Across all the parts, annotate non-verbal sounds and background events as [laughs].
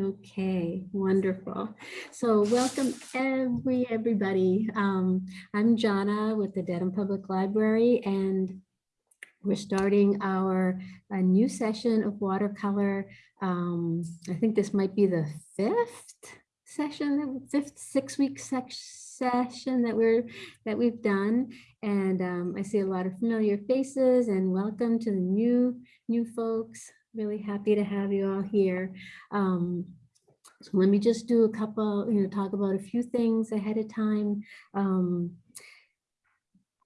Okay, wonderful. So welcome every, everybody. Um, I'm Jana with the Dedham Public Library and we're starting our a new session of watercolor. Um, I think this might be the fifth session, fifth, six week session that we're that we've done. And um, I see a lot of familiar faces and welcome to the new new folks really happy to have you all here. Um, so let me just do a couple, you know, talk about a few things ahead of time. Um,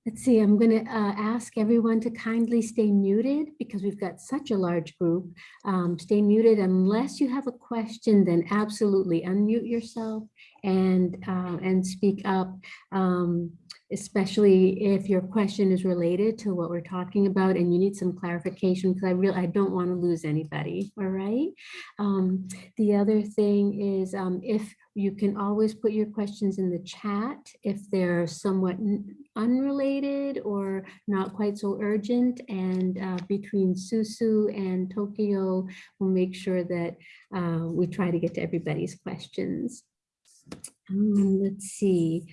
let's see, I'm going to uh, ask everyone to kindly stay muted because we've got such a large group. Um, stay muted unless you have a question, then absolutely unmute yourself and uh, and speak up. Um, especially if your question is related to what we're talking about and you need some clarification because I really I don't want to lose anybody. All right. Um, the other thing is um, if you can always put your questions in the chat if they're somewhat unrelated or not quite so urgent and uh, between Susu and Tokyo we'll make sure that uh, we try to get to everybody's questions. Um, let's see.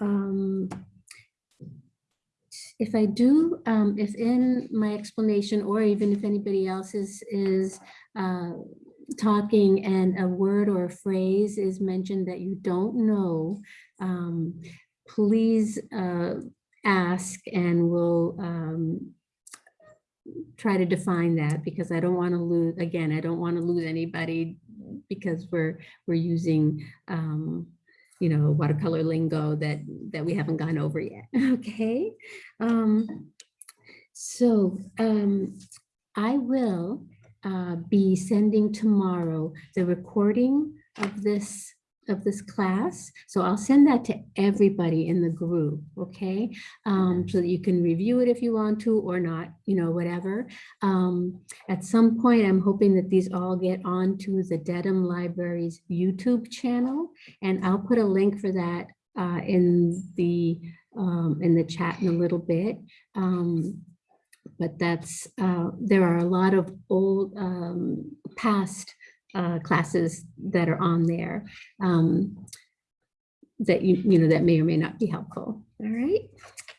Um, if I do, um, if in my explanation or even if anybody else is, is uh, talking and a word or a phrase is mentioned that you don't know, um, please uh, ask and we'll um, try to define that because I don't want to lose, again, I don't want to lose anybody because we're, we're using um, you know, watercolor lingo that, that we haven't gone over yet, [laughs] okay? Um, so um, I will uh, be sending tomorrow the recording of this of this class. So I'll send that to everybody in the group, okay? Um, so that you can review it if you want to or not, you know, whatever. Um, at some point, I'm hoping that these all get onto the Dedham Library's YouTube channel, and I'll put a link for that uh, in the um, in the chat in a little bit. Um, but that's, uh, there are a lot of old um, past uh, classes that are on there um, that you, you know, that may or may not be helpful. All right.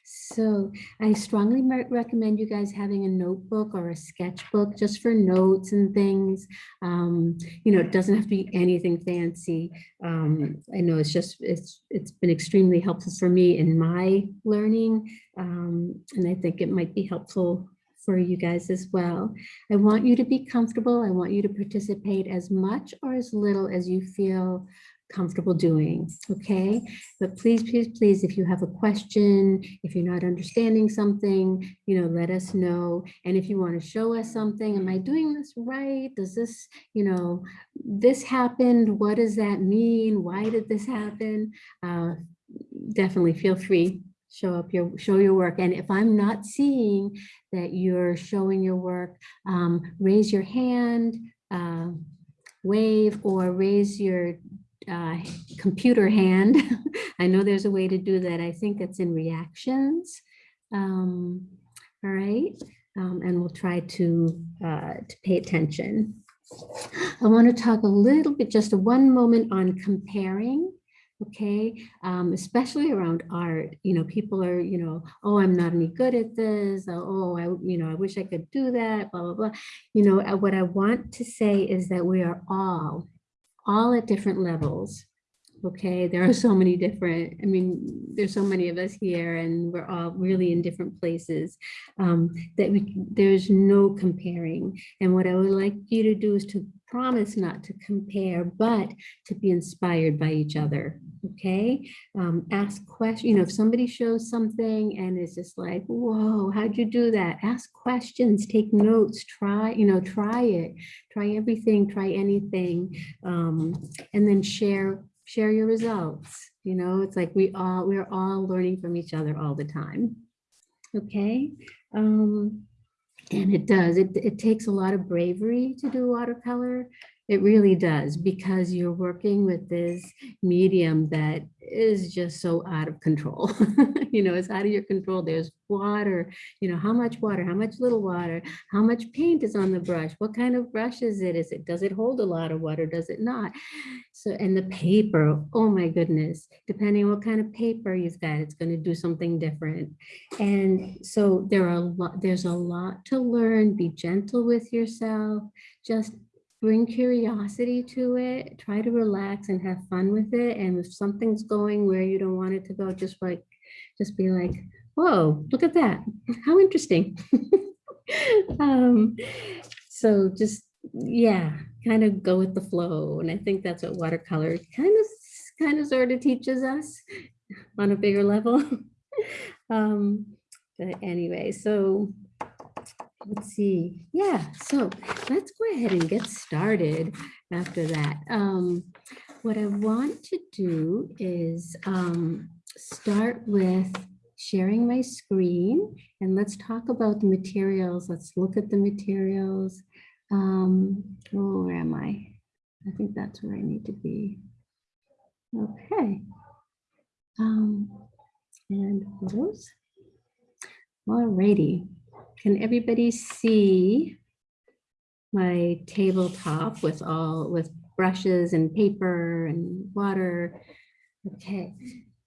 So I strongly recommend you guys having a notebook or a sketchbook just for notes and things. Um, you know, it doesn't have to be anything fancy. Um, I know it's just, it's it's been extremely helpful for me in my learning. Um, and I think it might be helpful for you guys as well. I want you to be comfortable. I want you to participate as much or as little as you feel comfortable doing, okay? But please, please, please, if you have a question, if you're not understanding something, you know, let us know. And if you want to show us something, am I doing this right? Does this, you know, this happened? What does that mean? Why did this happen? Uh, definitely feel free show up your show your work. And if i'm not seeing that you're showing your work um, raise your hand uh, wave or raise your uh, computer hand. [laughs] I know there's a way to do that. I think it's in reactions. Um, all right. Um, and we'll try to uh, to pay attention. I want to talk a little bit just one moment on comparing okay? Um, especially around art you know people are you know oh i'm not any good at this oh i you know i wish i could do that blah blah blah. You know uh, what i want to say is that we are all all at different levels okay? There are so many different i mean there's so many of us here and we're all really in different places um, that we there's no comparing. And what i would like you to do is to promise not to compare but to be inspired by each other okay um, ask questions you know if somebody shows something and it's just like whoa how'd you do that ask questions take notes try you know try it try everything try anything um, and then share share your results. You know, it's like we all, we're all learning from each other all the time. Okay. Um, and it does, it, it takes a lot of bravery to do watercolor. It really does, because you're working with this medium that is just so out of control. [laughs] You know, it's out of your control. There's water, you know, how much water, how much little water, how much paint is on the brush, what kind of brush is it? Is it, does it hold a lot of water, does it not? So, and the paper, oh my goodness, depending on what kind of paper you've got, it's gonna do something different. And so there are a lot, there's a lot to learn, be gentle with yourself, just bring curiosity to it, try to relax and have fun with it. And if something's going where you don't want it to go, just like, just be like, whoa, look at that. [laughs] How interesting. [laughs] um, so just, yeah, kind of go with the flow. And I think that's what watercolor kind of, kind of sort of teaches us on a bigger level. [laughs] um, but anyway, so let's see. Yeah, so let's go ahead and get started after that. Um, what I want to do is um, start with sharing my screen and let's talk about the materials. Let's look at the materials. Um, oh, where am I? I think that's where I need to be. Okay. Um, and photos. Alrighty. Can everybody see my tabletop with all with brushes and paper and water? Okay,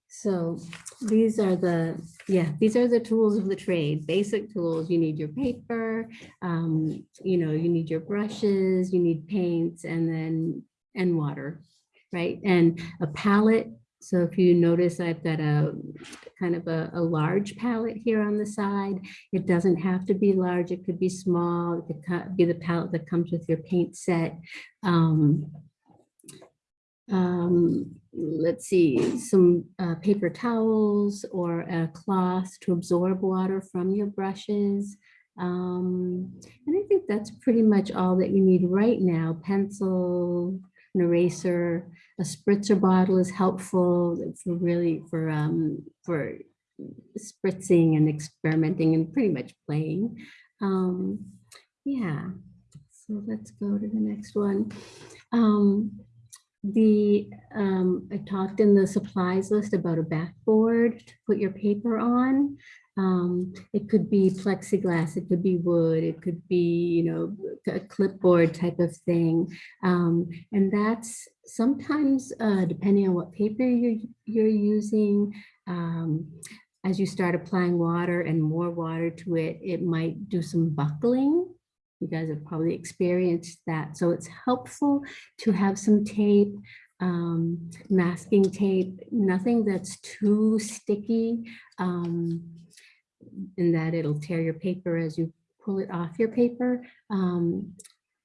so these are the, yeah, these are the tools of the trade, basic tools. You need your paper, um, you know, you need your brushes, you need paints and then, and water, right? And a palette. So if you notice, I've got a kind of a, a large palette here on the side. It doesn't have to be large. It could be small. It could be the palette that comes with your paint set. Um, um, let's see, some uh, paper towels or a cloth to absorb water from your brushes. Um, and I think that's pretty much all that you need right now. Pencil, an eraser, a spritzer bottle is helpful for really for um, for spritzing and experimenting and pretty much playing. Um, yeah, so let's go to the next one. Um, the, um, I talked in the supplies list about a backboard to put your paper on. Um, it could be plexiglass, it could be wood, it could be, you know, a clipboard type of thing. Um, and that's sometimes, uh, depending on what paper you're, you're using, um, as you start applying water and more water to it, it might do some buckling. You guys have probably experienced that. So it's helpful to have some tape, um, masking tape, nothing that's too sticky um, in that it'll tear your paper as you pull it off your paper. Um,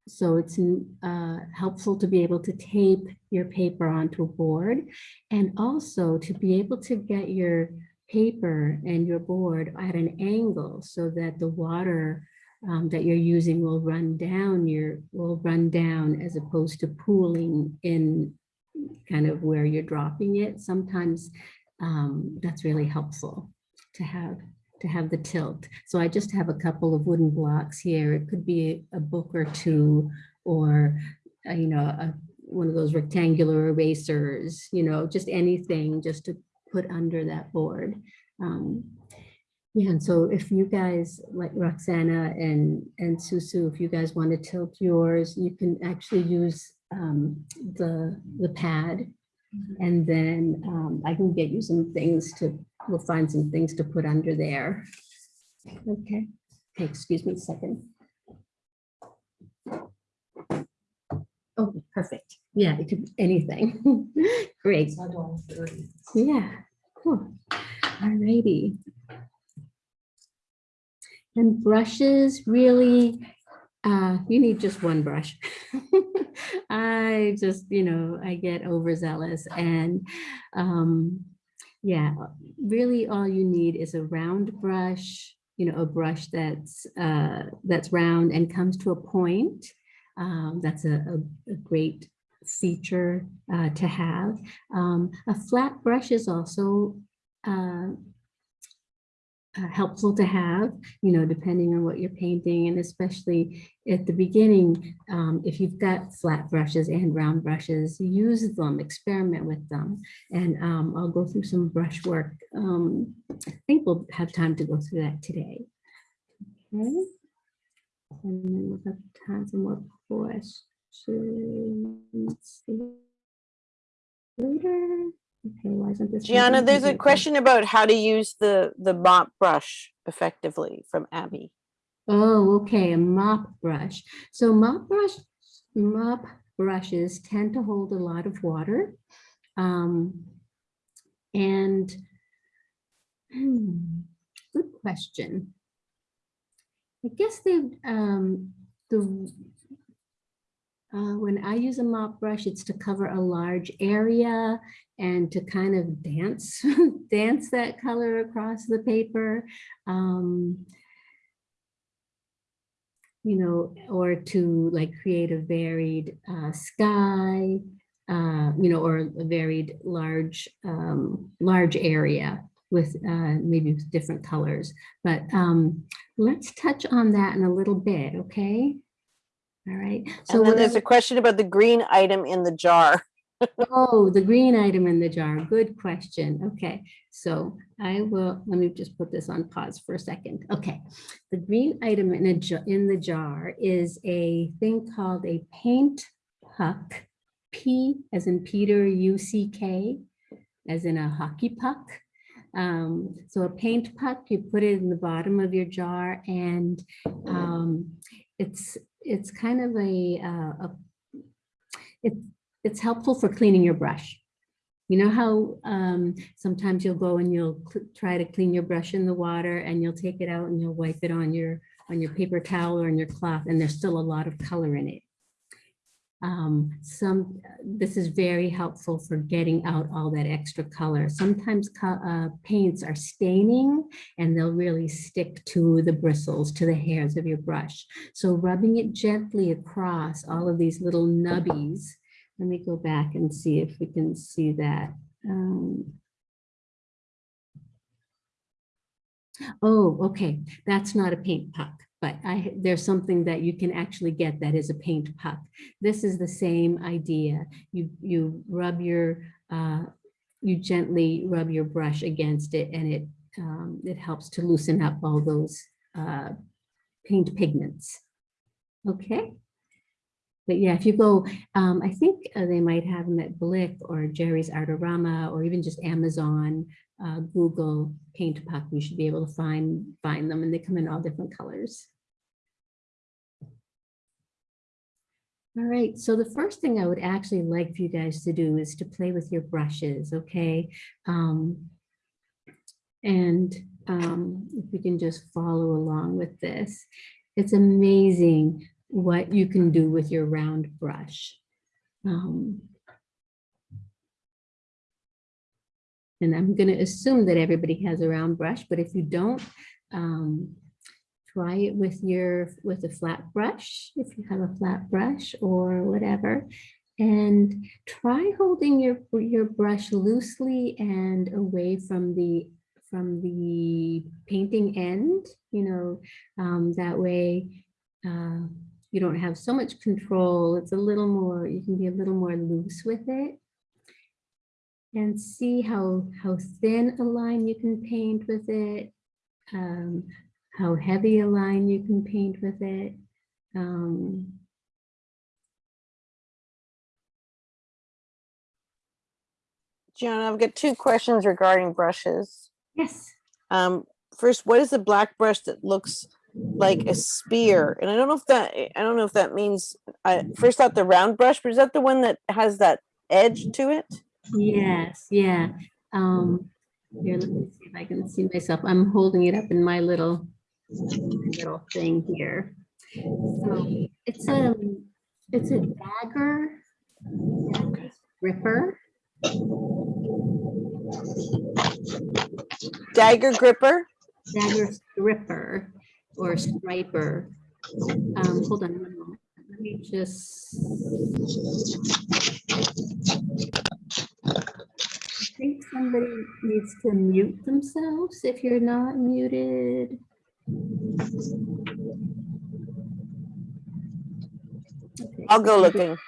so it's uh, helpful to be able to tape your paper onto a board and also to be able to get your paper and your board at an angle so that the water um, that you're using will run down your will run down as opposed to pooling in kind of where you're dropping it. Sometimes um, that's really helpful to have to have the tilt. So I just have a couple of wooden blocks here. It could be a book or two or, uh, you know, a, one of those rectangular erasers, you know, just anything just to put under that board. Um, yeah, and so if you guys, like Roxana and, and Susu, if you guys want to tilt yours, you can actually use um, the, the pad. And then um, I can get you some things to, we'll find some things to put under there. Okay, okay, excuse me a second. Oh, perfect. Yeah, it could be anything. [laughs] Great. Yeah, cool. All righty. And brushes, really, uh, you need just one brush. [laughs] I just, you know, I get overzealous and um, yeah, really all you need is a round brush, you know, a brush that's uh, that's round and comes to a point. Um, that's a, a, a great feature uh, to have. Um, a flat brush is also uh, uh, helpful to have, you know, depending on what you're painting and especially at the beginning, um, if you've got flat brushes and round brushes, use them, experiment with them. And um, I'll go through some brush work. Um, I think we'll have time to go through that today. Okay. And then we'll have time for more questions later. Okay, why isn't this? Gianna, there's a question about how to use the, the mop brush effectively from Abby. Oh, okay, a mop brush. So mop brush, mop brushes tend to hold a lot of water. Um, and hmm, good question. I guess they, um, the, uh, when I use a mop brush, it's to cover a large area and to kind of dance, [laughs] dance that color across the paper. Um, you know, or to like create a varied uh, sky, uh, you know, or a varied large, um, large area with uh, maybe with different colors. But um, let's touch on that in a little bit, okay? All right. So And then there's I- a question about the green item in the jar. [laughs] Oh, the green item in the jar. Good question. Okay, so I will, let me just put this on pause for a second. Okay. The green item in a in the jar is a thing called a paint puck. P as in Peter, U C K, as in a hockey puck. Um, so a paint puck, you put it in the bottom of your jar and um, it's, it's kind of a, uh, a it, it's helpful for cleaning your brush. You know how um, sometimes you'll go and you'll try to clean your brush in the water and you'll take it out and you'll wipe it on your on your paper towel or on your cloth and there's still a lot of color in it. Um, some this is very helpful for getting out all that extra color. Sometimes uh, paints are staining and they'll really stick to the bristles, to the hairs of your brush. So rubbing it gently across all of these little nubbies let me go back and see if we can see that. Um, Oh, okay, that's not a paint puck, but I, there's something that you can actually get that is a paint puck. This is the same idea. You, you rub your, uh, you gently rub your brush against it and it, um, it helps to loosen up all those uh, paint pigments. Okay. But yeah, if you go, um, I think uh, they might have them at Blick or Jerry's Artorama or even just Amazon, uh, Google Paint Puck. You should be able to find find them, and they come in all different colors. All right, so the first thing I would actually like for you guys to do is to play with your brushes, okay? Um, and um, if we can just follow along with this, it's amazing what you can do with your round brush. Um, and I'm going to assume that everybody has a round brush, but if you don't, um, try it with your with a flat brush, if you have a flat brush or whatever, and try holding your your brush loosely and away from the from the painting end. You know, um, that way. Uh, you don't have so much control. It's a little more, you can be a little more loose with it. And see how, how thin a line you can paint with it, um, how heavy a line you can paint with it. Um, Gianna, I've got two questions regarding brushes. yes, Um, first, what is the black brush that looks like a spear? And I don't know if that, I don't know if that means, I first thought the round brush, but is that the one that has that edge to it? Yes, yeah. Um, here, let me see if I can see myself. I'm holding it up in my little, little thing here. So it's a, it's a dagger gripper. Dagger gripper? dagger stripper or striper. Um, hold on one moment. Let me just. I think some somebody needs to mute themselves if you're not muted. Okay, I'll go looking. [laughs]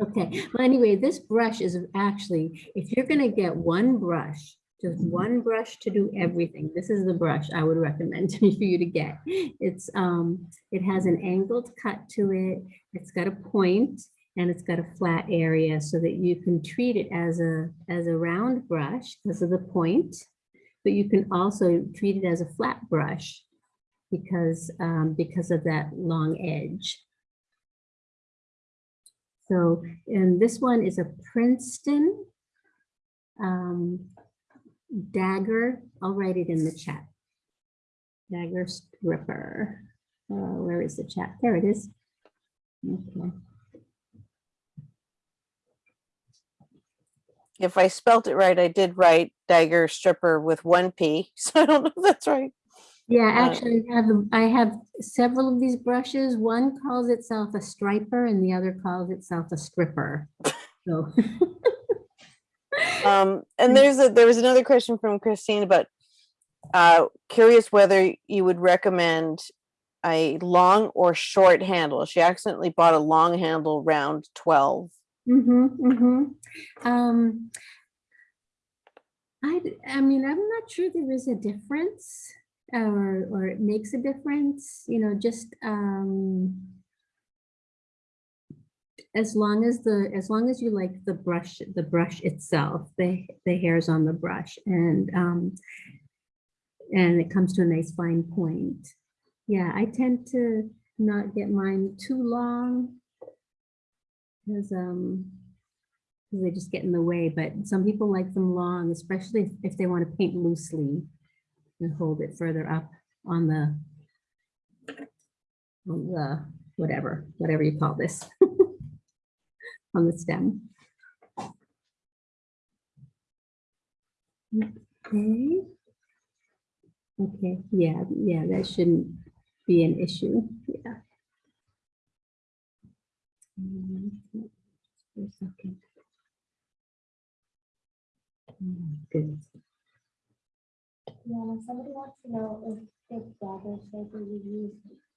Okay, well, anyway, this brush is actually, if you're gonna get one brush, just one brush to do everything, this is the brush I would recommend [laughs] for you to get. It's, um, it has an angled cut to it, it's got a point, and it's got a flat area so that you can treat it as a, as a round brush because of the point, but you can also treat it as a flat brush because, um, because of that long edge. So, and this one is a Princeton um, dagger. I'll write it in the chat. Dagger stripper. Uh, where is the chat? There it is. Okay. If I spelt it right, I did write dagger stripper with one P, [laughs] so I don't know if that's right. Yeah, Uh, actually, I have, I have several of these brushes. One calls itself a striper and the other calls itself a stripper. So, [laughs] Um, and there's a, there was another question from Christine about, uh, curious whether you would recommend a long or short handle. She accidentally bought a long handle round twelve. Mm-hmm, mm-hmm. Um, I, I mean, I'm not sure there is a difference or, or it makes a difference, you know, just, um, as long as the, as long as you like the brush, the brush itself, the, the hairs on the brush and, um, and it comes to a nice fine point. Yeah, I tend to not get mine too long because um 'cause they just get in the way, but some people like them long, especially if- if they want to paint loosely and hold it further up on the on the whatever, whatever you call this [laughs] on the stem. Okay. Okay, yeah, yeah, that shouldn't be an issue, yeah. For a second. Somebody wants to know if this dagger shape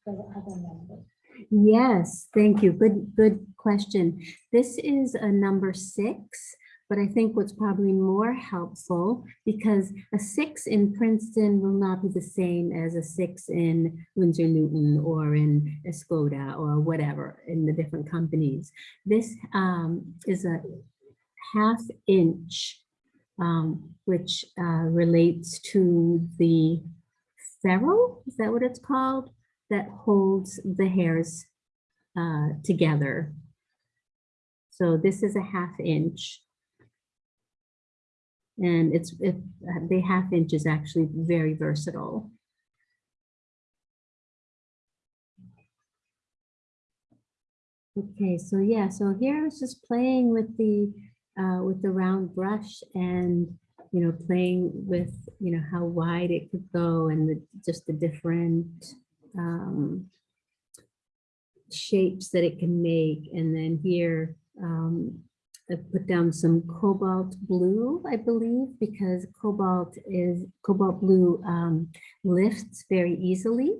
for the other members. Yes, thank you. Good, good question. This is a number six, but I think what's probably more helpful because a six in Princeton will not be the same as a six in Winsor Newton or in Escoda or whatever in the different companies. This um, is a half inch, um, which uh, relates to the ferrule, is that what it's called? That holds the hairs uh, together. So this is a half inch. And it's, it, the half inch is actually very versatile. Okay, so yeah, so here I was just playing with the, uh, with the round brush and, you know, playing with, you know, how wide it could go and the, just the different, um, shapes that it can make. And then here, um, I put down some cobalt blue, I believe, because cobalt is, cobalt blue um, lifts very easily.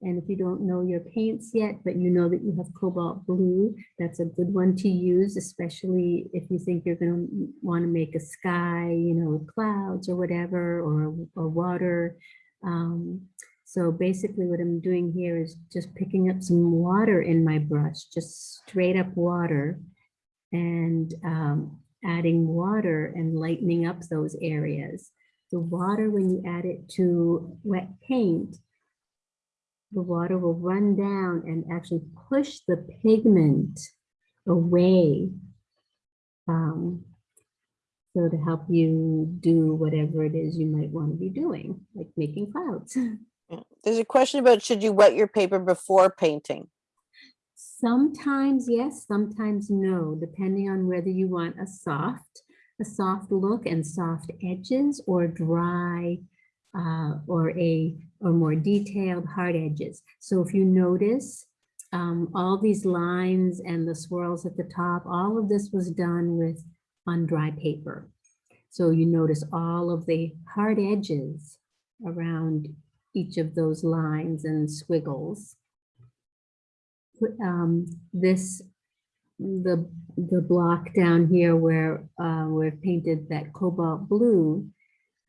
And if you don't know your paints yet, but you know that you have cobalt blue, that's a good one to use, especially if you think you're gonna want to make a sky, you know, clouds or whatever, or, or water. Um, so basically what I'm doing here is just picking up some water in my brush, just straight up water and um, adding water and lightening up those areas. The water, when you add it to wet paint, the water will run down and actually push the pigment away. Um, so to help you do whatever it is you might want to be doing, like making clouds. [laughs] There's a question about should you wet your paper before painting? Sometimes yes, sometimes no, depending on whether you want a soft, a soft look and soft edges or dry uh, or a or more detailed hard edges. So if you notice um, all these lines and the swirls at the top, all of this was done with on dry paper. So you notice all of the hard edges around each of those lines and squiggles. Um, This, the, the block down here where uh, we've painted that cobalt blue,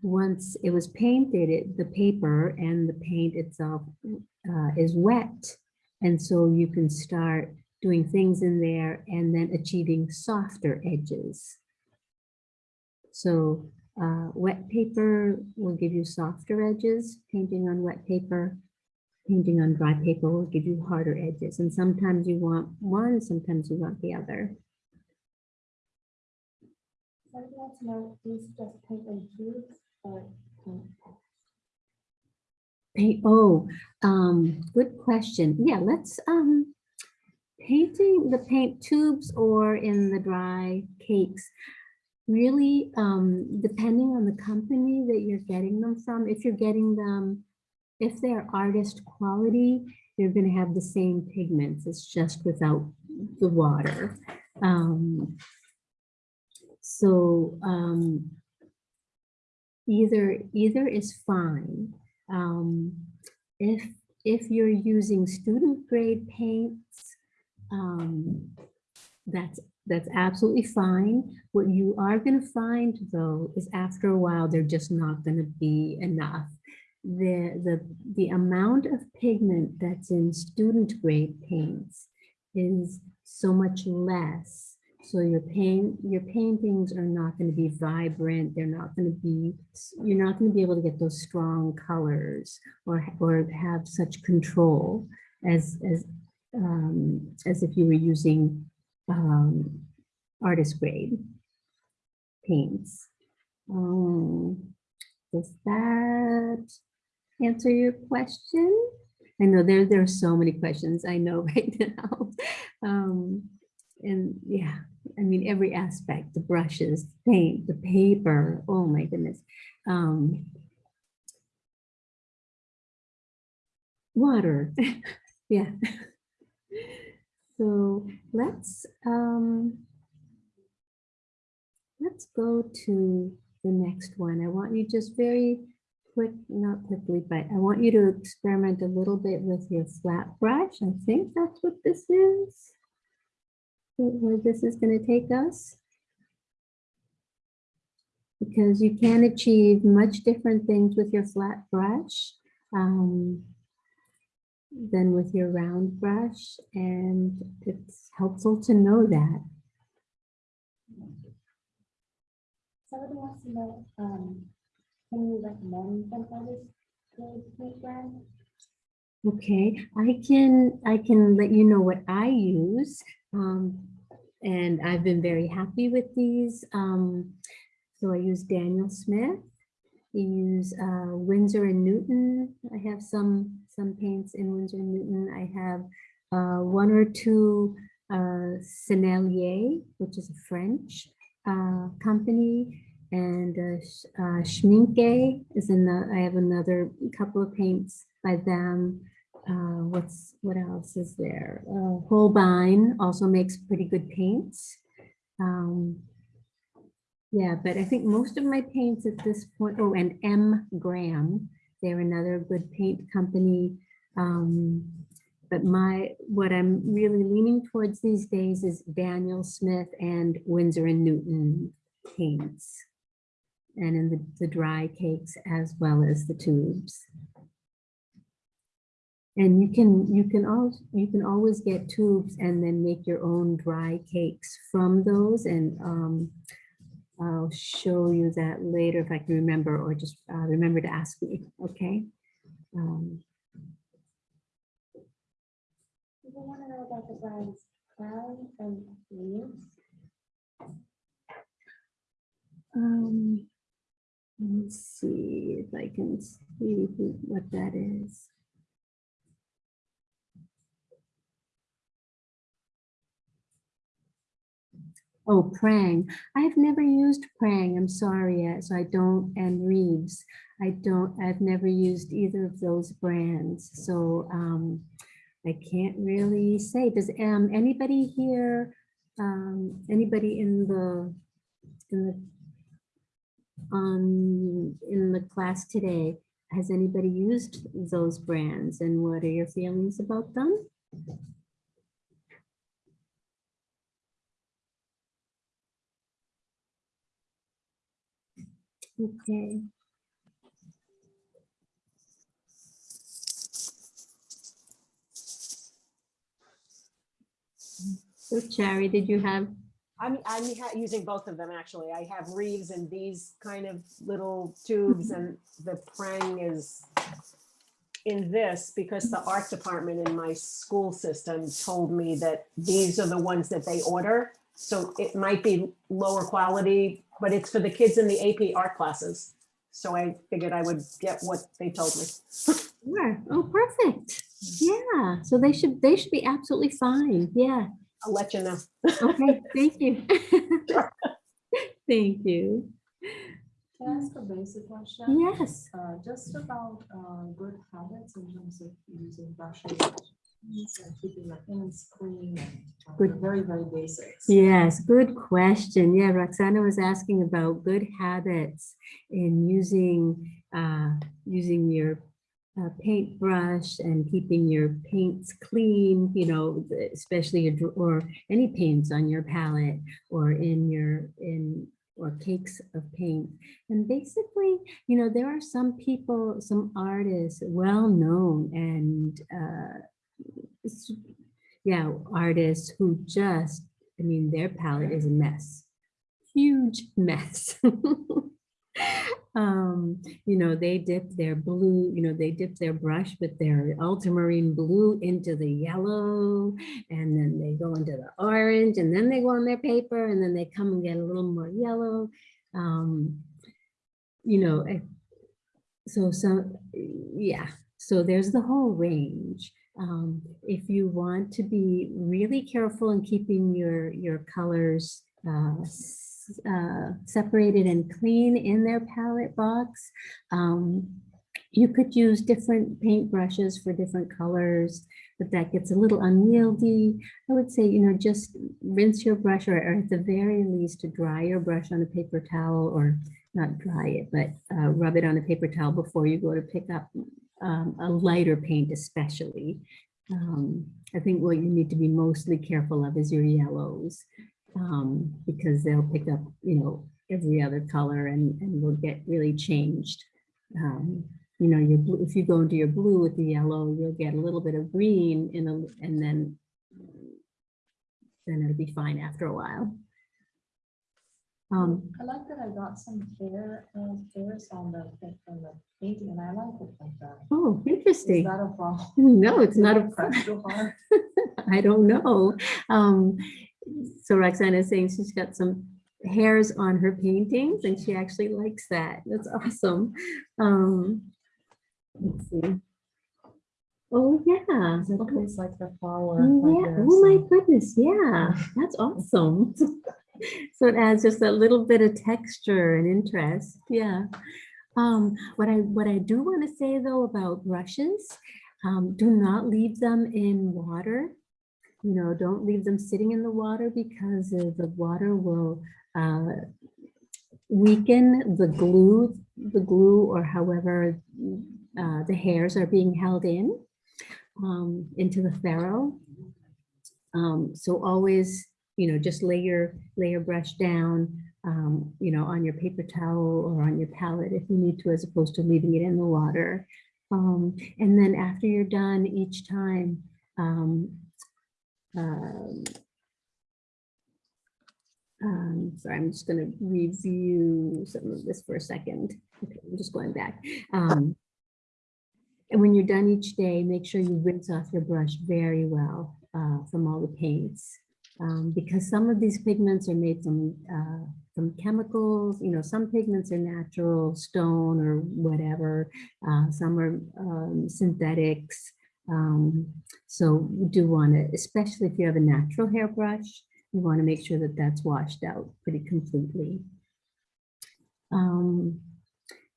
once it was painted, it, the paper and the paint itself uh, is wet. And so you can start doing things in there and then achieving softer edges. So uh, wet paper will give you softer edges, painting on wet paper. Painting on dry paper will give you harder edges. And sometimes you want one, sometimes you want the other. Somebody wants to know, just paint in tubes or paint? Paint, oh, um, good question. Yeah, let's, um, painting the paint tubes or in the dry cakes. Really, um, depending on the company that you're getting them from, if you're getting them, if they're artist quality, you're gonna have the same pigments. It's just without the water. Um, so, um, either, either is fine. Um, if, if you're using student grade paints, um, that's, that's absolutely fine. What you are gonna find though, is after a while, they're just not gonna be enough. The, the, the amount of pigment that's in student grade paints is so much less. So your paint, your paintings are not going to be vibrant. They're not going to be, you're not going to be able to get those strong colors or, or have such control as, as, um, as if you were using, um, artist grade paints. Um, does that answer your question? I know there, there are so many questions I know [laughs] right now. Um, and yeah, I mean, every aspect, the brushes, paint, the paper, oh my goodness. Um, water, [laughs] yeah. So let's, um, let's go to the next one. I want you just very quick, not quickly, but I want you to experiment a little bit with your flat brush. I think that's what this is where this is going to take us. Because you can achieve much different things with your flat brush um, than with your round brush. And it's helpful to know that. Somebody wants to know, um, can you recommend artist grade paint brand? Okay, I can, I can let you know what I use. Um, and I've been very happy with these. Um, so I use Daniel Smith. I use uh, Winsor and Newton. I have some, some paints in Winsor and Newton. I have uh, one or two uh, Sennelier, which is a French uh, company. And uh, uh, Schmincke is in the, I have another couple of paints by them. Uh, what's, what else is there? Uh, Holbein also makes pretty good paints. Um, yeah, but I think most of my paints at this point, oh, and M Graham, they're another good paint company. Um, but my, what I'm really leaning towards these days is Daniel Smith and Winsor and Newton paints. And in the, the dry cakes as well as the tubes. And you can, you can also, you can always get tubes and then make your own dry cakes from those and um, I'll show you that later if I can remember or just uh, remember to ask me, okay? Um, want to know about the brands Crown and Reeves. um, Let me see if I can see what that is. Oh, Prang. I've never used Prang. I'm sorry. So I don't, and Reeves. I don't, I've never used either of those brands. So um, I can't really say. Does um, anybody here, um, anybody in the, in the on, in the class today, has anybody used those brands and what are your feelings about them? Okay. So Cherry, did you have, I'm, I'm using both of them, actually. I have Reeves and these kind of little tubes and the Prang is in this because the art department in my school system told me that these are the ones that they order. So it might be lower quality, but it's for the kids in the AP art classes. So I figured I would get what they told me. Sure. oh, perfect. Yeah, so they should, they should be absolutely fine. Yeah. I'll let you know. Okay, thank you. [laughs] Thank you. Can I ask a basic question? Yes. Uh, just about, uh, good habits in terms of using brushes. And keeping your hands clean and uh, Good. very, very basics. Yes, good question. Yeah, Roxana was asking about good habits in using, uh, using your uh, paintbrush and keeping your paints clean, you know, especially your, or any paints on your palette or in your, in, or cakes of paint. And basically, you know, there are some people, some artists, well-known and, uh, yeah, artists who just, I mean, their palette is a mess. Huge mess. [laughs] [laughs] Um, you know, they dip their blue, you know, they dip their brush with their ultramarine blue into the yellow, and then they go into the orange, and then they go on their paper, and then they come and get a little more yellow. Um, you know, so, so yeah, so there's the whole range. Um, if you want to be really careful in keeping your, your colors uh, uh, separated and clean in their palette box, um, you could use different paint brushes for different colors, but that gets a little unwieldy. I would say, you know, just rinse your brush or, or at the very least to dry your brush on a paper towel or not dry it, but uh, rub it on a paper towel before you go to pick up um, a lighter paint especially. Um, I think what you need to be mostly careful of is your yellows um, because they'll pick up, you know, every other color and, and will get really changed. Um, you know, your blue, if you go into your blue with the yellow, you'll get a little bit of green in a, and then then it'll be fine after a while. Um, I like that I got some hair, uh, hairs on the, on the painting and I like it like that. oh, interesting. Is that a problem? [laughs] No, it's not a hard? [laughs] I don't know. Um, so Roxana is saying she's got some hairs on her paintings and she actually likes that. That's awesome. Um, let's see. Oh, yeah. It looks like the flower. Yeah, like this, oh my goodness, yeah, that's awesome. [laughs] So it adds just a little bit of texture and interest, yeah. Um, what I, what I do want to say though about brushes, um, do not leave them in water. You know, don't leave them sitting in the water because the water will uh, weaken the glue, the glue or however uh, the hairs are being held in um, into the ferrule. Um, so always, you know, just lay your, lay your brush down, um, you know, on your paper towel or on your palette if you need to, as opposed to leaving it in the water. Um, and then after you're done each time, um, um, sorry, I'm just gonna review some of this for a second. Okay, I'm just going back. Um, and when you're done each day, make sure you rinse off your brush very well uh, from all the paints. Um, because some of these pigments are made from, uh, from chemicals, you know, some pigments are natural, stone or whatever. Uh, some are um, synthetics. Um, so you do want to, especially if you have a natural hairbrush, you want to make sure that that's washed out pretty completely. Um,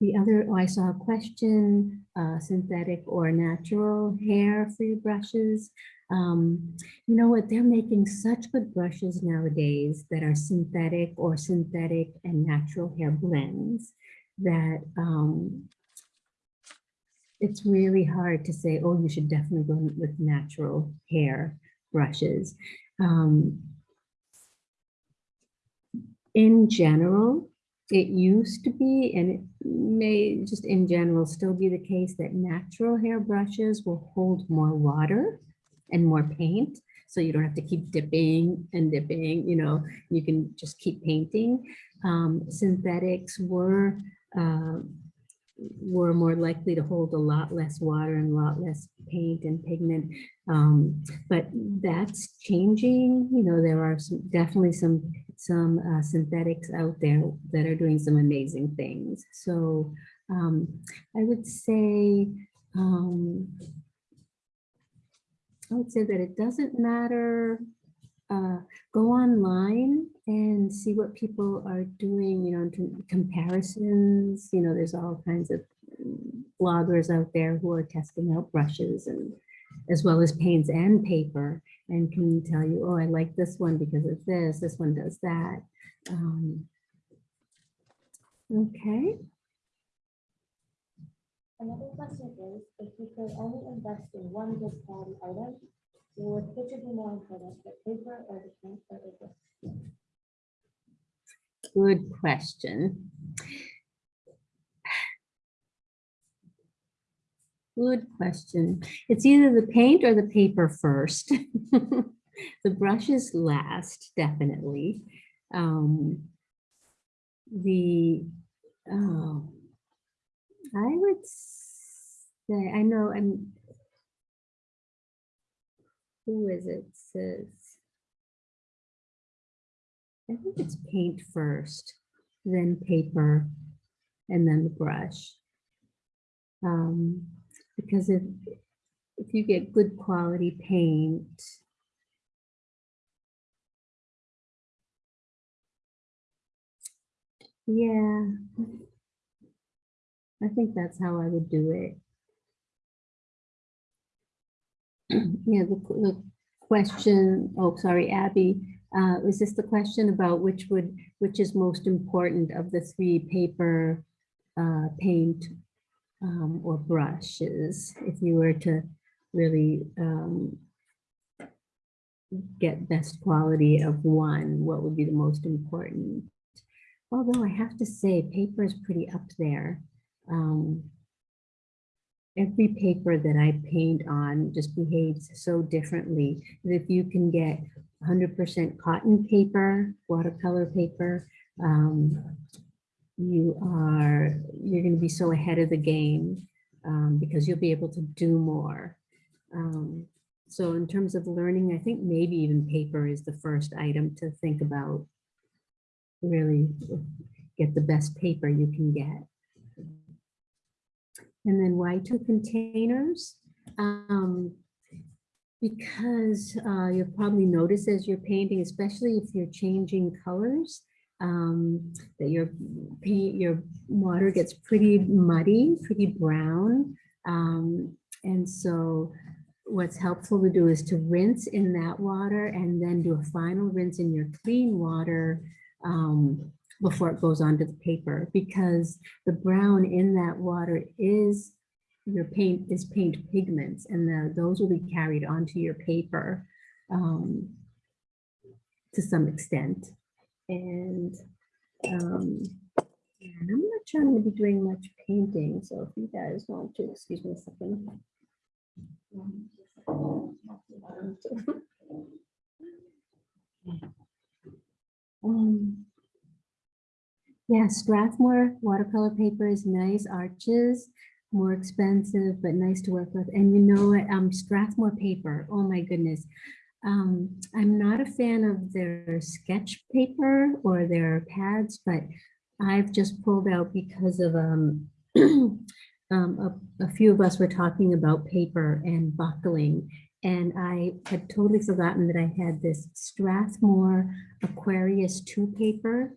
the other, oh, I saw a question, uh, synthetic or natural hair for your brushes. Um, you know what, they're making such good brushes nowadays that are synthetic or synthetic and natural hair blends that um, it's really hard to say, oh, you should definitely go with natural hair brushes. Um, in general, it used to be, and it may just in general still be the case that natural hair brushes will hold more water and more paint. So you don't have to keep dipping and dipping, you know, you can just keep painting. Um, synthetics were, uh, were more likely to hold a lot less water and a lot less paint and pigment. Um, but that's changing, you know, there are some, definitely some, some uh, synthetics out there that are doing some amazing things. So um, I would say, um, I would say that it doesn't matter. Uh, go online and see what people are doing, you know, comparisons. You know, there's all kinds of bloggers out there who are testing out brushes and as well as paints and paper and can tell you, oh, I like this one because of this, this one does that. Um, okay. Another question is, if you could only invest in one good quality item, would which would be more important, the paper or the paint or the book? Good question. Good question. It's either the paint or the paper first. [laughs] The brushes last, definitely. Um, The, oh, I would say, I know, I'm, who is it says? I think it's paint first, then paper, and then the brush. Um, because if, if you get good quality paint. Yeah. I think that's how I would do it. [clears throat] Yeah, the, the question, oh, sorry, Abby, uh, was this the question about which would, which is most important of the three paper, uh, paint, um, or brushes, if you were to really, um, get best quality of one, what would be the most important? Although I have to say, paper is pretty up there. Um, every paper that I paint on just behaves so differently. that If you can get 100% cotton paper, watercolor paper, um, you are, you're going to be so ahead of the game um, because you'll be able to do more. Um, so in terms of learning, I think maybe even paper is the first item to think about. Really get the best paper you can get. And then why two containers? Um, because uh, you'll probably notice as you're painting, especially if you're changing colors, um, that your paint, your water gets pretty muddy, pretty brown. Um, and so what's helpful to do is to rinse in that water and then do a final rinse in your clean water um, before it goes onto the paper because the brown in that water is your paint is paint pigments and the, those will be carried onto your paper um, to some extent. And, um, I'm not sure I'm going to be doing much painting, so if you guys want to, excuse me a second. Um, yeah, Strathmore watercolor paper is nice, Arches, more expensive, but nice to work with. And you know what, um, Strathmore paper, oh my goodness. Um, I'm not a fan of their sketch paper or their pads, but I've just pulled out because of, um, [clears throat] um, a, a few of us were talking about paper and buckling. And I had totally forgotten that I had this Strathmore Aquarius 2 paper.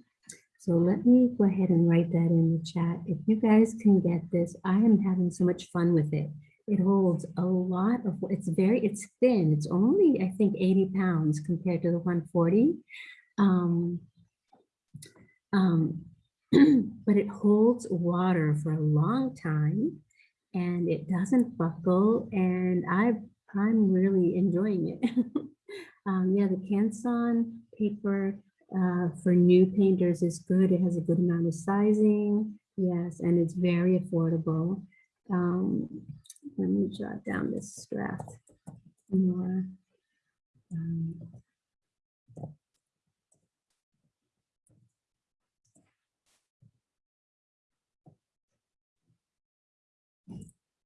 So let me go ahead and write that in the chat. If you guys can get this, I am having so much fun with it. it holds a lot of, it's very, it's thin. It's only, I think, 80 pounds compared to the 140. Um, um, [clears throat] but it holds water for a long time and it doesn't buckle and I, I'm really enjoying it. [laughs] um, yeah, the Canson paper uh, for new painters is good. It has a good amount of sizing. Yes, and it's very affordable. Um, let me jot down this draft more. Um,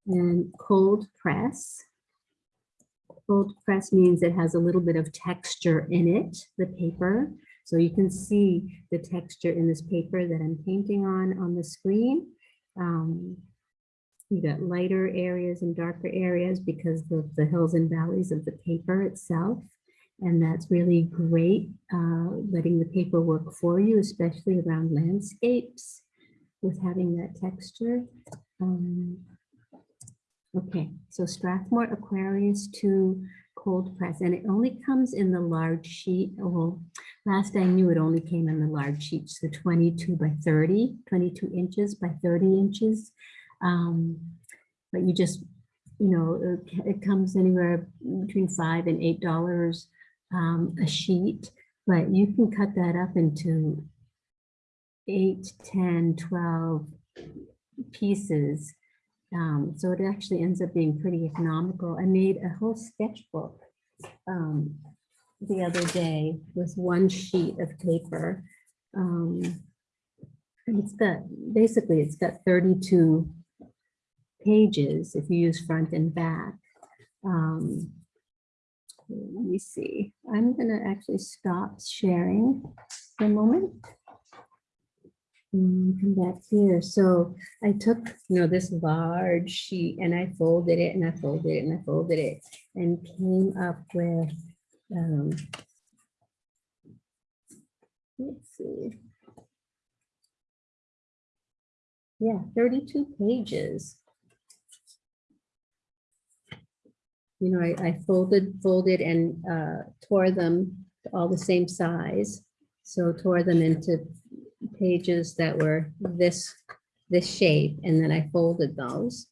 And cold press. Cold press means it has a little bit of texture in it, the paper. So you can see the texture in this paper that I'm painting on on the screen. Um, you got lighter areas and darker areas because of the hills and valleys of the paper itself. And that's really great, uh, letting the paper work for you, especially around landscapes with having that texture. Um, okay, so Strathmore Aquarius 2 cold press, and it only comes in the large sheet. Well, last I knew it only came in the large sheets, the 22 by 30, 22 inches by 30 inches. Um, but you just, you know, it, it comes anywhere between five and eight dollars um, a sheet, but you can cut that up into eight, 10, 12 pieces. Um, so it actually ends up being pretty economical. I made a whole sketchbook um, the other day with one sheet of paper. Um, it's got, basically, it's got 32 pages if you use front and back. Um, let me see, I'm gonna actually stop sharing for a moment. And come back here. So I took, you know, this large sheet and I folded it and I folded it and I folded it and came up with, um, let's see. Yeah, 32 pages. You know, I, I folded, folded and uh, tore them all the same size. So tore them into pages that were this, this shape, and then I folded those.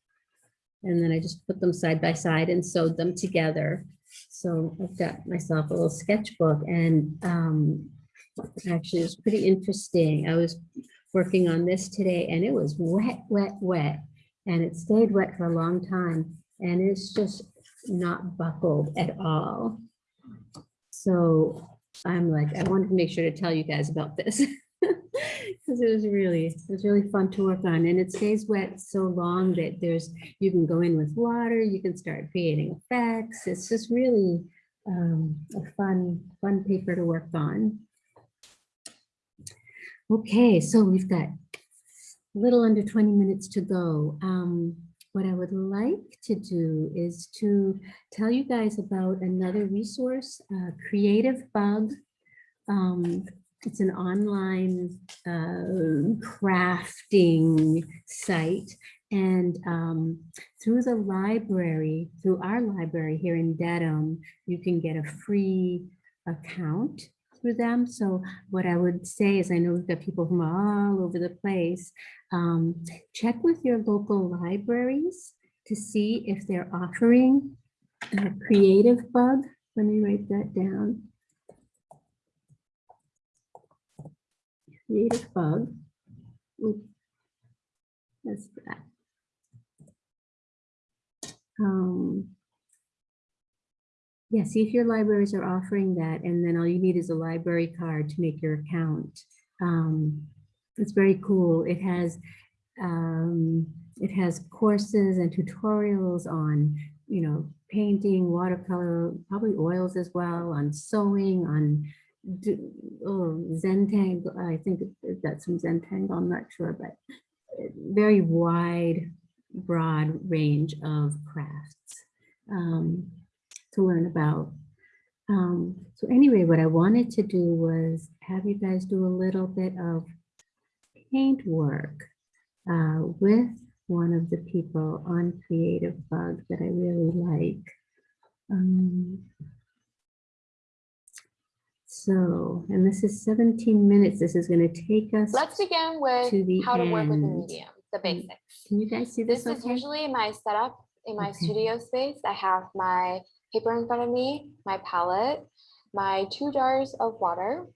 And then I just put them side by side and sewed them together. So I've got myself a little sketchbook and um, actually it's pretty interesting. I was working on this today and it was wet, wet, wet. And it stayed wet for a long time and it's just not buckled at all. So I'm like, I wanted to make sure to tell you guys about this. [laughs] Because it was really, it was really fun to work on and it stays wet so long that there's, you can go in with water, you can start creating effects. It's just really um, a fun, fun paper to work on. Okay, so we've got a little under 20 minutes to go. Um, what I would like to do is to tell you guys about another resource, uh, Creativebug. Um, it's an online uh, crafting site. And um, through the library, through our library here in Dedham, you can get a free account through them. So what I would say is, I know we've got people from all over the place. Um, check with your local libraries to see if they're offering a Creativebug. Let me write that down. Creativebug. Oop. That's that. Um, yeah, see if your libraries are offering that, and then all you need is a library card to make your account. Um, it's very cool. It has um, it has courses and tutorials on, you know, painting, watercolor, probably oils as well, on sewing, on oh. I think that's some Zentangle, I'm not sure, but very wide, broad range of crafts um, to learn about. Um, so anyway, what I wanted to do was have you guys do a little bit of paint work uh, with one of the people on Creative Bug that I really like. Um, So, and this is 17 minutes. This is going to take us. Let's begin with to how to work with the medium, the Mm, basics. Can you guys see this? This is okay? usually my setup in my Okay. studio space. I have my paper in front of me, my palette, my two jars of water,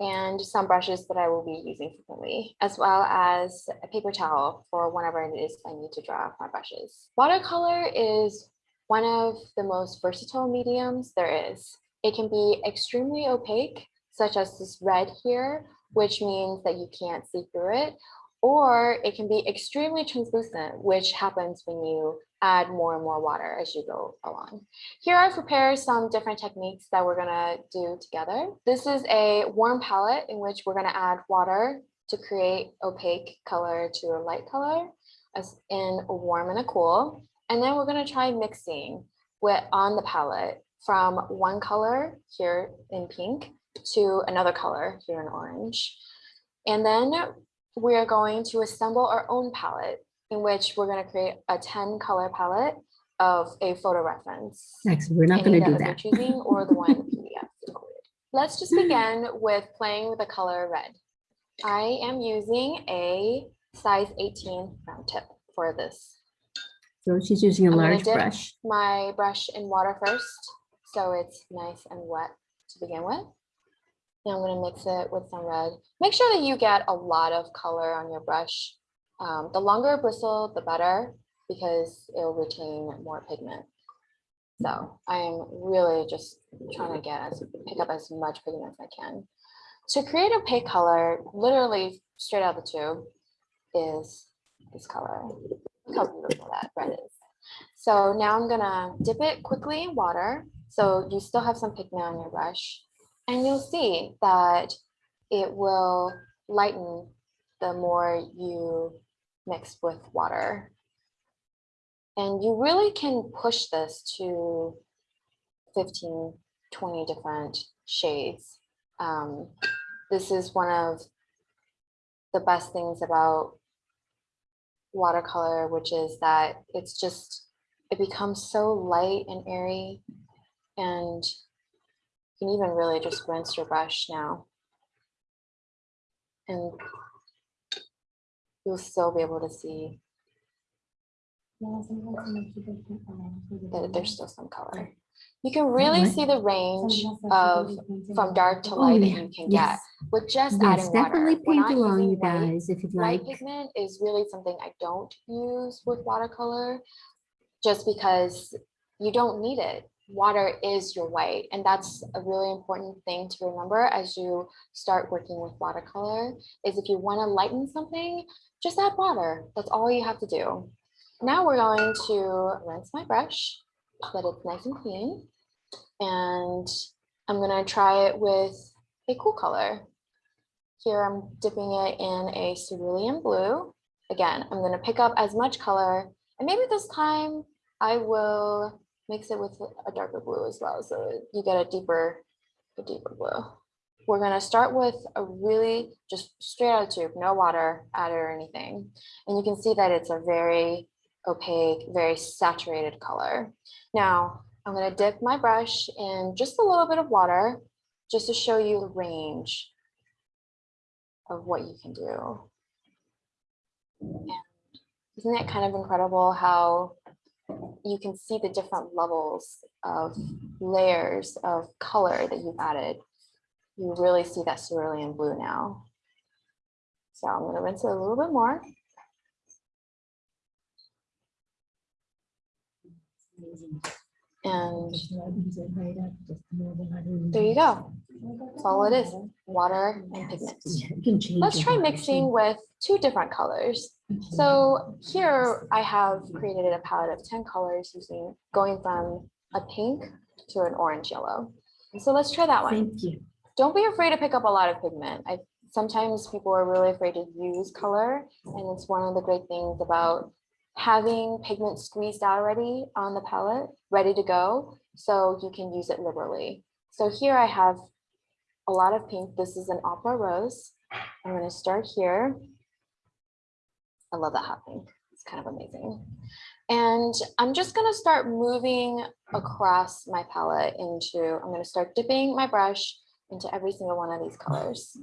and some brushes that I will be using frequently, as well as a paper towel for whenever it is I need to draw my brushes. Watercolor is one of the most versatile mediums there is. It can be extremely opaque, such as this red here, which means that you can't see through it, or it can be extremely translucent, which happens when you add more and more water as you go along. Here I've prepared some different techniques that we're gonna do together. This is a warm palette in which we're gonna add water to create opaque color to a light color as in a warm and a cool. And then we're gonna try mixing with on the palette from one color here in pink to another color here in orange. And then we are going to assemble our own palette in which we're going to create a 10 color palette of a photo reference. Actually, we're not going to do that. Choosing or the [laughs] one PDF. included. Let's just hmm. begin with playing with the color red. I am using a size 18 round tip for this. So she's using a I'm large brush. My brush in water first, so it's nice and wet to begin with. And I'm gonna mix it with some red. Make sure that you get a lot of color on your brush. Um, the longer bristle, the better, because it'll retain more pigment. So I'm really just trying to get as, pick up as much pigment as I can. To create a pink color, literally straight out of the tube, is this color. Look how beautiful that red is. So now I'm gonna dip it quickly in water. So you still have some pigment on your brush. And you'll see that it will lighten the more you mix with water. And you really can push this to 15, 20 different shades. Um, this is one of the best things about watercolor, which is that it's just, it becomes so light and airy. And you can even really just rinse your brush now. And you'll still be able to see Yeah, sometimes when you keep it, for the that there's still some color. You can really see the range of from dark to Oh, light that you can get with just yes, adding water. definitely paint along, you guys, if you'd White like. pigment is really something I don't use with watercolor just because you don't need it. Water is your white, and that's a really important thing to remember as you start working with watercolor is if you want to lighten something, just add water. That's all you have to do. Now we're going to rinse my brush so that it's nice and clean. And I'm gonna try it with a cool color. Here I'm dipping it in a cerulean blue. Again, I'm gonna pick up as much color and maybe this time I will mix it with a darker blue as well. So you get a deeper, a deeper blue. We're gonna start with a really just straight out of tube, no water added or anything. And you can see that it's a very opaque, very saturated color. Now, I'm gonna dip my brush in just a little bit of water just to show you the range of what you can do. And isn't it kind of incredible how you can see the different levels of layers of color that you've added? You really see that cerulean blue now. So I'm gonna rinse it a little bit more. And there you go. That's all it is, water and pigment. Let's try mixing with two different colors. So here I have created a palette of 10 colors using, going from a pink to an orange yellow. So let's try that one. Thank you. Don't be afraid to pick up a lot of pigment. I, sometimes people are really afraid to use color. And it's one of the great things about having pigment squeezed out already on the palette, ready to go, so you can use it liberally. So here I have a lot of pink. This is an opera rose. I'm gonna start here. I love that hot pink. It's kind of amazing. And I'm just gonna start moving across my palette into, I'm gonna start dipping my brush into every single one of these colors.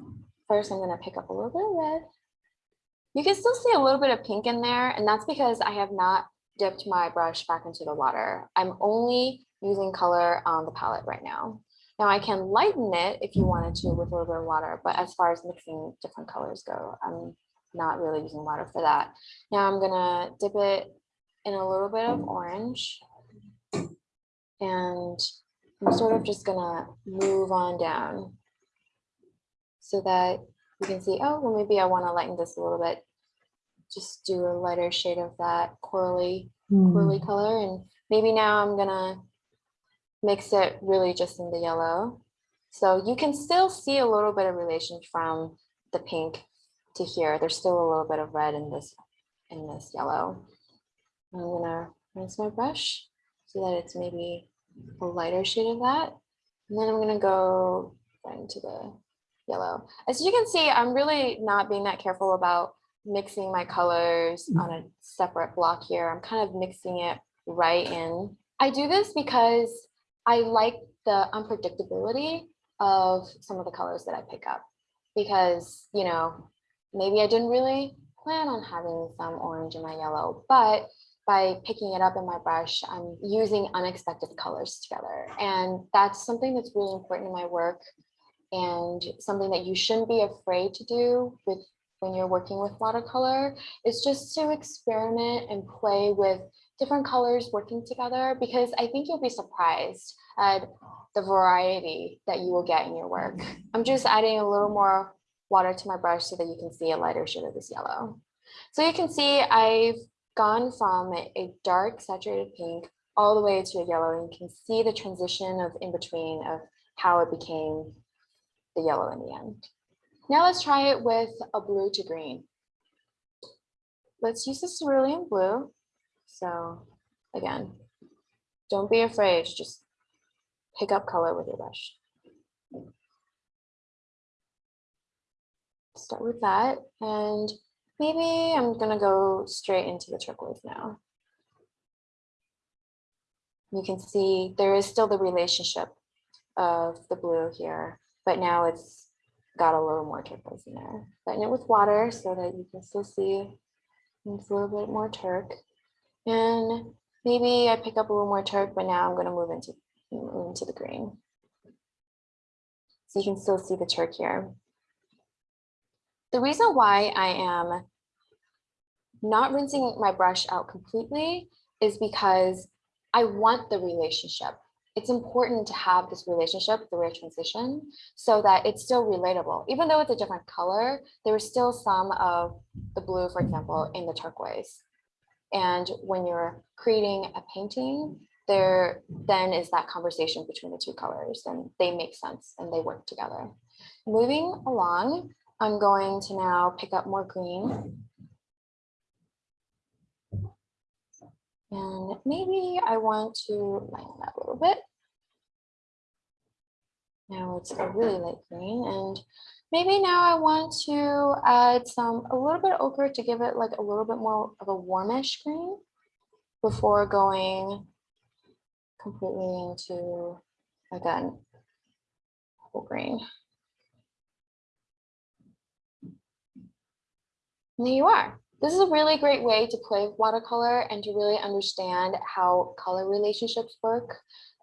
First, I'm gonna pick up a little bit of red. You can still see a little bit of pink in there, and that's because I have not dipped my brush back into the water. I'm only using color on the palette right now. Now I can lighten it if you wanted to with a little bit of water, but as far as mixing different colors go, I'm not really using water for that. Now I'm gonna dip it in a little bit of orange. And I'm sort of just gonna move on down so that you can see, oh, well, maybe I wanna lighten this a little bit. Just do a lighter shade of that corally, hmm. corally color. And maybe now I'm gonna mix it really just in the yellow. So you can still see a little bit of relation from the pink to here. There's still a little bit of red in this, in this yellow. I'm gonna rinse my brush so that it's maybe a lighter shade of that. And then I'm gonna go right into the yellow. As you can see, I'm really not being that careful about mixing my colors mm. on a separate block here. I'm kind of mixing it right in. I do this because I like the unpredictability of some of the colors that I pick up because, you know, maybe I didn't really plan on having some orange in my yellow, but by picking it up in my brush, I'm using unexpected colors together. And that's something that's really important in my work and something that you shouldn't be afraid to do with when you're working with watercolor is just to experiment and play with different colors working together because I think you'll be surprised at the variety that you will get in your work. I'm just adding a little more water to my brush so that you can see a lighter shade of this yellow. So you can see I've gone from a dark saturated pink all the way to a yellow and you can see the transition of in between of how it became the yellow in the end. Now let's try it with a blue to green. Let's use the cerulean blue. So again, don't be afraid, just pick up color with your brush. Start with that and maybe I'm gonna go straight into the turquoise now. You can see there is still the relationship of the blue here, but now it's got a little more turquoise in there. Lighten it with water so that you can still see it's a little bit more turk. And maybe I pick up a little more turk, but now I'm gonna move into, move into the green. So you can still see the turk here. The reason why I am not rinsing my brush out completely is because I want the relationship. It's important to have this relationship through a transition so that it's still relatable. Even though it's a different color, there is still some of the blue, for example, in the turquoise. And when you're creating a painting, there then is that conversation between the two colors and they make sense and they work together. Moving along, I'm going to now pick up more green. And maybe I want to lighten that a little bit. Now it's a really light green and maybe now I want to add some, a little bit of ochre to give it like a little bit more of a warmish green before going completely into, again, whole green. And there you are. This is a really great way to play with watercolor and to really understand how color relationships work.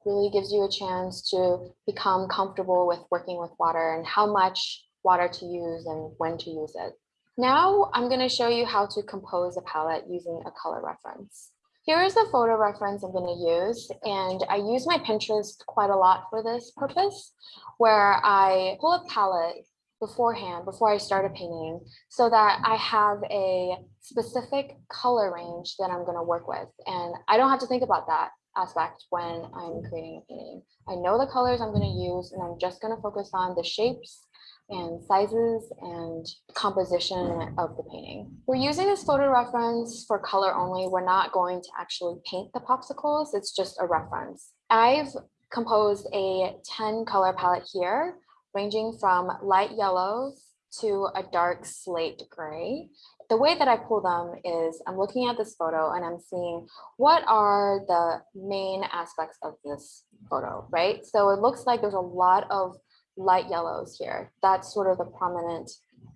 Really gives you a chance to become comfortable with working with water and how much water to use and when to use it. Now I'm going to show you how to compose a palette using a color reference. Here is the photo reference I'm going to use, and I use my Pinterest quite a lot for this purpose, where I pull a palette beforehand, before I start a painting, so that I have a specific color range that I'm going to work with. And I don't have to think about that aspect when I'm creating a painting. I know the colors I'm going to use, and I'm just going to focus on the shapes and sizes and composition of the painting. We're using this photo reference for color only. We're not going to actually paint the popsicles. It's just a reference. I've composed a 10 color palette here, ranging from light yellows to a dark slate gray. the way that I pull them is I'm looking at this photo and I'm seeing what are the main aspects of this photo, right? So it looks like there's a lot of light yellows here. That's sort of the prominent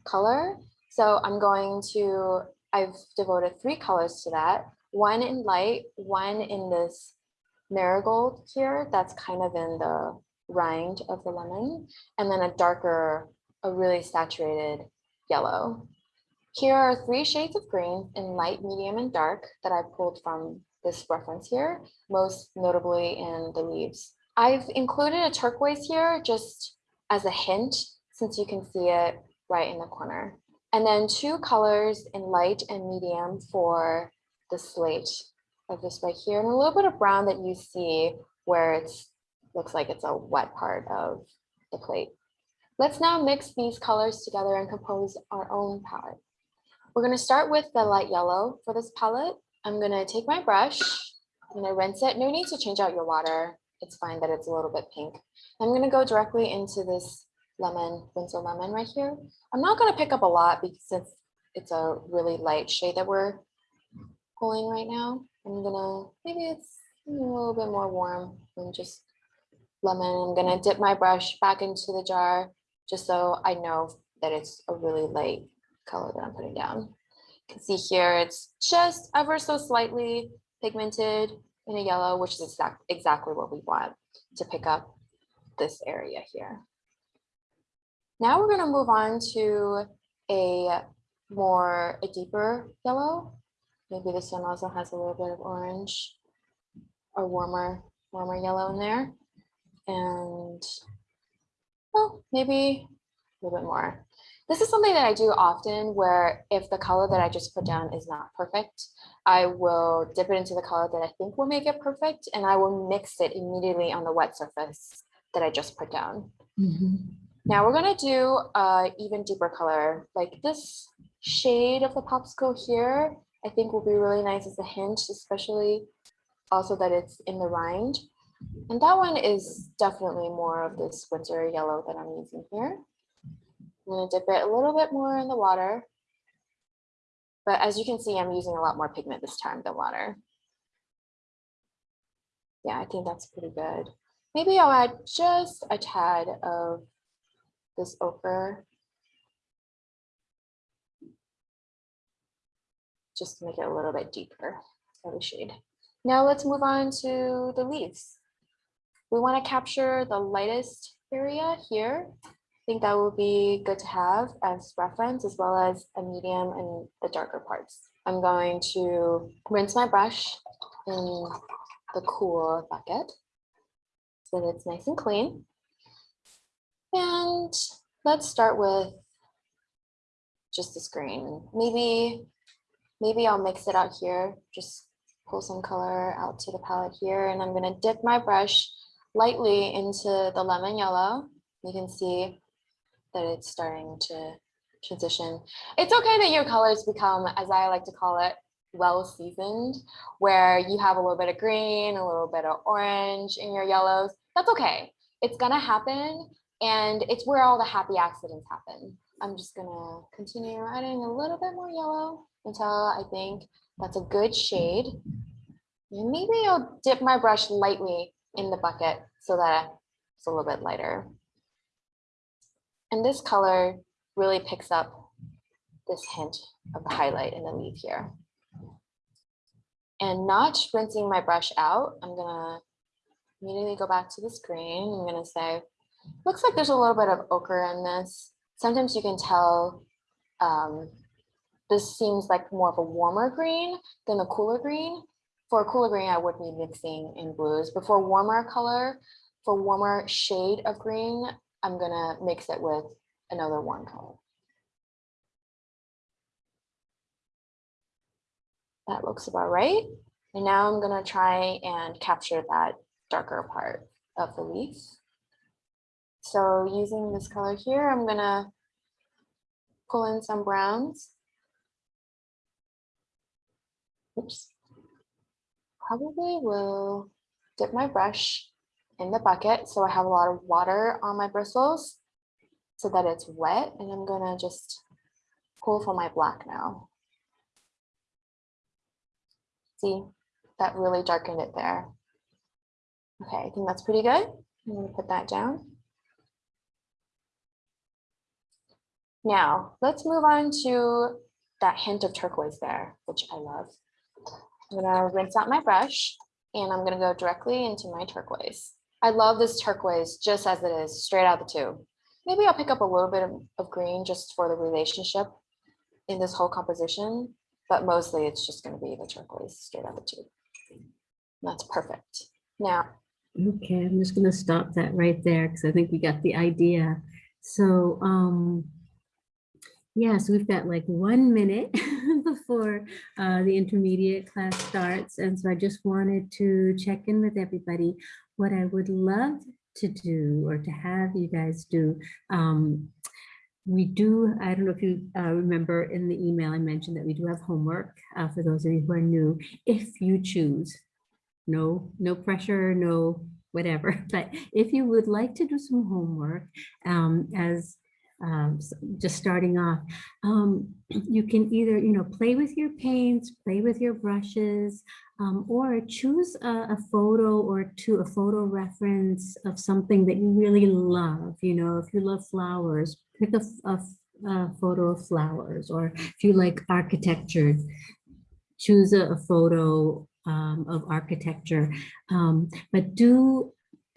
color. So I'm going to, I've devoted three colors to that. One in light, one in this marigold here, that's kind of in the rind of the lemon, and then a darker, a really saturated yellow. Here are three shades of green in light, medium, and dark that I pulled from this reference here, most notably in the leaves. I've included a turquoise here just as a hint, since you can see it right in the corner. And then two colors in light and medium for the slate of this right here, and a little bit of brown that you see where it's looks like it's a wet part of the plate. Let's now mix these colors together and compose our own palette. We're gonna start with the light yellow for this palette. I'm gonna take my brush, I'm gonna rinse it. No need to change out your water. It's fine that it's a little bit pink. I'm gonna go directly into this lemon, Winsor lemon right here. I'm not gonna pick up a lot because it's, it's a really light shade that we're pulling right now. I'm gonna, maybe it's a little bit more warm than just lemon. I'm gonna dip my brush back into the jar just so I know that it's a really light color that I'm putting down. You can see here it's just ever so slightly pigmented in a yellow, which is exact, exactly what we want to pick up this area here. Now we're gonna move on to a more, a deeper yellow. Maybe this one also has a little bit of orange or warmer, warmer yellow in there. And well, maybe a little bit more. This is something that I do often where if the color that I just put down is not perfect, I will dip it into the color that I think will make it perfect and I will mix it immediately on the wet surface that I just put down. Mm-hmm. Now we're gonna do a even deeper color, like this shade of the popsicle here, I think will be really nice as a hint, especially also that it's in the rind. And that one is definitely more of this Winsor yellow that I'm using here. I'm gonna dip it a little bit more in the water. But as you can see, I'm using a lot more pigment this time than water. Yeah, I think that's pretty good. Maybe I'll add just a tad of this ochre. Just to make it a little bit deeper of a shade. Now let's move on to the leaves. We want to capture the lightest area here. I think that will be good to have as reference as well as a medium and the darker parts. I'm going to rinse my brush in the cool bucket so that it's nice and clean. And let's start with just the screen. Maybe, maybe I'll mix it out here, just pull some color out to the palette here. And I'm gonna dip my brush lightly into the lemon yellow. You can see that it's starting to transition. It's okay that your colors become, as I like to call it, well seasoned, where you have a little bit of green, a little bit of orange in your yellows. That's okay. It's gonna happen and it's where all the happy accidents happen. I'm just gonna continue adding a little bit more yellow until I think that's a good shade. And maybe I'll dip my brush lightly in the bucket so that it's a little bit lighter. And this color really picks up this hint of the highlight in the leaf here. And not rinsing my brush out, I'm gonna immediately go back to the screen. I'm gonna say, looks like there's a little bit of ochre in this. Sometimes you can tell um, this seems like more of a warmer green than a cooler green. For a cooler green, I would be mixing in blues, but for warmer color, for warmer shade of green, I'm gonna mix it with another warm color. That looks about right. And now I'm gonna try and capture that darker part of the leaf. So using this color here, I'm gonna pull in some browns. Oops. Probably will dip my brush in the bucket so I have a lot of water on my bristles so that it's wet and I'm gonna just pull for my black now. See, that really darkened it there. Okay, I think that's pretty good. I'm gonna put that down. Now, let's move on to that hint of turquoise there, which I love. I'm gonna rinse out my brush and I'm gonna go directly into my turquoise. I love this turquoise just as it is, straight out the tube. Maybe I'll pick up a little bit of, of green just for the relationship in this whole composition, but mostly it's just gonna be the turquoise straight out the tube. That's perfect. Now, Okay, I'm just gonna stop that right there because I think we got the idea. So, um, yeah, so we've got like one minute [laughs] before uh, the intermediate class starts. And so I just wanted to check in with everybody. What I would love to do or to have you guys do, um, we do, I don't know if you uh, remember in the email I mentioned that we do have homework uh, for those of you who are new, if you choose no, no pressure, no whatever. [laughs] But if you would like to do some homework um, as um, s- just starting off, um, you can either, you know, play with your paints, play with your brushes, um, or choose a, a photo or two, a photo reference of something that you really love. You know, if you love flowers, pick a photo of flowers, or if you like architecture, choose a, a photo um, of architecture, um, but do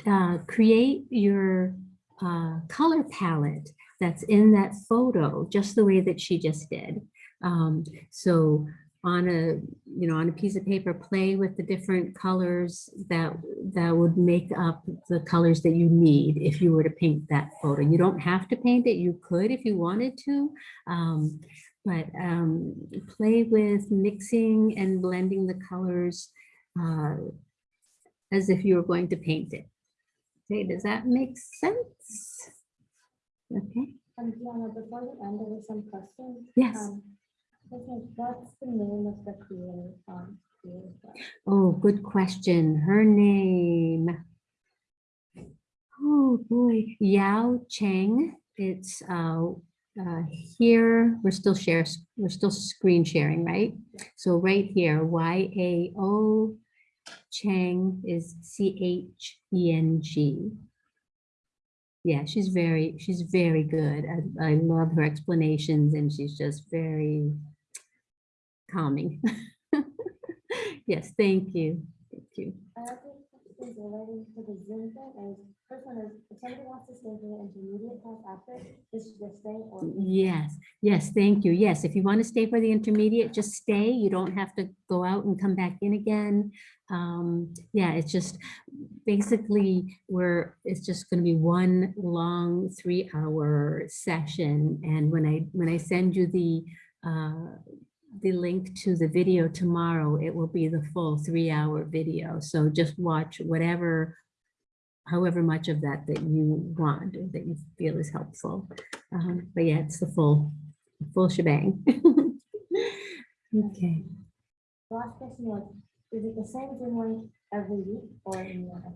uh, create your uh, color palette that's in that photo, just the way that she just did. Um, so on a, you know, on a piece of paper, play with the different colors that, that would make up the colors that you need if you were to paint that photo. You don't have to paint it. You could if you wanted to. Um, but um, play with mixing and blending the colors uh, as if you were going to paint it. Okay, does that make sense? Okay, And Diana, before you end, there were some questions. yes. Um, What's the name of the creator? um, creator? Oh, good question. Her name. Oh, boy, Yao Cheng. It's uh, uh, here, we're still share, we're still screen sharing, right? So right here, Y A O Cheng is C H E N G. Yeah, she's very, she's very good. I, I love her explanations and she's just very calming. [laughs] Yes, thank you. Thank you. I also have questions relating to the Zoom thing. Is first one is, if somebody wants to stay for the intermediate class after, this should just stay or. Yes, yes, thank you. Yes, if you want to stay for the intermediate, just stay. You don't have to go out and come back in again. Um, yeah, it's just basically we're, it's just going to be one long three-hour session. And when I, when I send you the, uh, the link to the video tomorrow, it will be the full three-hour video. So just watch whatever, however much of that that you want, or that you feel is helpful. Um, But yeah, it's the full, full shebang. [laughs] Okay, Last question was, is it the same Zoom link every week or?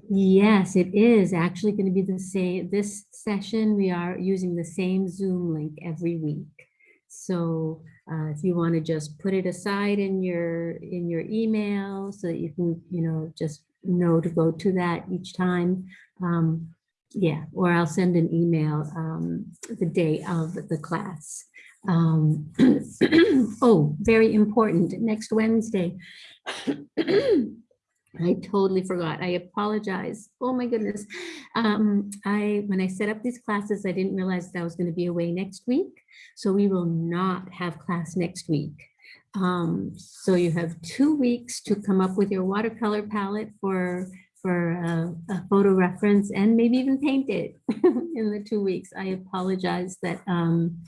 yes, it is actually going to be the same, this session, we are using the same Zoom link every week. So uh, if you want to just put it aside in your, in your email so that you can, you know, just know to go to that each time. um, Yeah, or I'll send an email um, the day of the class. Um, [clears throat] Oh, very important, next Wednesday. [clears throat] I totally forgot. I apologize. Oh my goodness. Um, I, when I set up these classes, I didn't realize that I was going to be away next week. So we will not have class next week. Um, so you have two weeks to come up with your watercolor palette for, for a, a photo reference and maybe even paint it [laughs] in the two weeks. I apologize that, um,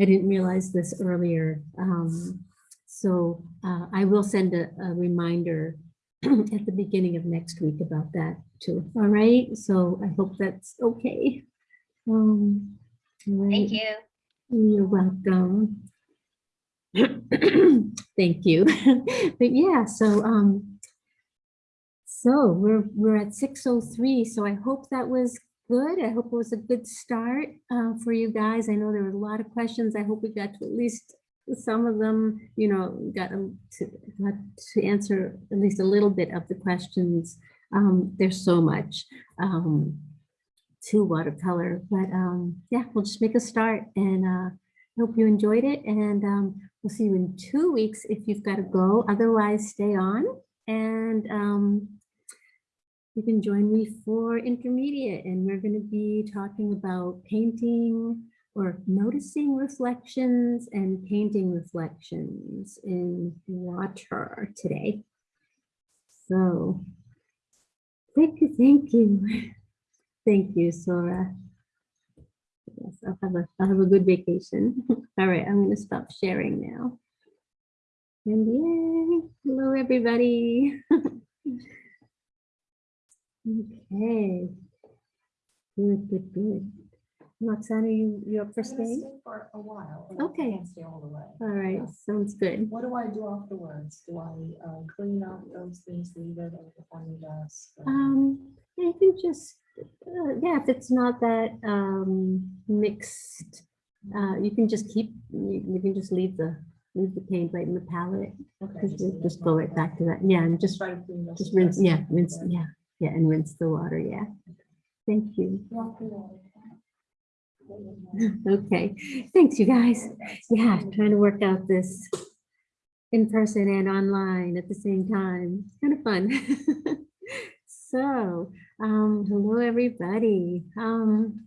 I didn't realize this earlier. Um, so uh, I will send a, a reminder [clears throat] at the beginning of next week about that too. All right, so I hope that's okay. Um, all Thank you. You're welcome. [clears throat] Thank you. [laughs] But yeah, so um, so we're we're at 6:03, so I hope that was good. I hope it was a good start uh, for you guys. I know there were a lot of questions. I hope we got to at least some of them, you know, got to, got to answer at least a little bit of the questions. Um, there's so much um, to watercolor, but um, yeah, we'll just make a start and uh, hope you enjoyed it. And um, we'll see you in two weeks if you've got to go. Otherwise, stay on and um, you can join me for intermediate and we're going to be talking about painting or noticing reflections and painting reflections in water today. So thank you, thank you. [laughs] Thank you, Sora. Yes, I'll have a, I'll have a good vacation. [laughs] All right, I'm gonna stop sharing now. And yay, hello, everybody. [laughs] Okay. Good, good, good. Roxana, you, you up for staying? stay For a while. I Okay. can't Stay all the way. All right, sounds good. What do I do afterwards? Do I uh, clean up those things, leave it at the front desk? or- Um, I can just, uh, yeah, if it's not that um mixed, uh, you can just keep, you, you can just leave the, leave the paint right in the palette. Okay, Just, leave it just go right back to that. Yeah, and just, Try to clean those just rinse, yeah, rinse, yeah, yeah, and rinse the water, yeah. Thank you. [laughs] Okay, thanks, you guys. Yeah, trying to work out this in person and online at the same time. It's kind of fun. [laughs] So, um, hello, everybody. Um,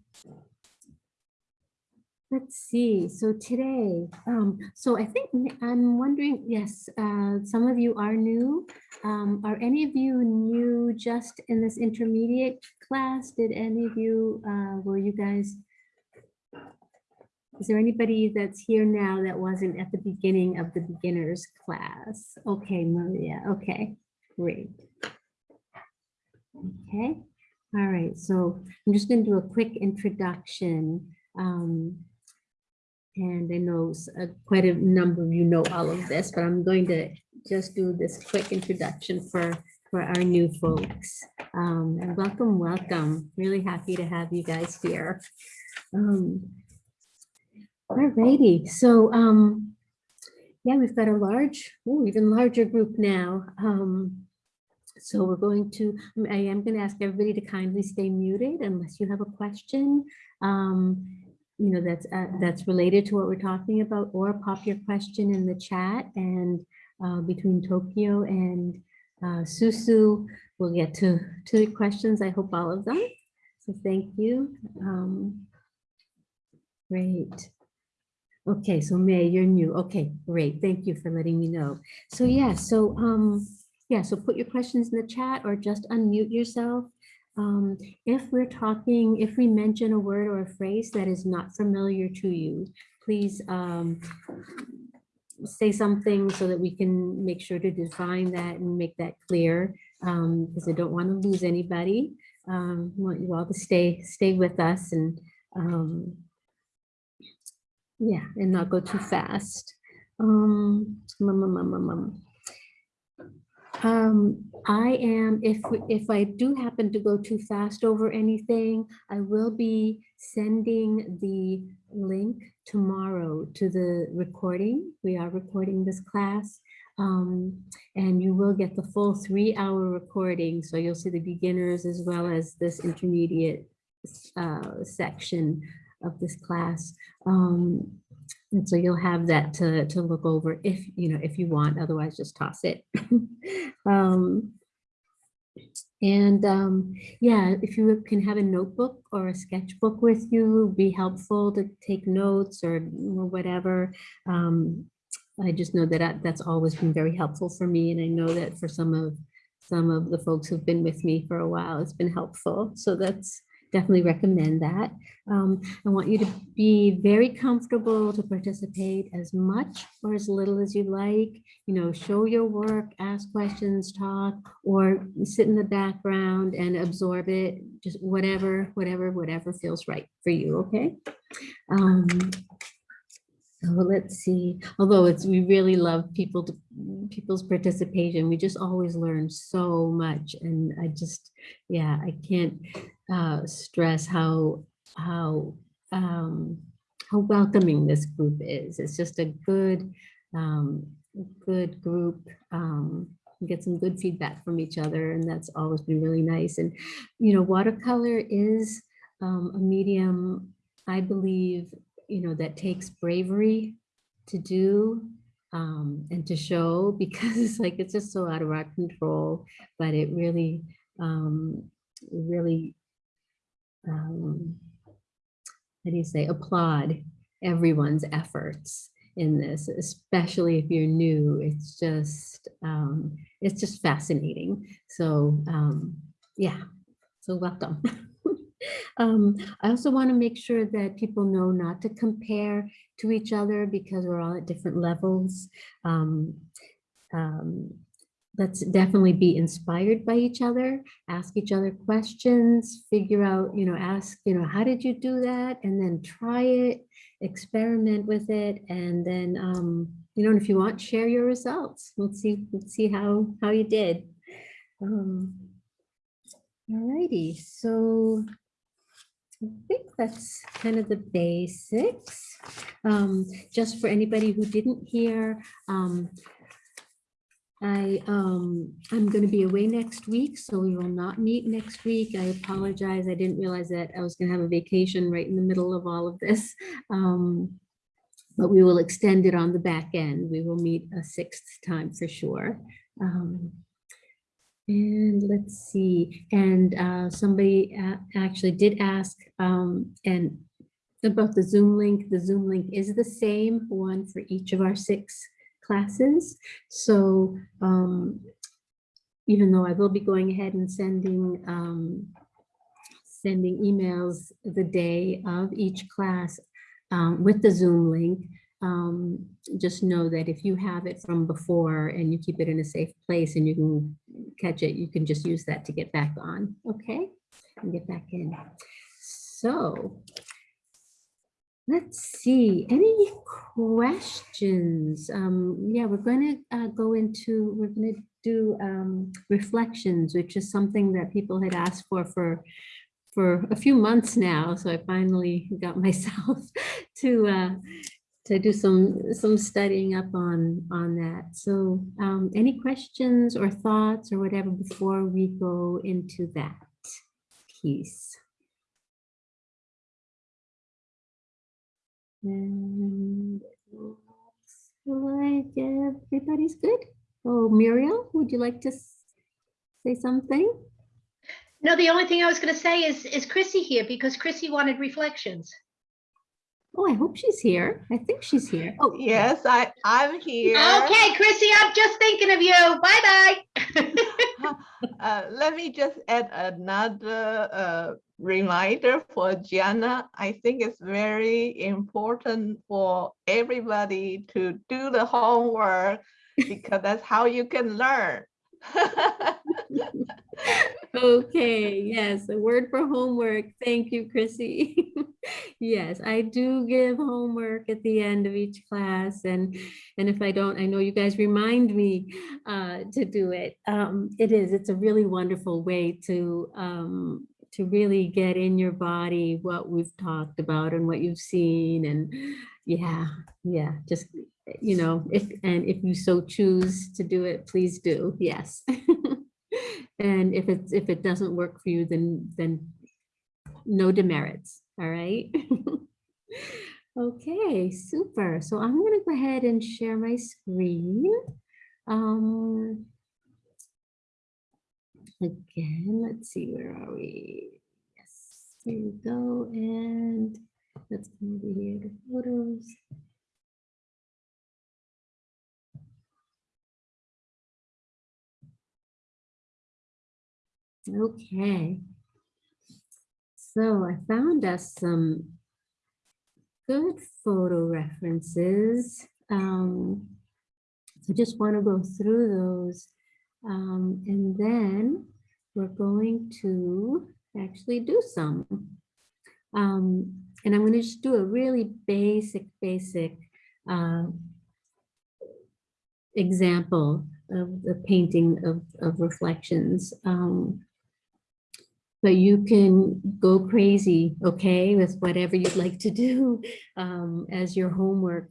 let's see. So today, um, so I think I'm wondering, yes, uh, some of you are new. Um, are any of you new just in this intermediate class? Did any of you, uh, were you guys is there anybody that's here now that wasn't at the beginning of the beginners class? Okay, Maria, okay, great. Okay, all right, so I'm just gonna do a quick introduction. um, And I know uh, quite a number of you know all of this, but I'm going to just do this quick introduction for, for our new folks. Um, And welcome, welcome, really happy to have you guys here. Um, Alrighty, so, um, yeah, we've got a large, ooh, even larger group now. Um, so we're going to, I am gonna ask everybody to kindly stay muted unless you have a question. Um, you know, that's, uh, that's related to what we're talking about, or pop your question in the chat and, uh, between Tokyo and, uh, Susu, we'll get to, to the questions, I hope all of them. So thank you. Um, Great. Okay, so May, you're new. Okay, great. Thank you for letting me know. So yeah, so um, yeah, so put your questions in the chat or just unmute yourself. Um, if we're talking, if we mention a word or a phrase that is not familiar to you, please um, say something so that we can make sure to define that and make that clear. Um, because I don't want to lose anybody. Um, I want you all to stay, stay with us and um, yeah, and not go too fast. Um, mum, mum, mum, mum, mum. Um, I am, if, if I do happen to go too fast over anything, I will be sending the link tomorrow to the recording. We are recording this class. Um, and you will get the full three hour recording. So you'll see the beginners as well as this intermediate uh, section of this class. Um, and so you'll have that to, to look over if, you know, if you want, otherwise just toss it. [laughs] Um, and um, yeah, if you can have a notebook or a sketchbook with you, be helpful to take notes or, or whatever. Um, I just know that I- that's always been very helpful for me. And I know that for some of, some of the folks who've been with me for a while, it's been helpful. So that's definitely recommend that. Um, I want you to be very comfortable to participate as much or as little as you like. You know, show your work, ask questions, talk, or sit in the background and absorb it. Just whatever, whatever, whatever feels right for you, okay? Um, so let's see, although it's, we really love people to, people's participation. We just always learn so much and I just, yeah, I can't uh, stress how, how um, how welcoming this group is. It's just a good, um, good group. Um, get some good feedback from each other and that's always been really nice. And, you know, watercolor is um, a medium, I believe, you know, that takes bravery to do um, and to show [laughs] because it's like, it's just so out of our control, but it really, um, really, um, how do you say, applaud everyone's efforts in this, especially if you're new. It's just, um, it's just fascinating. So, um, yeah, so welcome. [laughs] Um, I also want to make sure that people know not to compare to each other because we're all at different levels. Um, um, let's definitely be inspired by each other, ask each other questions, figure out, you know, ask, you know, how did you do that? And then try it, experiment with it. And then, um, you know, and if you want, share your results. Let's see, let's see how, how you did. Um, Alrighty, so I think that's kind of the basics. Um, just for anybody who didn't hear, um, I, um, I'm going to be away next week, so we will not meet next week. I apologize. I didn't realize that I was going to have a vacation right in the middle of all of this. Um, but we will extend it on the back end. We will meet a sixth time for sure. Um, and let's see, and uh, somebody a- actually did ask, um, and about the Zoom link, the Zoom link is the same one for each of our six classes. So um, even though I will be going ahead and sending um, sending emails the day of each class um, with the Zoom link, um, just know that if you have it from before and you keep it in a safe place and you can catch it, you can just use that to get back on, okay? And get back in. So let's see, any questions? Um, yeah, we're going to uh, go into, we're going to do um, reflections, which is something that people had asked for for for a few months now. So I finally got [laughs] myself to uh, to do some some studying up on on that. So um, any questions or thoughts or whatever before we go into that piece? And looks like everybody's good. Oh, Muriel, would you like to say something? No, the only thing I was going to say is, is Chrissy here because Chrissy wanted reflections. Oh, I hope she's here. I think she's here. Oh, Yes, I, I'm here. Okay, Chrissy, I'm just thinking of you. Bye-bye. [laughs] Uh, let me just add another uh, reminder for Gianna. I think it's very important for everybody to do the homework because that's how you can learn. [laughs] Okay, yes, a word for homework. Thank you, Chrissy. [laughs] Yes, I do give homework at the end of each class and and if I don't, I know you guys remind me uh, to do it. Um, It is, it's a really wonderful way to um, to really get in your body what we've talked about and what you've seen and yeah, yeah, just, you know, if and if you so choose to do it, please do, yes. [laughs] And if it's, if it doesn't work for you, then, then no demerits, all right? [laughs] Okay, super. So I'm gonna go ahead and share my screen. Um, Again, let's see, where are we? Yes, here we go, and let's come over here to photos. Okay. So I found us some good photo references. Um, I just want to go through those. Um, and then we're going to actually do some. Um, and I'm going to just do a really basic, basic uh, example of the painting of, of reflections. Um, but you can go crazy, okay, with whatever you'd like to do [laughs] um, as your homework.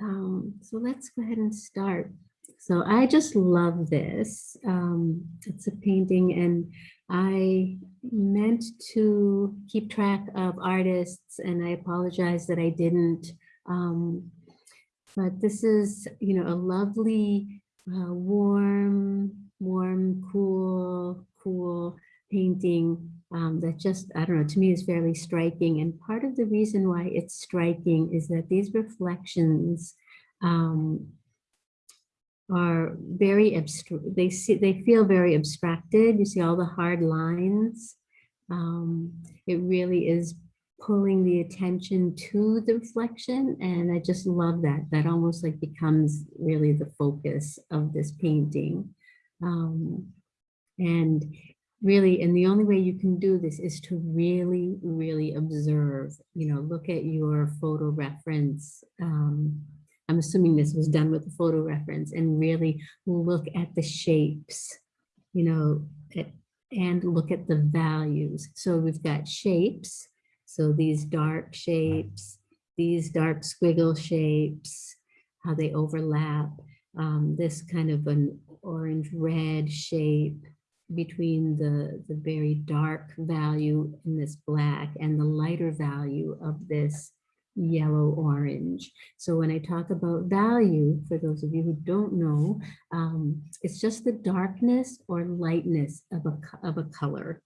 Um, so let's go ahead and start. So I just love this. Um, it's a painting and I meant to keep track of artists and I apologize that I didn't. Um, but this is, you know, a lovely, uh, warm, warm, cool, cool painting um, that just, I don't know, to me is fairly striking. And part of the reason why it's striking is that these reflections um, are very abstract, they see, they feel very abstracted. You see all the hard lines. Um, it really is pulling the attention to the reflection. And I just love that. That almost like becomes really the focus of this painting. Um, and really, and the only way you can do this is to really, really observe, you know, look at your photo reference. Um, I'm assuming this was done with the photo reference and really look at the shapes, you know, a- and look at the values. So we've got shapes. So these dark shapes, these dark squiggle shapes, how they overlap, um, this kind of an orange red shape between the, the very dark value in this black and the lighter value of this yellow orange. So when I talk about value, for those of you who don't know, um, it's just the darkness or lightness of a, of a color.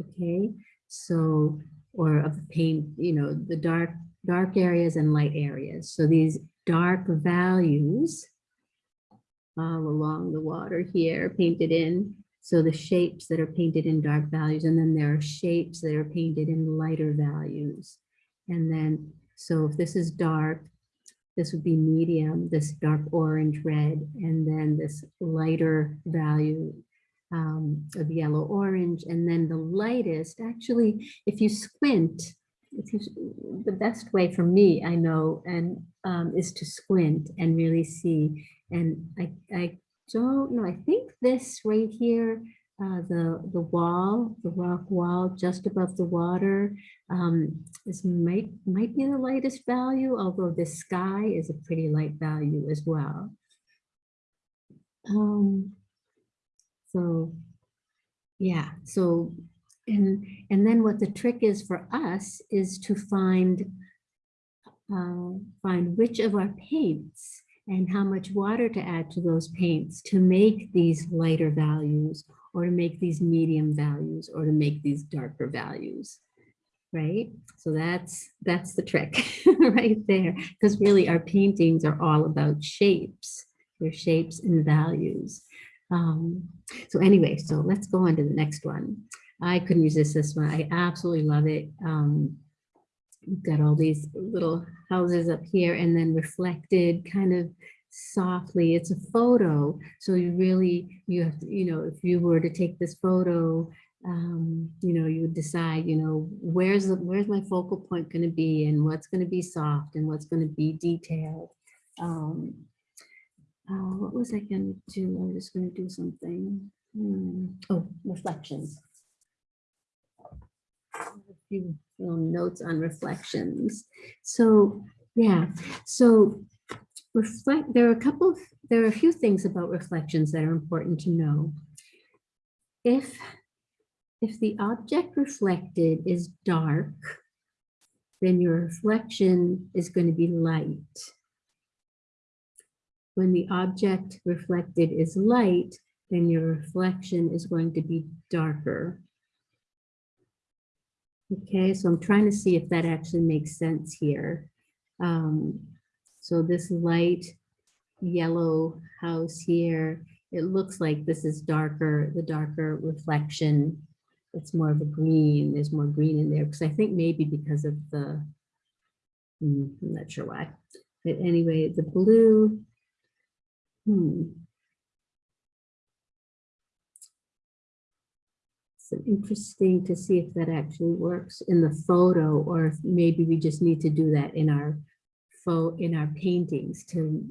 Okay, so, or of paint, you know, the dark, dark areas and light areas. So these dark values all along the water here painted in. So the shapes that are painted in dark values, and then there are shapes that are painted in lighter values. And then, so if this is dark, this would be medium, this dark orange red, and then this lighter value um, of yellow orange. And then the lightest, actually, if you squint, the best way for me, I know, and um, is to squint and really see. And I, I don't know, I think this right here, uh, the, the wall, the rock wall just above the water, um, this might, might be the lightest value, although the sky is a pretty light value as well. Um, so, yeah, so, and, and then what the trick is for us is to find, uh, find which of our paints and how much water to add to those paints to make these lighter values or to make these medium values or to make these darker values right? So that's that's the trick [laughs] right there because really our paintings are all about shapes. They're shapes and values. Um so anyway so let's go on to the next one. I couldn't resist this one. I absolutely love it. Um You've got all these little houses up here and then reflected kind of softly. It's a photo. So you really, you have to, you know, if you were to take this photo, um, you know, you would decide, you know, where's the, where's my focal point going to be and what's going to be soft and what's going to be detailed. Um, uh, what was I going to do? I was just going to do something. Hmm. Oh, reflections. Little notes on reflections. So, yeah, so reflect, there are a couple, of there are a few things about reflections that are important to know. If, if the object reflected is dark, then your reflection is going to be light. When the object reflected is light, then your reflection is going to be darker. Okay, so I'm trying to see if that actually makes sense here. Um, so this light yellow house here, it looks like this is darker, the darker reflection. It's more of a green, there's more green in there, because I think maybe because of the, hmm, I'm not sure why. But anyway, the blue, hmm, interesting to see if that actually works in the photo or if maybe we just need to do that in our in our paintings to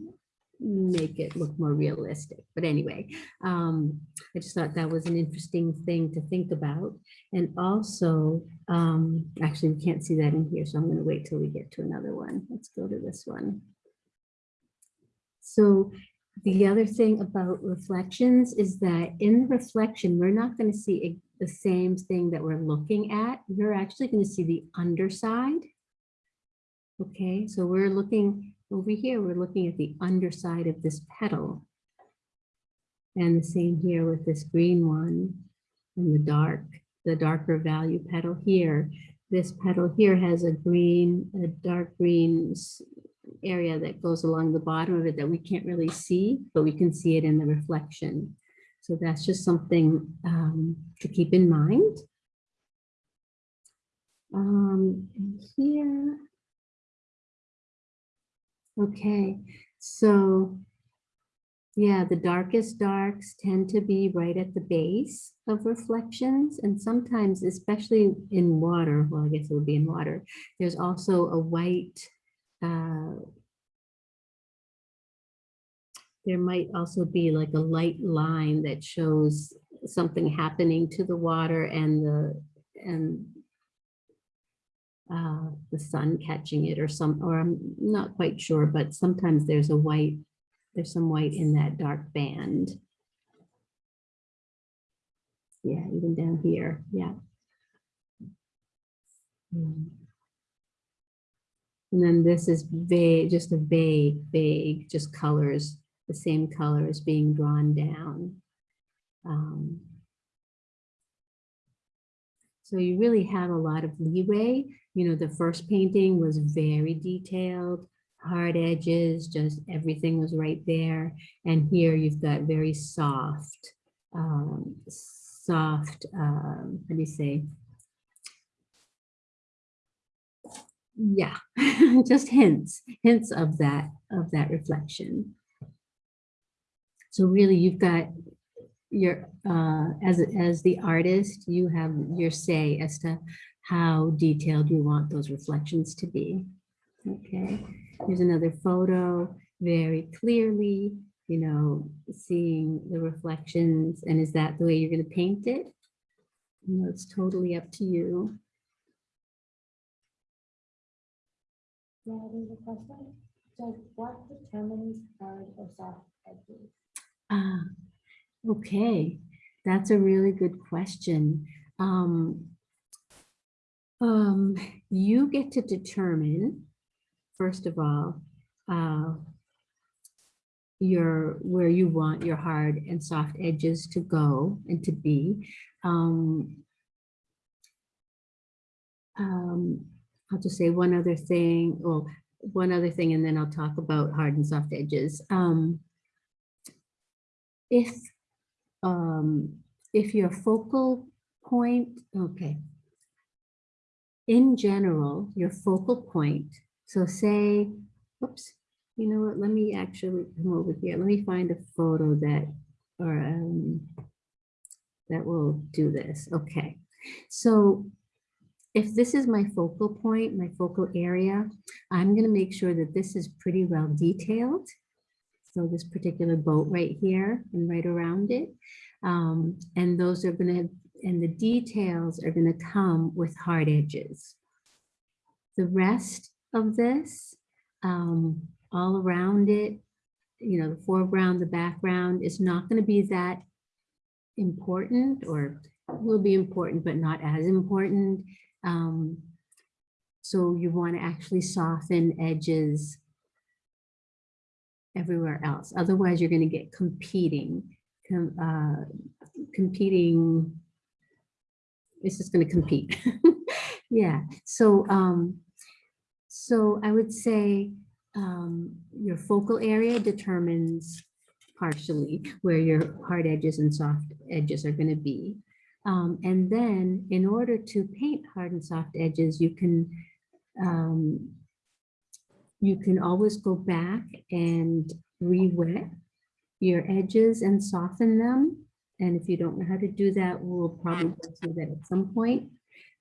make it look more realistic. But anyway, um, I just thought that was an interesting thing to think about. And also, um, actually, we can't see that in here, so I'm gonna wait till we get to another one. Let's go to this one. So the other thing about reflections is that in reflection, we're not gonna see e- the same thing that we're looking at. You're actually gonna see the underside. Okay, so we're looking over here, we're looking at the underside of this petal. And the same here with this green one and the dark, the darker value petal here. This petal here has a green, a dark green area that goes along the bottom of it that we can't really see, but we can see it in the reflection. So that's just something um, to keep in mind. Um, and here. Okay, so yeah, the darkest darks tend to be right at the base of reflections and sometimes, especially in water, well, I guess it would be in water, there's also a white uh, there might also be like a light line that shows something happening to the water and the and uh, the sun catching it or some, or I'm not quite sure, but sometimes there's a white, there's some white in that dark band. Yeah, even down here, yeah. And then this is vague, just a vague, vague, just colors, the same colors being drawn down. Um, so you really have a lot of leeway. You know, the first painting was very detailed, hard edges, just everything was right there. And here you've got very soft, um, soft, um, how do you say? Yeah, [laughs] just hints, hints of that, of that reflection. So really you've got your, uh, as, as the artist, you have your say as to how detailed you want those reflections to be. Okay, here's another photo, very clearly, you know, seeing the reflections. And is that the way you're gonna paint it? You know, it's totally up to you. Yeah, there's a question. So what determines hard or soft edges? Ah, okay, that's a really good question. Um, um, you get to determine, first of all, uh, your, where you want your hard and soft edges to go and to be. Um, um, I'll just say one other thing, well, one other thing, and then I'll talk about hard and soft edges. Um, if, um, if your focal point, okay. In general, your focal point, so say, whoops, you know what, let me actually come over here. Let me find a photo that, or, um, that will do this. Okay. So if this is my focal point, my focal area, I'm going to make sure that this is pretty well detailed. So this particular boat right here and right around it. Um, and those are going to, and the details are going to come with hard edges. The rest of this, um, all around it, you know, the foreground, the background is not going to be that important or will be important, but not as important. Um, so you want to actually soften edges everywhere else. Otherwise, you're going to get competing, com, uh, competing. It's just going to compete. [laughs] yeah. So, um, so I would say um, your focal area determines partially where your hard edges and soft edges are going to be. Um, and then in order to paint hard and soft edges, you can um, you can always go back and re-wet your edges and soften them. And if you don't know how to do that, we'll probably go through that at some point.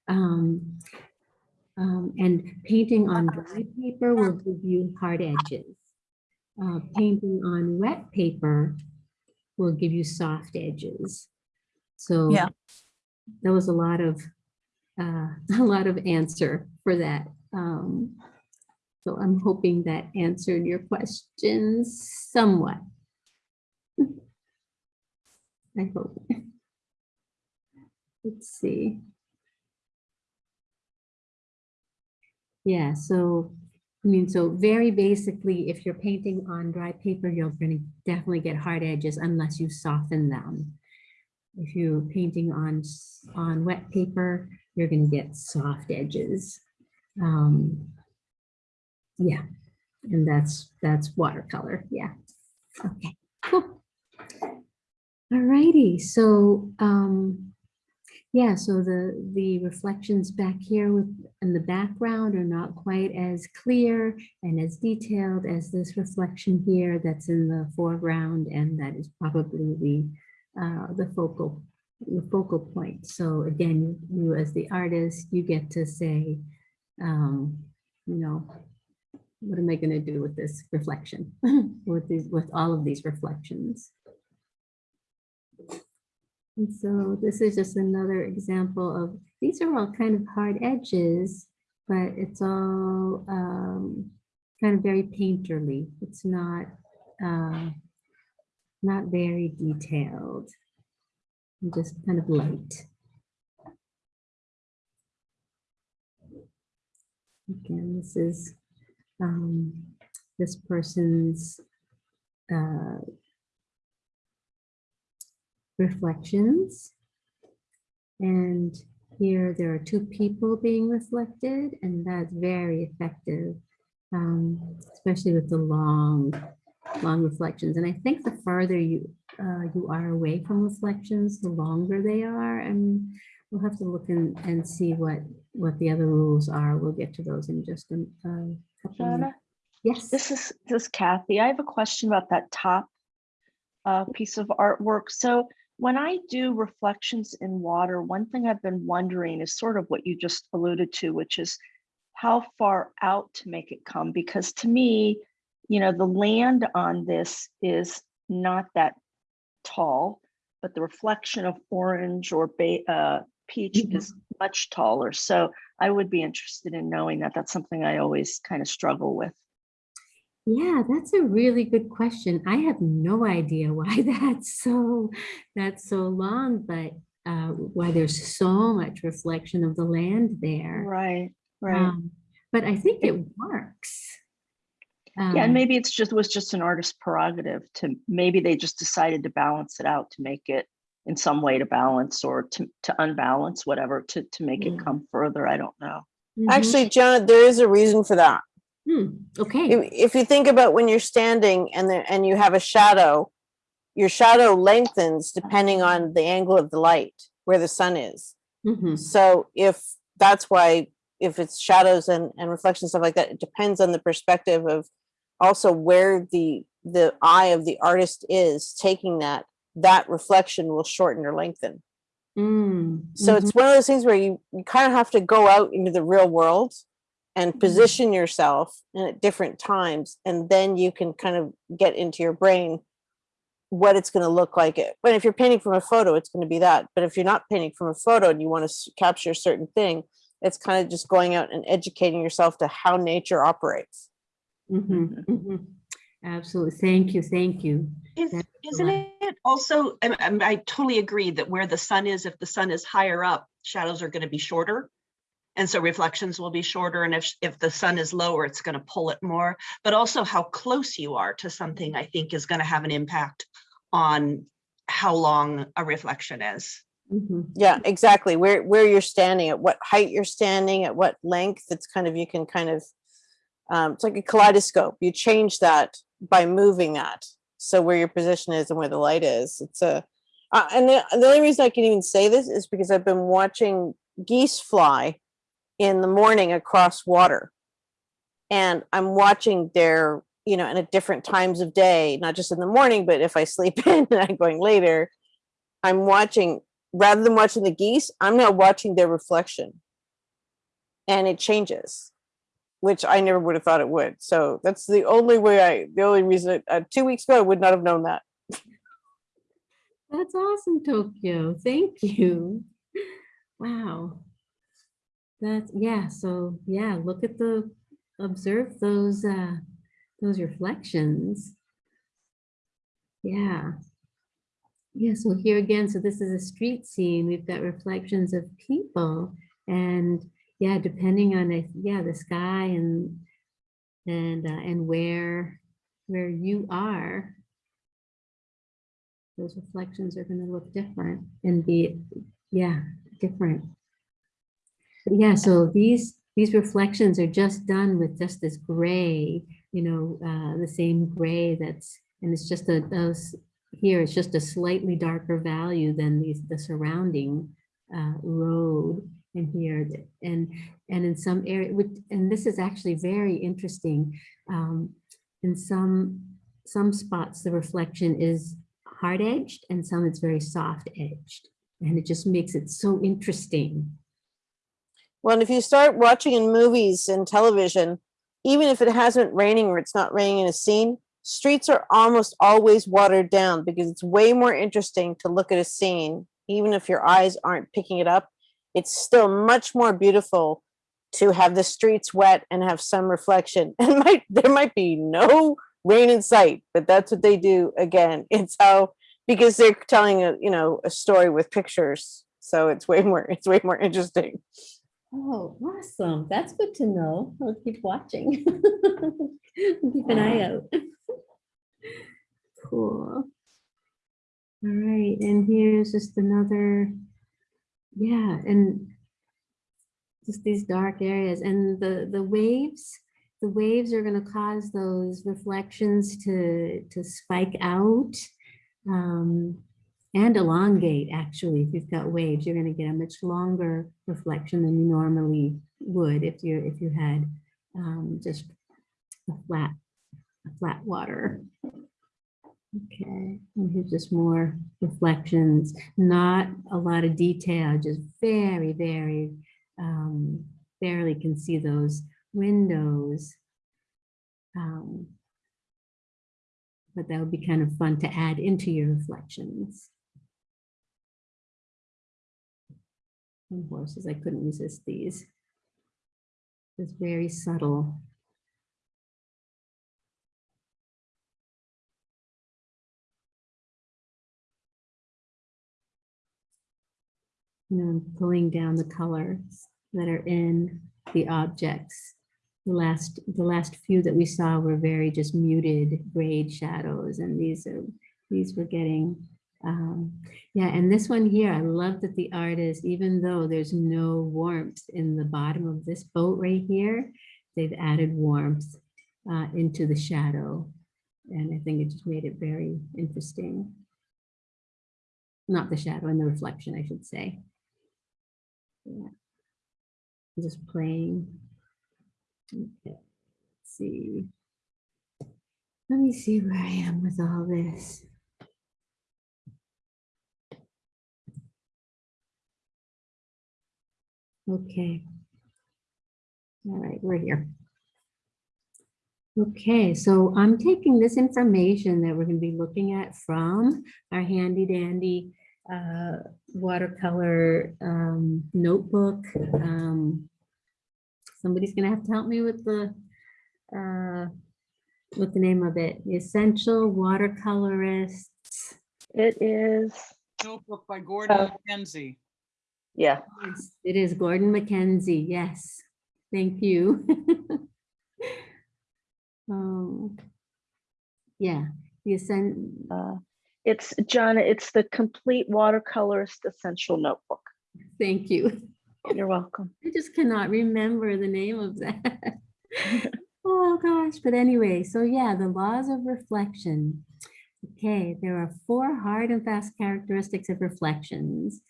Um, um, and painting on dry paper will give you hard edges. uh, painting on wet paper will give you soft edges. So Yeah. that was a lot of, uh, [laughs] a lot of answer for that. Um, So I'm hoping that answered your questions somewhat. [laughs] I hope. Let's see. Yeah, so, I mean, so very basically, if you're painting on dry paper, you're gonna definitely get hard edges unless you soften them. If you're painting on, on wet paper, you're gonna get soft edges. Um, Yeah, and that's, that's watercolor, yeah. Okay, cool. All righty. so, um, yeah, so the, the reflections back here with, in the background are not quite as clear and as detailed as this reflection here that's in the foreground, and that is probably the, uh, the focal, the focal point. So again, you as the artist, you get to say, um, you know, what am I gonna do with this reflection? [laughs] With these, with all of these reflections? And so this is just another example of, these are all kind of hard edges, but it's all um, kind of very painterly. It's not, uh, not very detailed. Just kind of light. Again, this is um, this person's uh, reflections. And here there are two people being reflected and that's very effective, um, especially with the long, long reflections. And I think the farther you, uh, you are away from reflections, the longer they are. And we'll have to look and, and see what, what the other rules are. We'll get to those in just a a Shauna, minutes. Yes. this is, this is Kathy. I have a question about that top uh, piece of artwork. So when I do reflections in water, one thing I've been wondering is sort of what you just alluded to, which is how far out to make it come? Because to me, you know, the land on this is not that tall, but the reflection of orange or uh, peach Mhm. is much taller. So I would be interested in knowing that. That's something I always kind of struggle with. Yeah, that's a really good question. I have no idea why [laughs] that's so, that's so long, but uh, why there's so much reflection of the land there. Right, right. Um, But I think it works. Yeah, and Um, maybe it's just, was just an artist's prerogative to, maybe they just decided to balance it out to make it in some way to balance or to, to unbalance, whatever, to, to make it Mm. come further. I don't know. mhm. Actually, Janet, there is a reason for that. Hmm, Okay, If, if you think about when you're standing and there, and you have a shadow, your shadow lengthens depending on the angle of the light, where the sun is. mhm, So if that's why, if it's shadows and, and reflections, stuff like that, it depends on the perspective of also where the, the eye of the artist is taking that, that reflection will shorten or lengthen. mm, So it's one of those things where you, you kind of have to go out into the real world and position yourself and at different times, and then you can kind of get into your brain what it's going to look like. It. But if you're painting from a photo, it's going to be that. But if you're not painting from a photo and you want to capture a certain thing, it's kind of just going out and educating yourself to how nature operates. mhm, mhm. Absolutely. Thank you, thank you. Is, isn't it also, I, I- I totally agree that where the sun is, if the sun is higher up, shadows are going to be shorter. And so reflections will be shorter. And if, if the sun is lower, it's going to pull it more. But also how close you are to something, I think is going to have an impact on how long a reflection is. Mhm, Yeah, exactly. Where where you're standing, at what height you're standing, at what length. It's kind of you can kind of um, it's like a kaleidoscope. You change that by moving that. So where your position is and where the light is. It's a uh, and the, the only reason I can even say this is because I've been watching geese fly in the morning across water, and I'm watching their you know and at different times of day, not just in the morning, but if I sleep [laughs] in and I'm going later, I'm watching rather than watching the geese, I'm now watching their reflection. And it changes. Which I never would have thought it would. So that's the only way I, the only reason, uh, two weeks ago, I would not have known that. That's awesome, Tokyo. Thank you. Wow. That's, yeah, so, yeah, look at the, observe those, uh, those reflections. Yeah. Yeah, so here again, so this is a street scene. We've got reflections of people and yeah, depending on if, yeah, the sky and and uh, and where where you are, those reflections are going to look different and be yeah different. But yeah, so these these reflections are just done with just this gray, you know, uh, the same gray that's and it's just a those here it's just a slightly darker value than these the surrounding uh, road and here and and in some area which and this is actually very interesting um, in some some spots the reflection is hard edged and some it's very soft edged and it just makes it so interesting Well, and if you start watching in movies and television, even if it hasn't raining or it's not raining in a scene, streets are almost always watered down because it's way more interesting to look at a scene, even if your eyes aren't picking it up. It's still much more beautiful to have the streets wet and have some reflection. [laughs] And might there might be no rain in sight, but that's what they do again. [laughs] It's how because they're telling a you know a story with pictures. So it's way more it's way more interesting. oh awesome that's good to know i'll keep watching [laughs] keep an eye out cool all right and here's just another yeah and just these dark areas and the the waves the waves are going to cause those reflections to to spike out um, and elongate actually. If you've got waves you're going to get a much longer reflection than you normally would if you if you had um, just a flat a flat water okay and here's just more reflections not a lot of detail just very very um, barely can see those windows um, but that would be kind of fun to add into your reflections and horses. I couldn't resist these. It's very subtle. You know, pulling down the colors that are in the objects. The last, the last few that we saw were very just muted grade shadows, and these are, these were getting um, yeah, and this one here, I love that the artist, even though there's no warmth in the bottom of this boat right here, they've added warmth uh, into the shadow. And I think it just made it very interesting. Not the shadow and the reflection, I should say. Yeah. Just playing. Okay, let's see. Let me see where I am with all this. Okay. All right, we're here. Okay, so I'm taking this information that we're going to be looking at from our handy dandy uh, watercolor um, notebook. Um, somebody's going to have to help me with the uh, with the name of it. The Essential Watercolorists. It is, Notebook by Gordon Uh, Mackenzie. yeah, Yes, It is Gordon Mackenzie. Yes, thank you. [laughs] Um, yeah, the ascent. uh, it's, John, it's the complete watercolorist essential notebook. Thank you. You're welcome. I just cannot remember the name of that. [laughs] Oh, gosh, but anyway, so yeah, the laws of reflection. Okay, there are four hard and fast characteristics of reflections.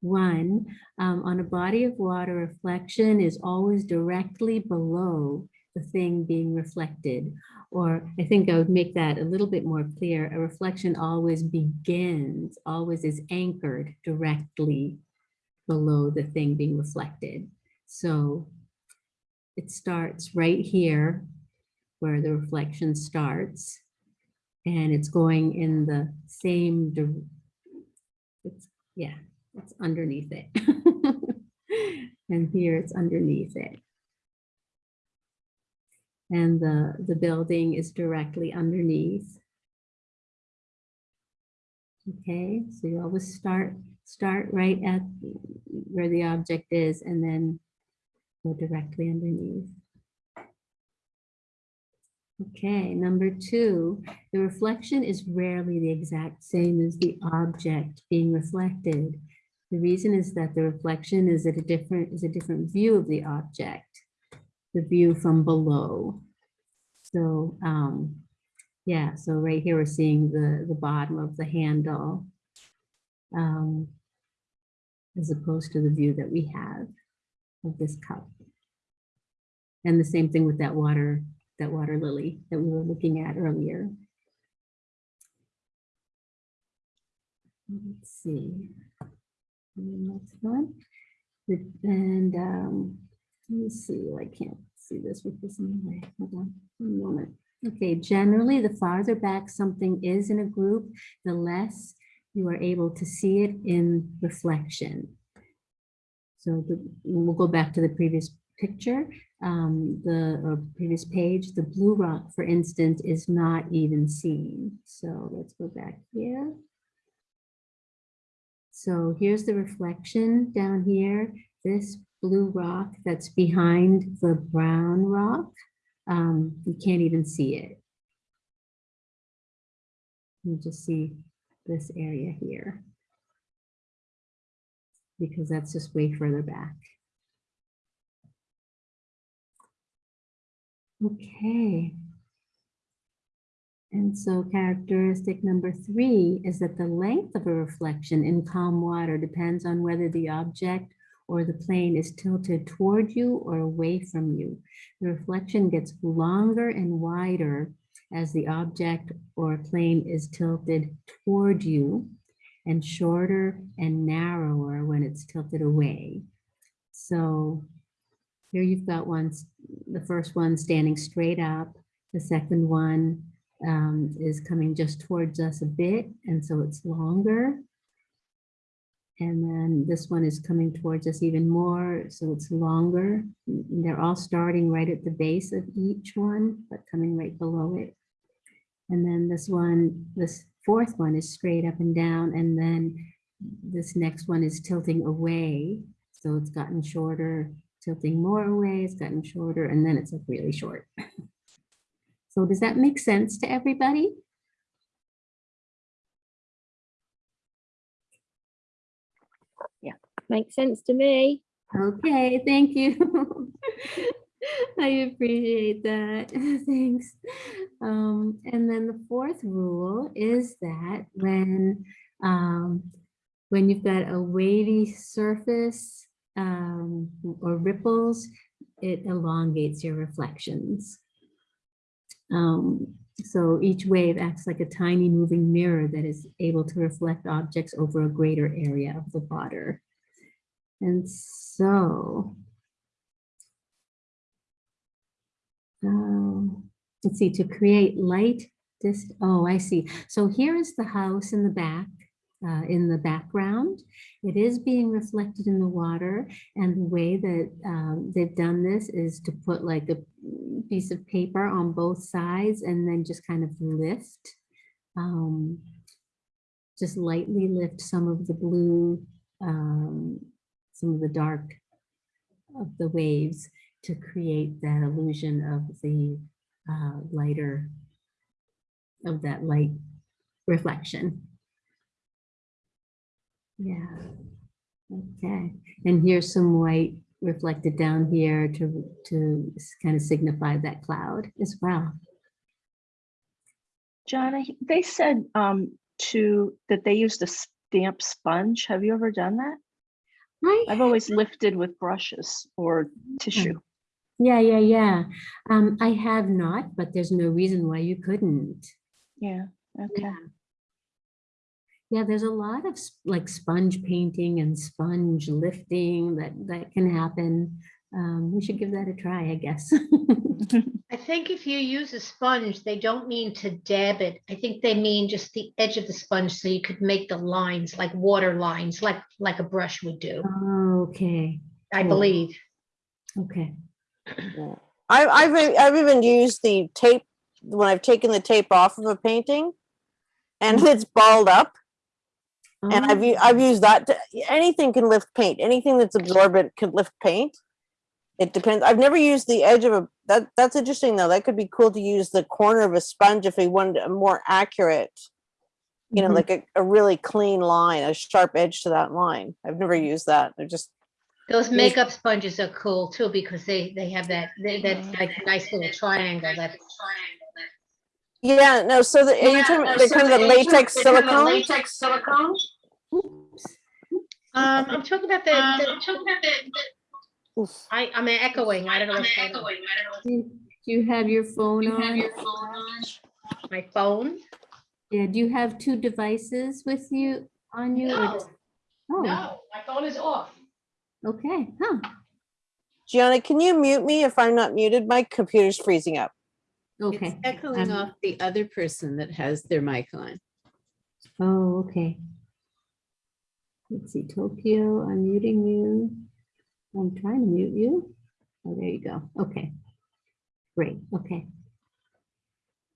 One, um, on a body of water, reflection is always directly below the thing being reflected. Or I think I would make that a little bit more clear. A reflection always begins, always is anchored directly below the thing being reflected. So it starts right here where the reflection starts. And it's going in the same, it's, yeah, it's underneath it. [laughs] And here it's underneath it. And the, the building is directly underneath. Okay, so you always start, start right at where the object is and then go directly underneath. Okay, number two, the reflection is rarely the exact same as the object being reflected. The reason is that the reflection is at a different, is a different view of the object, the view from below. So, um, yeah, so right here we're seeing the, the bottom of the handle. Um, as opposed to the view that we have of this cup. And the same thing with that water, that water lily that we were looking at earlier. Let's see. Next one. And um, let me see, I can't see this with this in the way. Hold on one moment. Okay, generally, the farther back something is in a group, the less you are able to see it in reflection. So the- we'll go back to the previous picture, um, the previous page, the blue rock, for instance, is not even seen. So let's go back here. So here's the reflection down here, this blue rock that's behind the brown rock. Um, you can't even see it. You just see this area here. Because that's just way further back. Okay. And so characteristic number three is that the length of a reflection in calm water depends on whether the object or the plane is tilted toward you or away from you. The reflection gets longer and wider as the object or plane is tilted toward you and shorter and narrower when it's tilted away. So here you've got one, the first one standing straight up. The second one um, is coming just towards us a bit, and so it's longer. And then this one is coming towards us even more, so it's longer. They're all starting right at the base of each one, but coming right below it. And then this one, this fourth one is straight up and down, and then this next one is tilting away. So it's gotten shorter, tilting more away, it's gotten shorter, and then it's like really short. [laughs] So does that make sense to everybody? Makes sense to me. Okay, thank you. [laughs] I appreciate that. [laughs] Thanks. Um, and then the fourth rule is that when um, when you've got a wavy surface um, or ripples, it elongates your reflections. Um, so each wave acts like a tiny moving mirror that is able to reflect objects over a greater area of the water. And so, um, let's see, to create light, this, oh, I see. So here is the house in the back, uh, in the background. It is being reflected in the water. And the way that um, they've done this is to put like a piece of paper on both sides and then just kind of lift, um, just lightly lift some of the blue um, some of the dark of the waves to create that illusion of the uh, lighter, of that light reflection. Yeah, okay. And here's some white reflected down here to, to kind of signify that cloud as well. John, they said um, to, that they used a stamp sponge. Have you ever done that? Right. I've always lifted with brushes or tissue. Yeah, yeah, yeah. Um, I have not, but there's no reason why you couldn't. Yeah, okay. Yeah. Yeah, there's a lot of like sponge painting and sponge lifting that, that can happen. Um, we should give that a try, I guess. [laughs] I think if you use a sponge, they don't mean to dab it. I think they mean just the edge of the sponge so you could make the lines like water lines, like, like a brush would do, Okay, I cool. believe. okay. I, I've, I've even used the tape, when I've taken the tape off of a painting and it's balled up and I've, Oh, I've used that, to- anything can lift paint, anything that's absorbent can lift paint. It depends. I've never used the edge of a, that, that's interesting though. That could be cool to use the corner of a sponge if we wanted a more accurate, you know, Mhm. like a, a really clean line, a sharp edge to that line. I've never used that. They're just, Those Yes. makeup sponges are cool too because they, they have that, they- that like nice little triangle that. yeah, no, so the, are you talking, they're kind of the latex silicone? The latex silicone. Oops. Um, I'm talking about the, the- Oof. I, I'm echoing, I don't know what's going on. Do do you have your phone on? My phone? Yeah, do you have two devices with you, on you? or No, just- Oh, my phone is off. okay, huh, Gianna, can you mute me if I'm not muted? My computer's freezing up. okay. It's echoing um, off the other person that has their mic on. Oh, okay. Let's see, Tokyo, I'm muting you. I'm trying to mute you. Oh, there you go. Okay. Great, okay.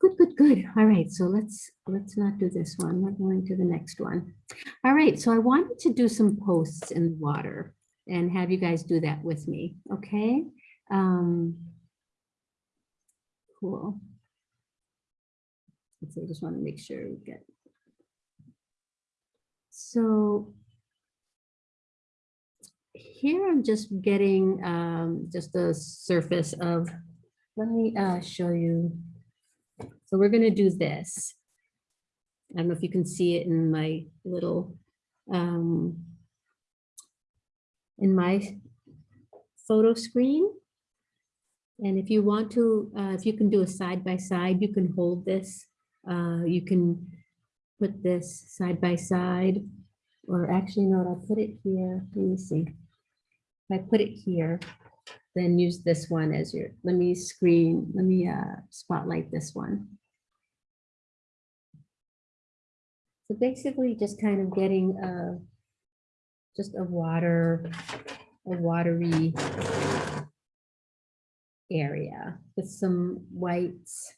Good, good, good. All right, so let's, let's not do this one. We're going to the next one. All right, so I wanted to do some posts in the water and have you guys do that with me, okay? Um, Cool. So I just want to make sure we get so here I'm just getting um, just a surface of, let me uh, show you. So we're gonna do this. I don't know if you can see it in my little, um, in my photo screen. And if you want to, uh, if you can do a side by side, you can hold this. Uh, you can put this side by side, or actually, no, I'll put it here. Let me see. I put it here, then use this one as your, let me screen, let me uh, spotlight this one. So basically just kind of getting a, just a water, a watery area with some whites.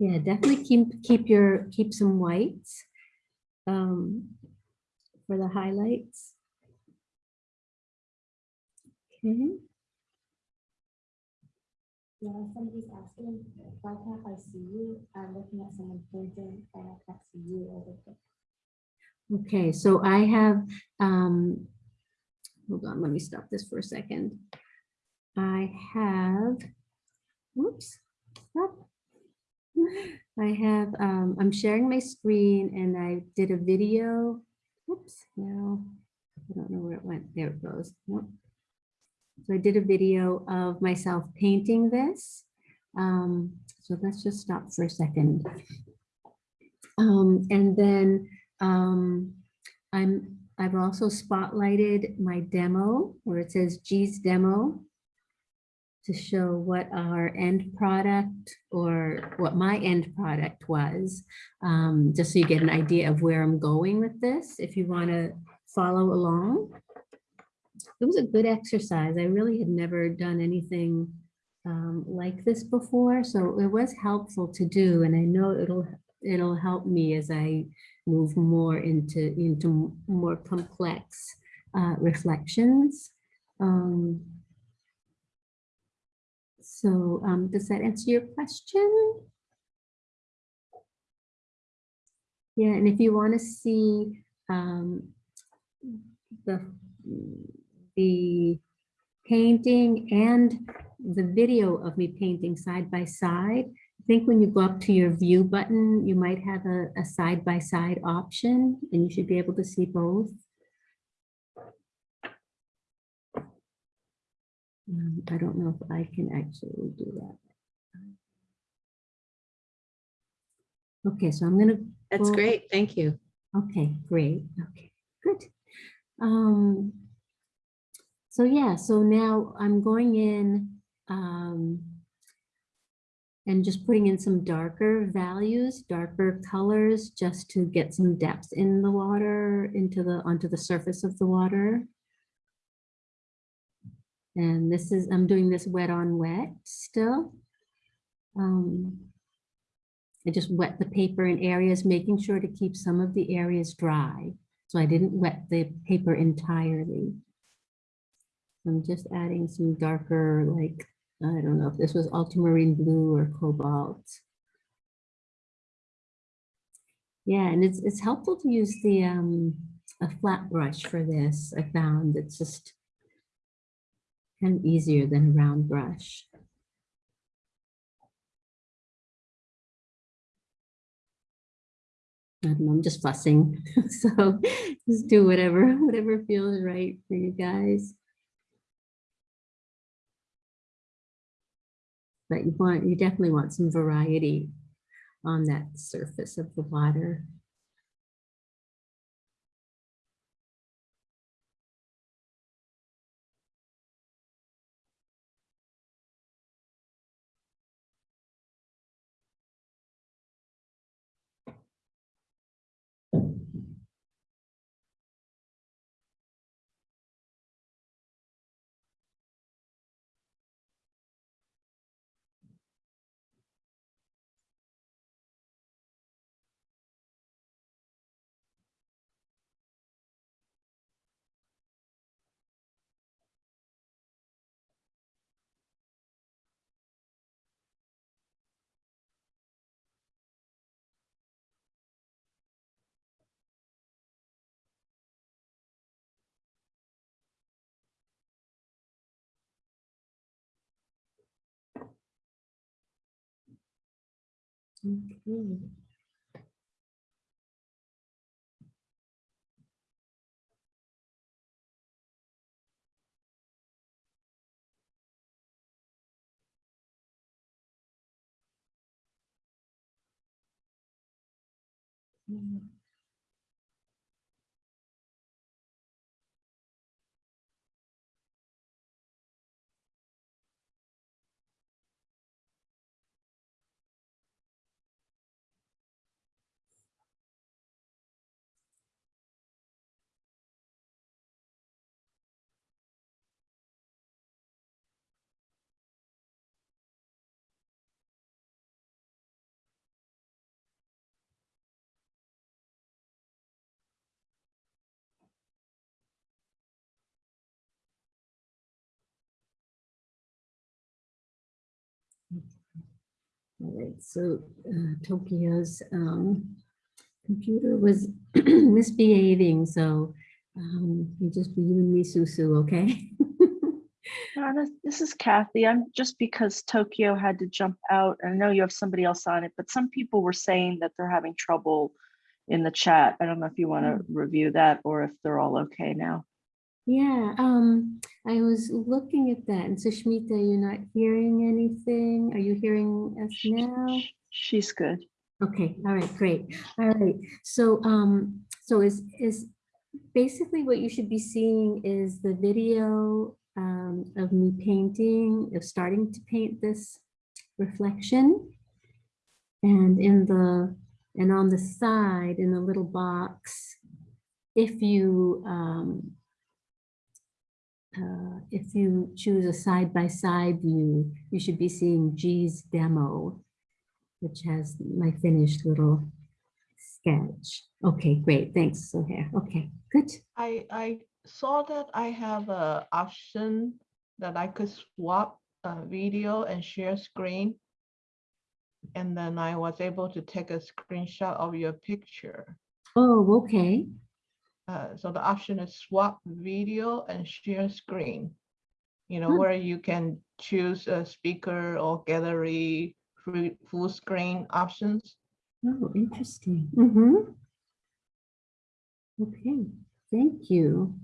Yeah, definitely keep, keep your, keep some whites um, for the highlights. Okay. Yeah, somebody's asking, why can't I see you? I'm looking at someone painting and I can't see you over there. Okay, so I have, um, hold on, let me stop this for a second. I have, whoops, stop. I have, um, I'm sharing my screen and I did a video. Oops, no, I don't know where it went. There it goes. Nope. So I did a video of myself painting this. Um, so let's just stop for a second. Um, and then um, I'm, I've also spotlighted my demo where it says G's demo to show what our end product or what my end product was, um, just so you get an idea of where I'm going with this, if you want to follow along. It was a good exercise. I really had never done anything um, like this before, so it was helpful to do, and I know it'll it'll help me as I move more into into more complex uh, reflections. Um, so um, does that answer your question? Yeah, and if you want to see um, the the painting and the video of me painting side by side, I think when you go up to your view button, you might have a, a side by side option and you should be able to see both. Um, I don't know if I can actually do that. Okay, so I'm gonna. That's Well- great. Thank you. Okay, great. Okay, good. Um, so yeah, so now I'm going in um, and just putting in some darker values, darker colors, just to get some depth in the water, into the, onto the surface of the water. And this is, I'm doing this wet on wet still. Um, I just wet the paper in areas, making sure to keep some of the areas dry. So I didn't wet the paper entirely. I'm just adding some darker, like, I don't know if this was ultramarine blue or cobalt. Yeah, and it's, it's helpful to use the, um, a flat brush for this. I found it's just of easier than a round brush. I don't know, I'm just fussing. [laughs] So just do whatever, [laughs] whatever feels right for you guys. But you want, you definitely want some variety on that surface of the water. Okay. Mm. All right, so uh, Tokyo's um, computer was [clears throat] misbehaving, so um, you just be you and me, Susu, okay? [laughs] Uh, this- This is Kathy. I'm just because Tokyo had to jump out. I know you have somebody else on it, but some people were saying that they're having trouble in the chat. I don't know if you want to review that or if they're all okay now. Yeah, um, I was looking at that, and Sushmita, you're not hearing anything? Are you hearing us now? She's good. Okay, all right, great. All right, so, um, so is, is basically what you should be seeing is the video um, of me painting, of starting to paint this reflection. And in the, and on the side, in the little box, if you, um, uh, if you choose a side-by-side view, you should be seeing G's demo which has my finished little sketch. Okay, great. Thanks, Sohair. Okay, good. I, I saw that I have a option that I could swap a video and share screen. And then I was able to take a screenshot of your picture. Oh, okay. Uh, so the option is swap video and share screen. You know, Hmm. where you can choose a speaker or gallery, free, full screen options. Oh, interesting. Mm-hmm. Okay, thank you.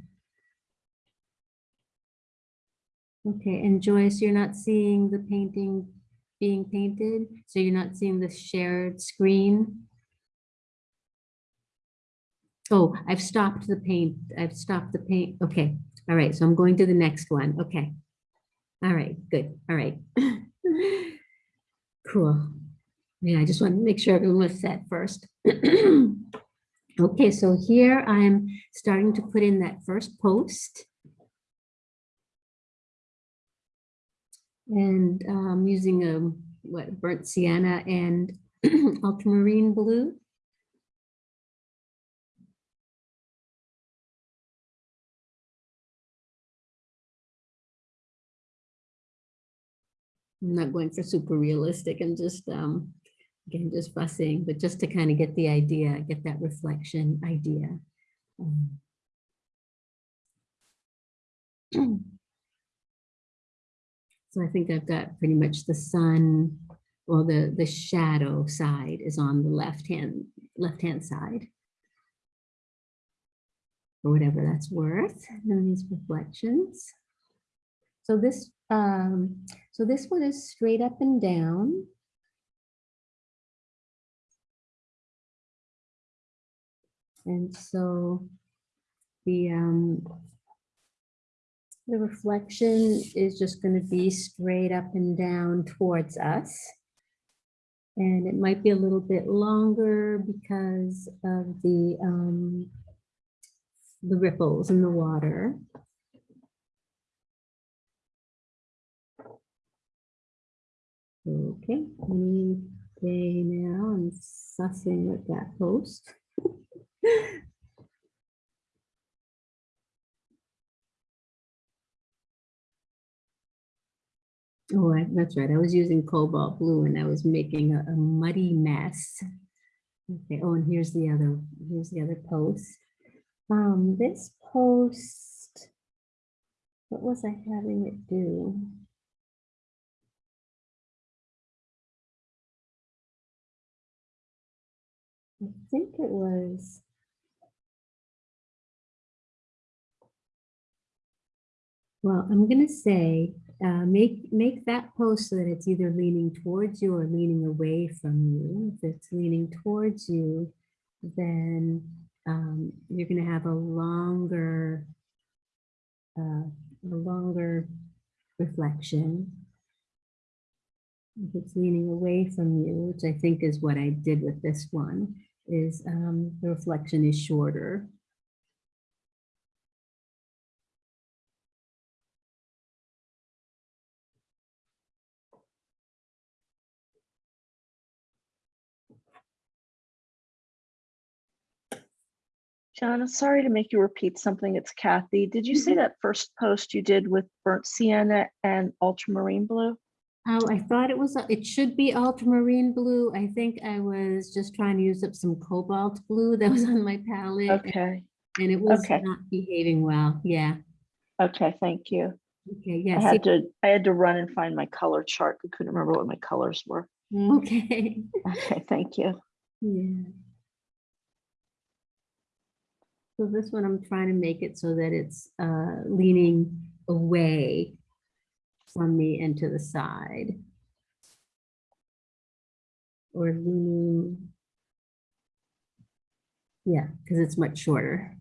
Okay, and Joyce, you're not seeing the painting being painted? So you're not seeing the shared screen? Oh, I've stopped the paint. I've stopped the paint. Okay, all right, so I'm going to the next one. Okay. All right, good. All right. [laughs] Cool. Yeah, I just want to make sure everyone was set first. [clears throat] Okay, so here I'm starting to put in that first post. And I'm um, using a, what, burnt sienna and [clears throat] ultramarine blue. I'm not going for super realistic, I'm just, um, again, just fussing, but just to kind of get the idea, get that reflection idea. Um, [clears throat] So I think I've got pretty much the sun, well, the, the shadow side is on the left hand, left-hand side. For whatever that's worth, and these reflections. So this, um, so this one is straight up and down. And so the, um, the reflection is just going to be straight up and down towards us. And it might be a little bit longer because of the, um, the ripples in the water. Okay, any day now, I'm sussing with that post. [laughs] Oh, I- that's right. I was using cobalt blue and I was making a, a muddy mess. Okay, oh, and here's the other, here's the other post. Um, this post, what was I having it do? Think it was. Well, I'm gonna say, uh, make, make that post so that it's either leaning towards you or leaning away from you. If it's leaning towards you, then um, you're gonna have a longer, uh, a longer reflection. If it's leaning away from you, which I think is what I did with this one, is um, the reflection is shorter. John, sorry to make you repeat something. It's Kathy. Did you say that first post you did with burnt sienna and ultramarine blue? Oh, I thought it was, it should be ultramarine blue. I think I was just trying to use up some cobalt blue that was on my palette. Okay, And it was okay. not behaving well. Yeah. okay, thank you. Okay, I yeah. had to, I had to run and find my color chart. I couldn't remember what my colors were. Okay. Okay, thank you. Yeah. So this one, I'm trying to make it so that it's uh, leaning away from me and to the side. Or leaning. Yeah, because it's much shorter.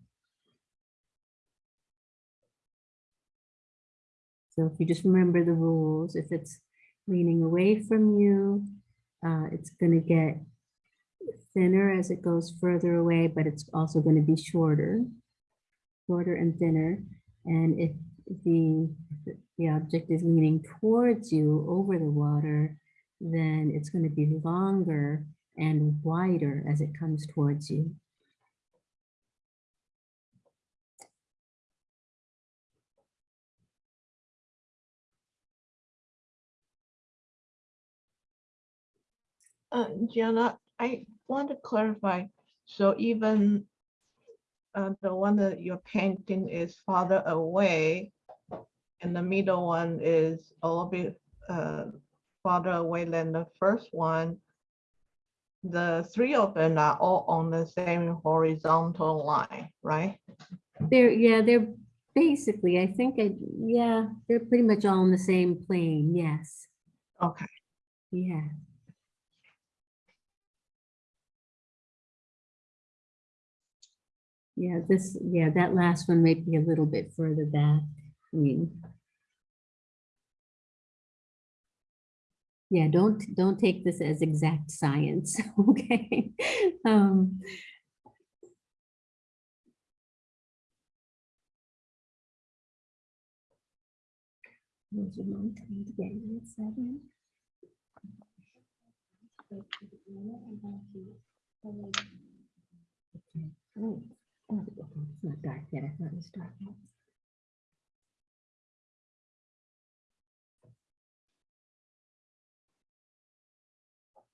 So if you just remember the rules, if it's leaning away from you, uh, it's gonna get thinner as it goes further away, but it's also going to be shorter, shorter and thinner. And if the, the object is leaning towards you over the water, then it's going to be longer and wider as it comes towards you. Uh, Gianna, I want to clarify, so even uh, the one that you're painting is farther away, and the middle one is a little bit uh, farther away than the first one. The three of them are all on the same horizontal line, right? They're, yeah, they're, Basically, I think, I yeah, they're pretty much all on the same plane, yes, Okay. yeah. Yeah, this, yeah, that last one might be a little bit further back, I mean. Yeah, don't, don't take this as exact science, okay? Um? Okay. Oh, oh, it's not dark yet. I thought it was dark.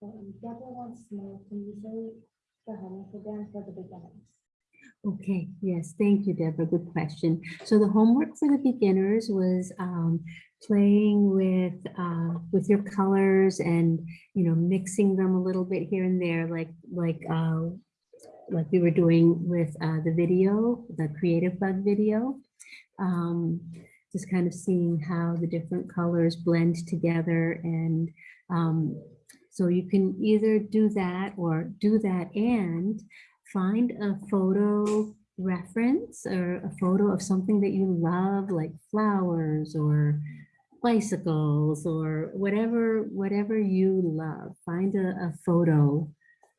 Know, can you the for the beginners? Okay, yes, thank you, Deborah. Good question. So the homework for the beginners was um, playing with uh, with your colors and you know mixing them a little bit here and there, like like uh, like we were doing with uh, the video, the Creativebug video. Um, just kind of seeing how the different colors blend together and um, so you can either do that or do that and find a photo reference or a photo of something that you love, like flowers or bicycles or whatever, whatever you love. Find a, a photo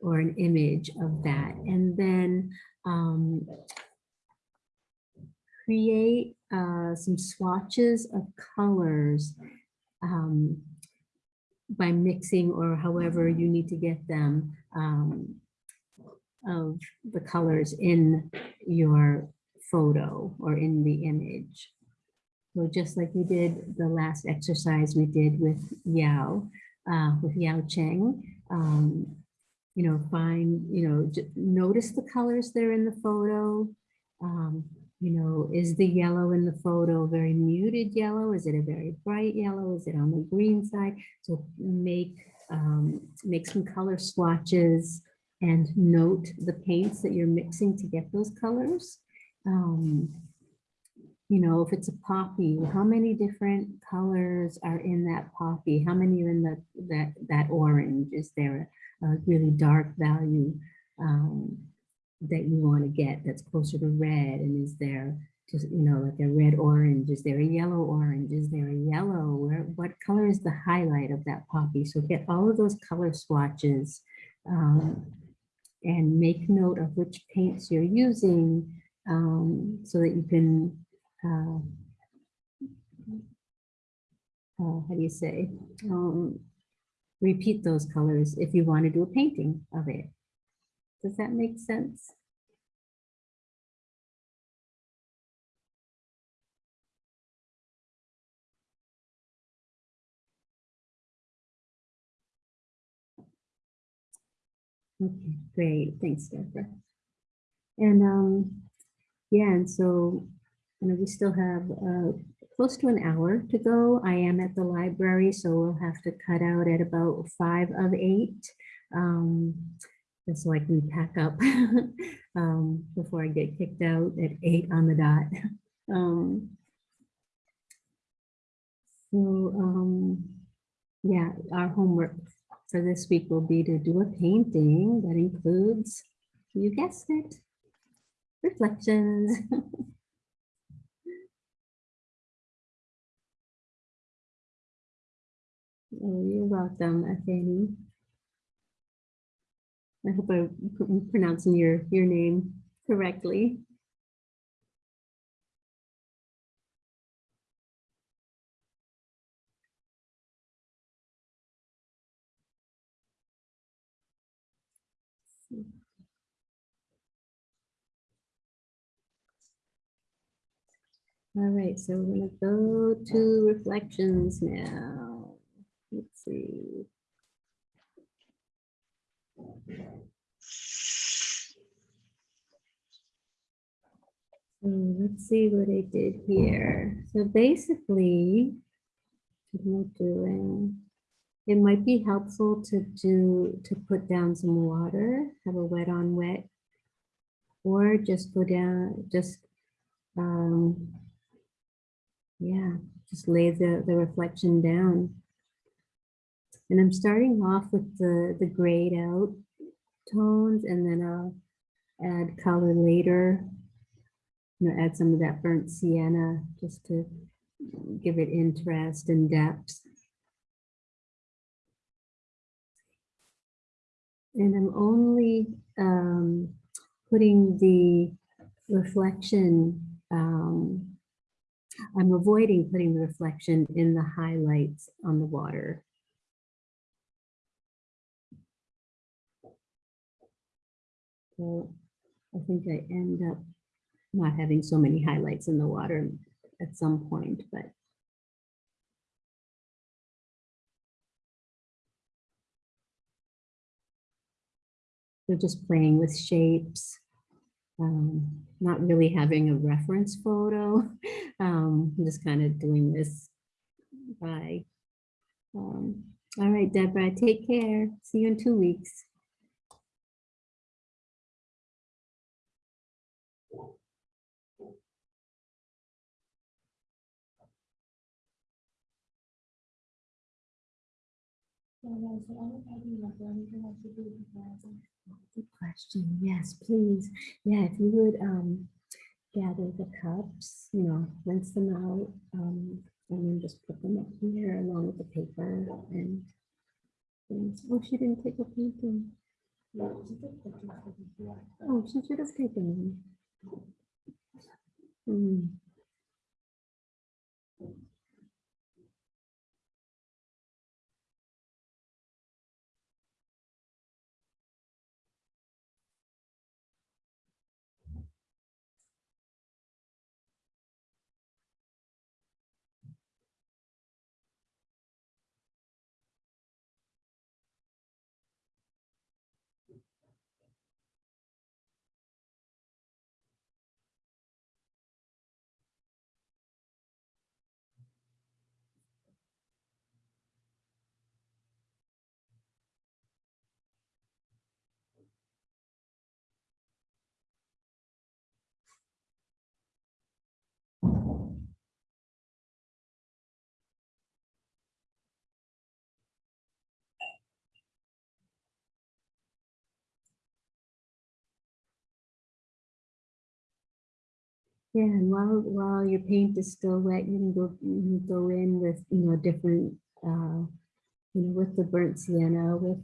or an image of that and then um, create uh, some swatches of colors um, by mixing or however you need to get them um, of the colors in your photo or in the image. So just like we did the last exercise we did with Yao, uh, with Yao Cheng, um, you know, find, you know, notice the colors that are in the photo. Um, you know, is the yellow in the photo very muted yellow? Is it a very bright yellow? Is it on the green side? So make, um, make some color swatches and note the paints that you're mixing to get those colors. Um, you know, if it's a poppy, how many different colors are in that poppy? How many are in the, that, that orange? Is there a really dark value um, that you want to get that's closer to red? And is there just, you know, like a red orange? Is there a yellow orange? Is there a yellow? Where, what color is the highlight of that poppy? So get all of those color swatches um, and make note of which paints you're using um, so that you can, uh, uh, how do you say, um, repeat those colors if you want to do a painting of it. Does that make sense? Okay, great. Thanks, Deborah. And um, yeah, and so you know, we still have uh, close to an hour to go. I am at the library, so we'll have to cut out at about five of eight. Um, just so I can pack up [laughs] um, before I get kicked out at eight on the dot. [laughs] Um, so um, yeah, our homework for this week will be to do a painting that includes, you guessed it, reflections. [laughs] Oh, you're welcome, Fanny. I hope I'm pronouncing your, your name correctly. All right, so we're gonna go to reflections now. Let's see. So let's see what I did here. So basically? It might be helpful to do, to put down some water, have a wet on wet. Or just go down, just um, yeah, just lay the, the reflection down. And I'm starting off with the, the grayed out tones and then I'll add color later. You know, add some of that burnt sienna just to give it interest and depth. And I'm only um, putting the reflection, um, I'm avoiding putting the reflection in the highlights on the water. So I think I end up not having so many highlights in the water at some point, but they're just playing with shapes, um, not really having a reference photo. [laughs] Um, just kind of doing this by. Um, all right, Deborah, take care. See you in two weeks. Good question. Yes, please. Yeah, if you would um gather the cups, you know, rinse them out, um, and then just put them up here along with the paper and. Oh, she didn't take a painting. Oh, she should have taken one. Hmm. Yeah, and while, while your paint is still wet, you can go, you can go in with, you know, different, uh, you know, with the burnt sienna, with.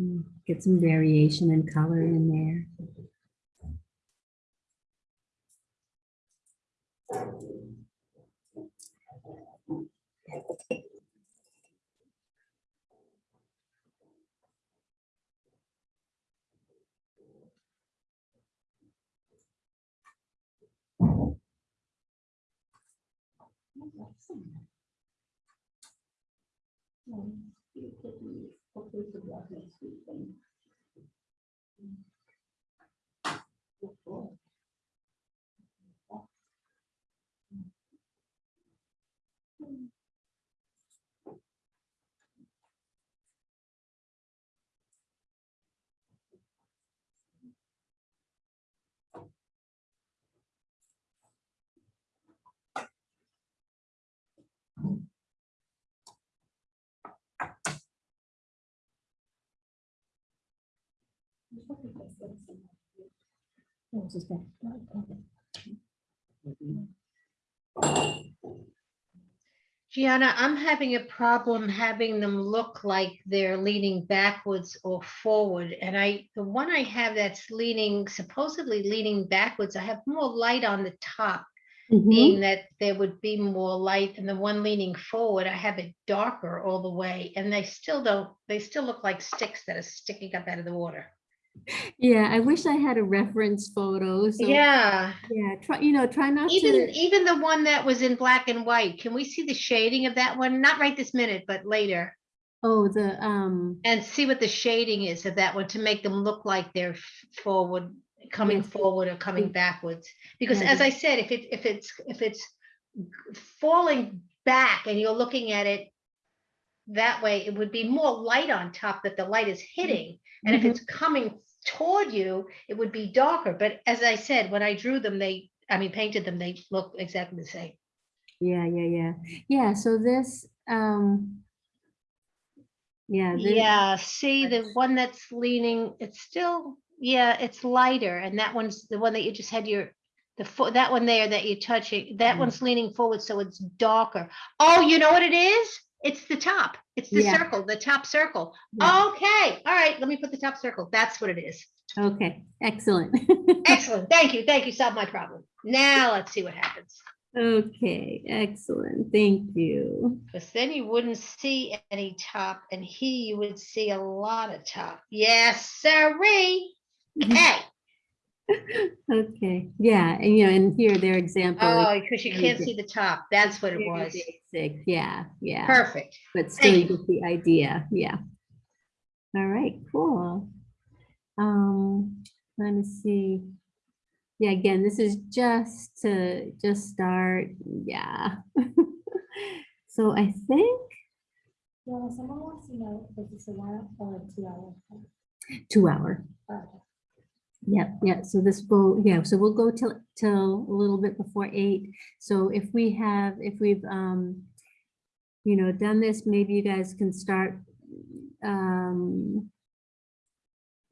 Mm, Get some variation and color in there. Oh, this Gianna, I'm having a problem having them look like they're leaning backwards or forward. And I, the one I have that's leaning, supposedly leaning backwards, I have more light on the top, Mhm. being that there would be more light. And the one leaning forward, I have it darker all the way. And they still don't, they still look like sticks that are sticking up out of the water. Yeah, I wish I had a reference photo. So Yeah, Yeah, try, you know, try not even, to. even the one that was in black and white, can we see the shading of that one? Not right this minute, but later. Oh, the, um, And see what the shading is of that one to make them look like they're forward, coming Yes. forward or coming Mm. backwards. Because Yeah, as I said, if it, if it's, if it's falling back and you're looking at it that way it would be more light on top that the light is hitting. And if Mhm. it's coming toward you, it would be darker. But as I said, when I drew them, they, I mean, painted them, they look exactly the same. Yeah, yeah, yeah. Yeah, so this, um, yeah. thi- Yeah, see the one that's leaning, it's still, yeah, it's lighter. And that one's the one that you just had your, the foot, that one there that you're touching, that Mm. one's leaning forward, so it's darker. Oh, you know what it is? It's the top. It's the Yeah. circle, the top circle. Yeah. Okay, all right, let me put the top circle. That's what it is. Okay, excellent. [laughs] Excellent. Thank you. Thank you. Solved my problem. Now let's see what happens. Okay, excellent. Thank you. Because then you wouldn't see any top and here you would see a lot of top. Yes, sirree. Hey. [laughs] Okay, yeah, and you know, and here their example. Oh, because you can't see the top. That's what it was. Basic, yeah, yeah. Perfect. But still you Thank you. get the idea, yeah. All right, cool. Um, let me see. Yeah, again, this is just to just start, yeah. [laughs] So I think Well, someone wants to know if it's a one or a two hour. two hour. Okay. Yep, yeah, so this will, yeah, so we'll go till, till a little bit before eight. So if we have, if we've, um, you know, done this, maybe you guys can start, um,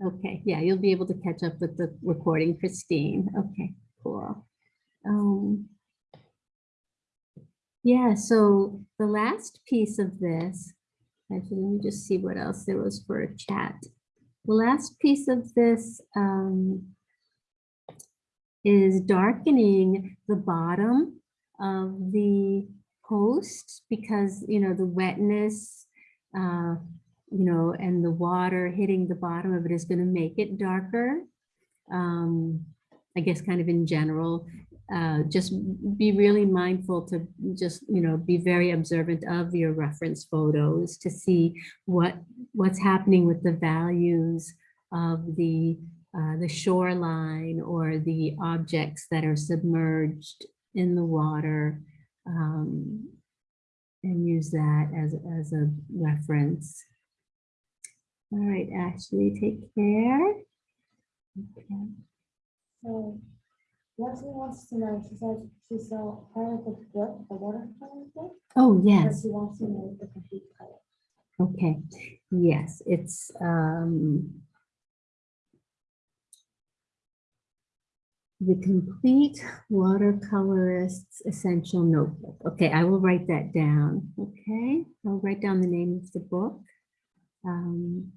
okay, yeah, you'll be able to catch up with the recording, Christine. Okay, cool. Um, yeah, so the last piece of this, actually, let me just see what else there was for a chat. The last piece of this um, is darkening the bottom of the post because, you know, the wetness, uh, you know, and the water hitting the bottom of it is going to make it darker. Um, I guess kind of in general, uh, just be really mindful to just, you know, be very observant of your reference photos to see what what's happening with the values of the uh, the shoreline or the objects that are submerged in the water um, and use that as, as a reference. All right, Ashley, take care. Okay. So Leslie wants to know, she says she saw part of the book, the watercolor book, Oh, yes. she wants to know the complete color. Okay, yes, it's, um, the complete watercolorist's essential notebook. Okay, I will write that down. Okay, I'll write down the name of the book. Um,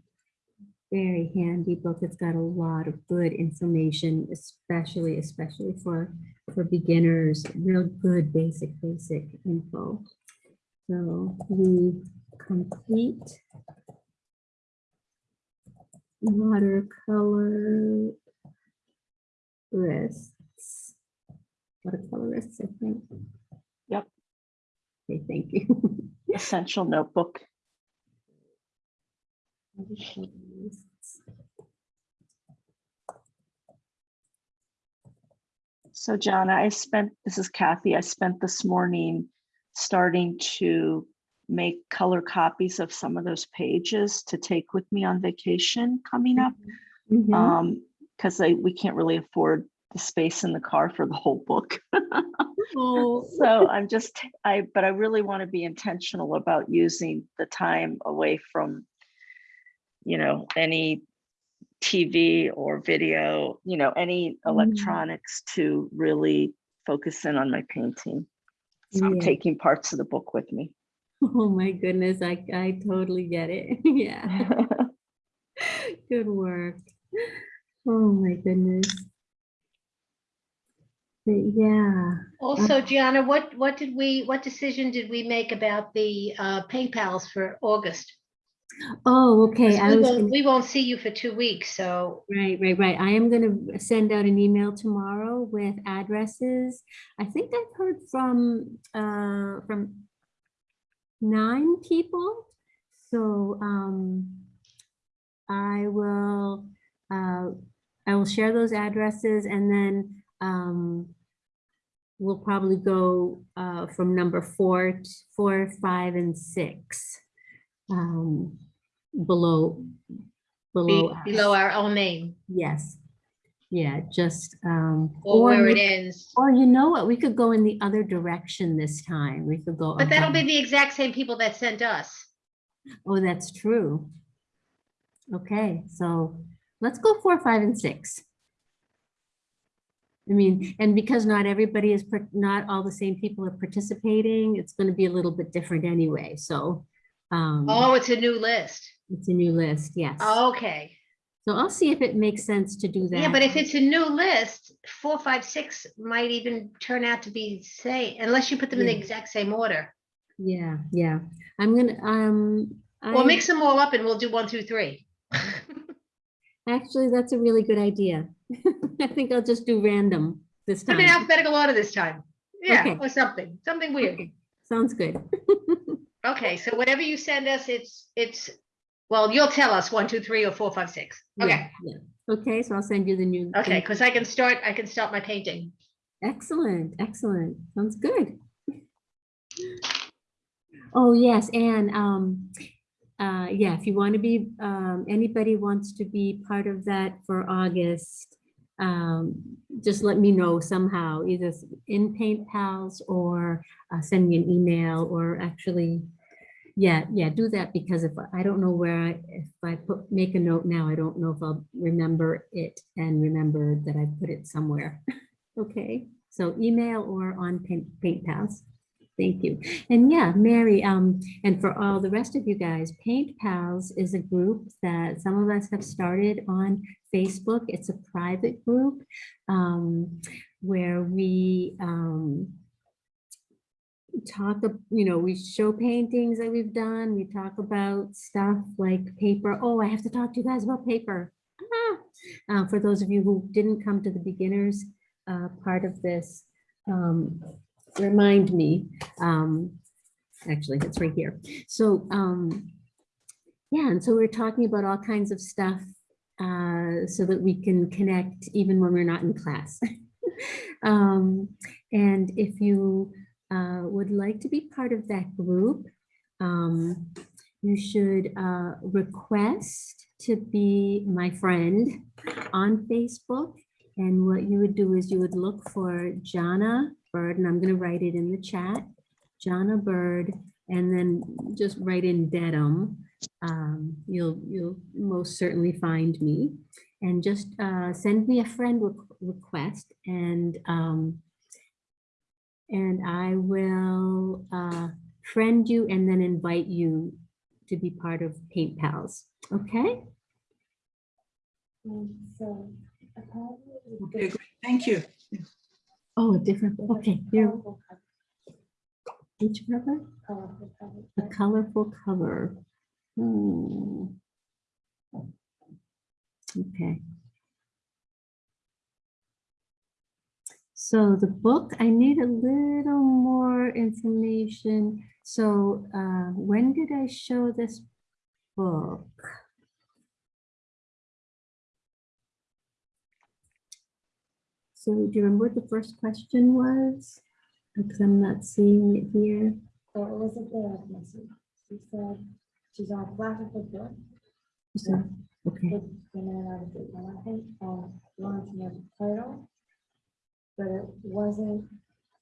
very handy book. It's got a lot of good information, especially, especially for, for beginners, real good basic, basic info. So the complete watercolor wrists. Watercolorists, I think. Yep. Okay, thank you. [laughs] Essential notebook. So Jana, I spent, this is Kathy, I spent this morning starting to make color copies of some of those pages to take with me on vacation coming up. Mhm. Um, because I, we can't really afford the space in the car for the whole book. Oh, [laughs] So I'm just, I, but I really want to be intentional about using the time away from, you know, any TV or video, you know, any electronics to really focus in on my painting. So I'm taking parts of the book with me. Oh my goodness, I, I totally get it. [laughs] Yeah, [laughs] good work. Oh my goodness. But yeah, Also, Gianna, what, what did we, what decision did we make about the uh, Paint Pals for August? Oh, okay, I We was, won't, gonna- we won't see you for two weeks, so right, right, right. I am gonna send out an email tomorrow with addresses. I think I've heard from, uh, from nine people. So, um, I will, uh, I will share those addresses and then, um, we'll probably go, uh, from number four, t- four, five, and six. um, below, below. Be- Below our own name Yes. Yeah, just, um. or where it ends. Or you know what, we could go in the other direction this time. We could go. But that'll be the exact same people that sent us. Oh, that's true. Okay, so let's go four, five, and six. I mean, and because not everybody is, not all the same people are participating, it's gonna be a little bit different anyway, so. um, Oh, it's a new list. It's a new list, yes. Okay. So I'll see if it makes sense to do that. Yeah, but if it's a new list, four, five, six might even turn out to be say, unless you put them in the exact same order. Yeah, yeah, I'm gonna, um. Or I- mix them all up and we'll do one, two, three. [laughs] Actually, that's a really good idea. [laughs] I think I'll just do random this I'm in time. alphabetical order this time. Yeah, Okay. or something, something weird. Sounds good. [laughs] Okay, so whatever you send us, it's, it's, well, you'll tell us one, two, three, or four, five, six. Okay, Yeah, yeah. Okay, so I'll send you the new. okay, because I can start, I can start my painting. Excellent, excellent. Sounds good. Oh, yes, and, um, uh, yeah, if you want to be, um, anybody wants to be part of that for August, um, just let me know somehow, either in Paint Pals or, uh, send me an email or actually, yeah, yeah, do that because if, I don't know where I, if I put, make a note now, I don't know if I'll remember it and remember that I put it somewhere. [laughs] Okay, so email or on Paint, Paint Pals. Thank you. And yeah, Mary, um, and for all the rest of you guys, Paint Pals is a group that some of us have started on Facebook. It's a private group um, where we um, talk, you know, we show paintings that we've done. We talk about stuff like paper. Oh, I have to talk to you guys about paper. Ah! Uh, for those of you who didn't come to the beginners uh, part of this, um, remind me. Um, actually, it's right here. So, um, yeah, and so we're talking about all kinds of stuff uh, so that we can connect even when we're not in class. [laughs] um, and if you uh, would like to be part of that group, um, you should uh, request to be my friend on Facebook. And what you would do is you would look for Jana Bird, and I'm going to write it in the chat, Jana Bird, and then just write in Dedham. Um, you'll you'll most certainly find me, and just uh, send me a friend requ- request, and um, and I will uh, friend you and then invite you to be part of Paint Pals. Okay. So Okay, great. Thank you. Oh, a different. Okay. Here, each cover. A colorful cover. Hmm. Okay. So the book, I need a little more information. So uh, when did I show this book? So do you remember what the first question was? Because I'm not seeing it here. So it was a direct message. She said she's on classic with book. So, Okay. It's been out of and I think, um, launching the title. But it wasn't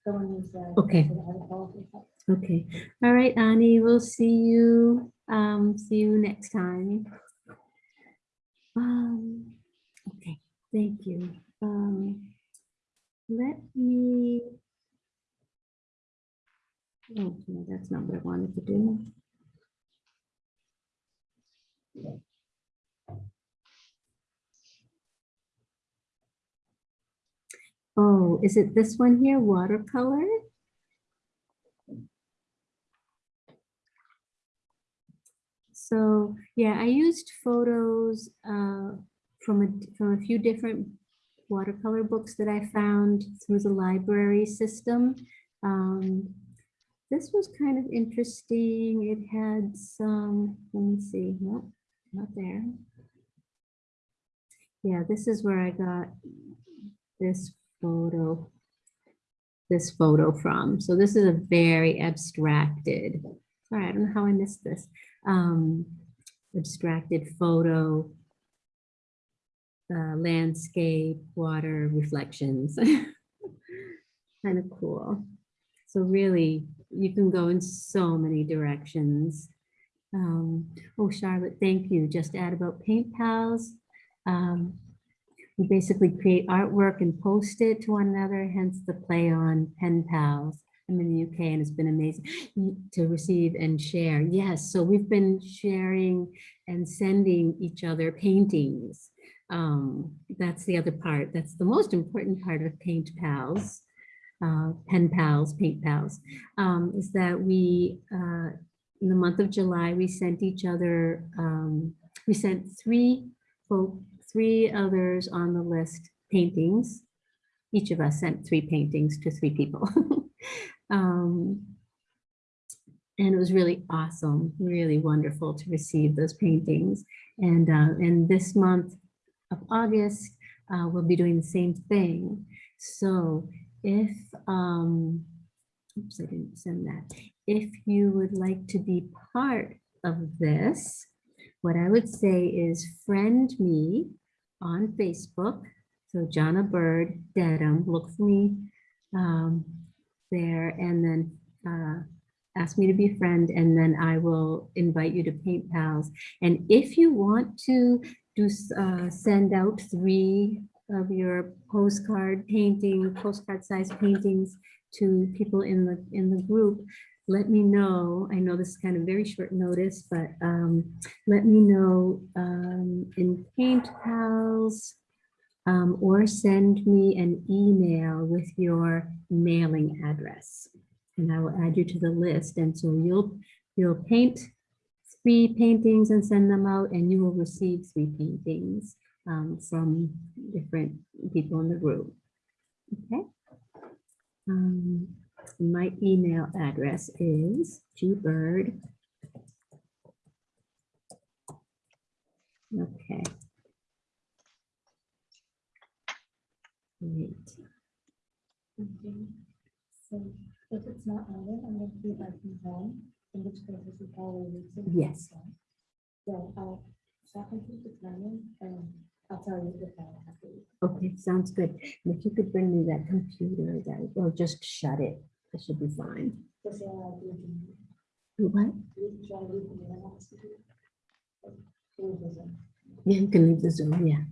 the one you said. Okay. it had a colorful cover. Okay, all right, Annie, we'll see you, um, see you next time. Um, okay, thank you. Um, let me. Oh, no, that's not what I wanted to do. Oh, is it this one here, watercolor? So, yeah, I used photos uh, from a, from a few different watercolor books that I found through the library system. Um, This was kind of interesting. It had some, let me see, nope, not there. Yeah, this is where I got this photo, this photo from. So this is a very abstracted, sorry, I don't know how I missed this. um, abstracted photo, uh, landscape, water reflections. [laughs] Kind of cool. So really, you can go in so many directions. Um, oh, Charlotte, thank you. Just add about Paint Pals. Um, we basically create artwork and post it to one another, hence the play on Pen Pals. I'm in the UK and it's been amazing to receive and share. Yes, so we've been sharing and sending each other paintings. Um, that's the other part. That's the most important part of Paint Pals, uh, Pen Pals, Paint Pals, um, is that we, uh, in the month of July, we sent each other, um, we sent three folk, three others on the list paintings. Each of us sent three paintings to three people. [laughs] Um, and it was really awesome, really wonderful to receive those paintings. And, uh, and this month of August, uh, we'll be doing the same thing. So if, um, oops, I didn't send that. If you would like to be part of this, what I would say is friend me on Facebook. So Jana Bird, Dedham, look for me um, there and then uh, ask me to be a friend and then I will invite you to Paint Pals. And if you want to do uh, send out three of your postcard painting, postcard size paintings to people in the in the group, let me know. I know this is kind of very short notice, but um, let me know um, in Paint Pals um, or send me an email with your mailing address. And I will add you to the list. And so you'll, you'll paint three paintings and send them out and you will receive three paintings um, from different people in the group. Okay. Um, my email address is gbird. Okay. Great. Okay. So if it's not added, I'm gonna be back from home, in which case this is probably. Yes. So I'll check into the timing and I'll tell you if I have to. Okay, sounds good. And If you could bring me that computer, that, or just shut it, it should be fine. Do What? you- should I leave the mail box to you? Leave the Yeah, you can leave the Zoom, yeah.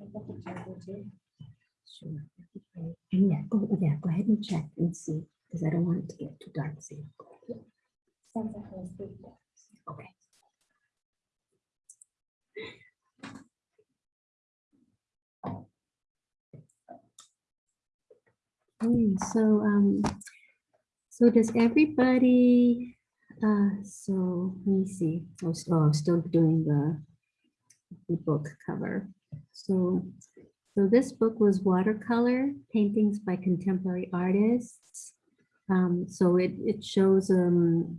I've got the charger too. Sure. that'd be great. And yeah, go, yeah, go ahead and check and see, because I don't want it to get too dark. See. Since I has big. Okay. Okay, so, um, so does everybody, uh, so let me see, I was, oh, I'm still doing the, the book cover. So, so this book was watercolor paintings by contemporary artists. Um, so it, it shows, um,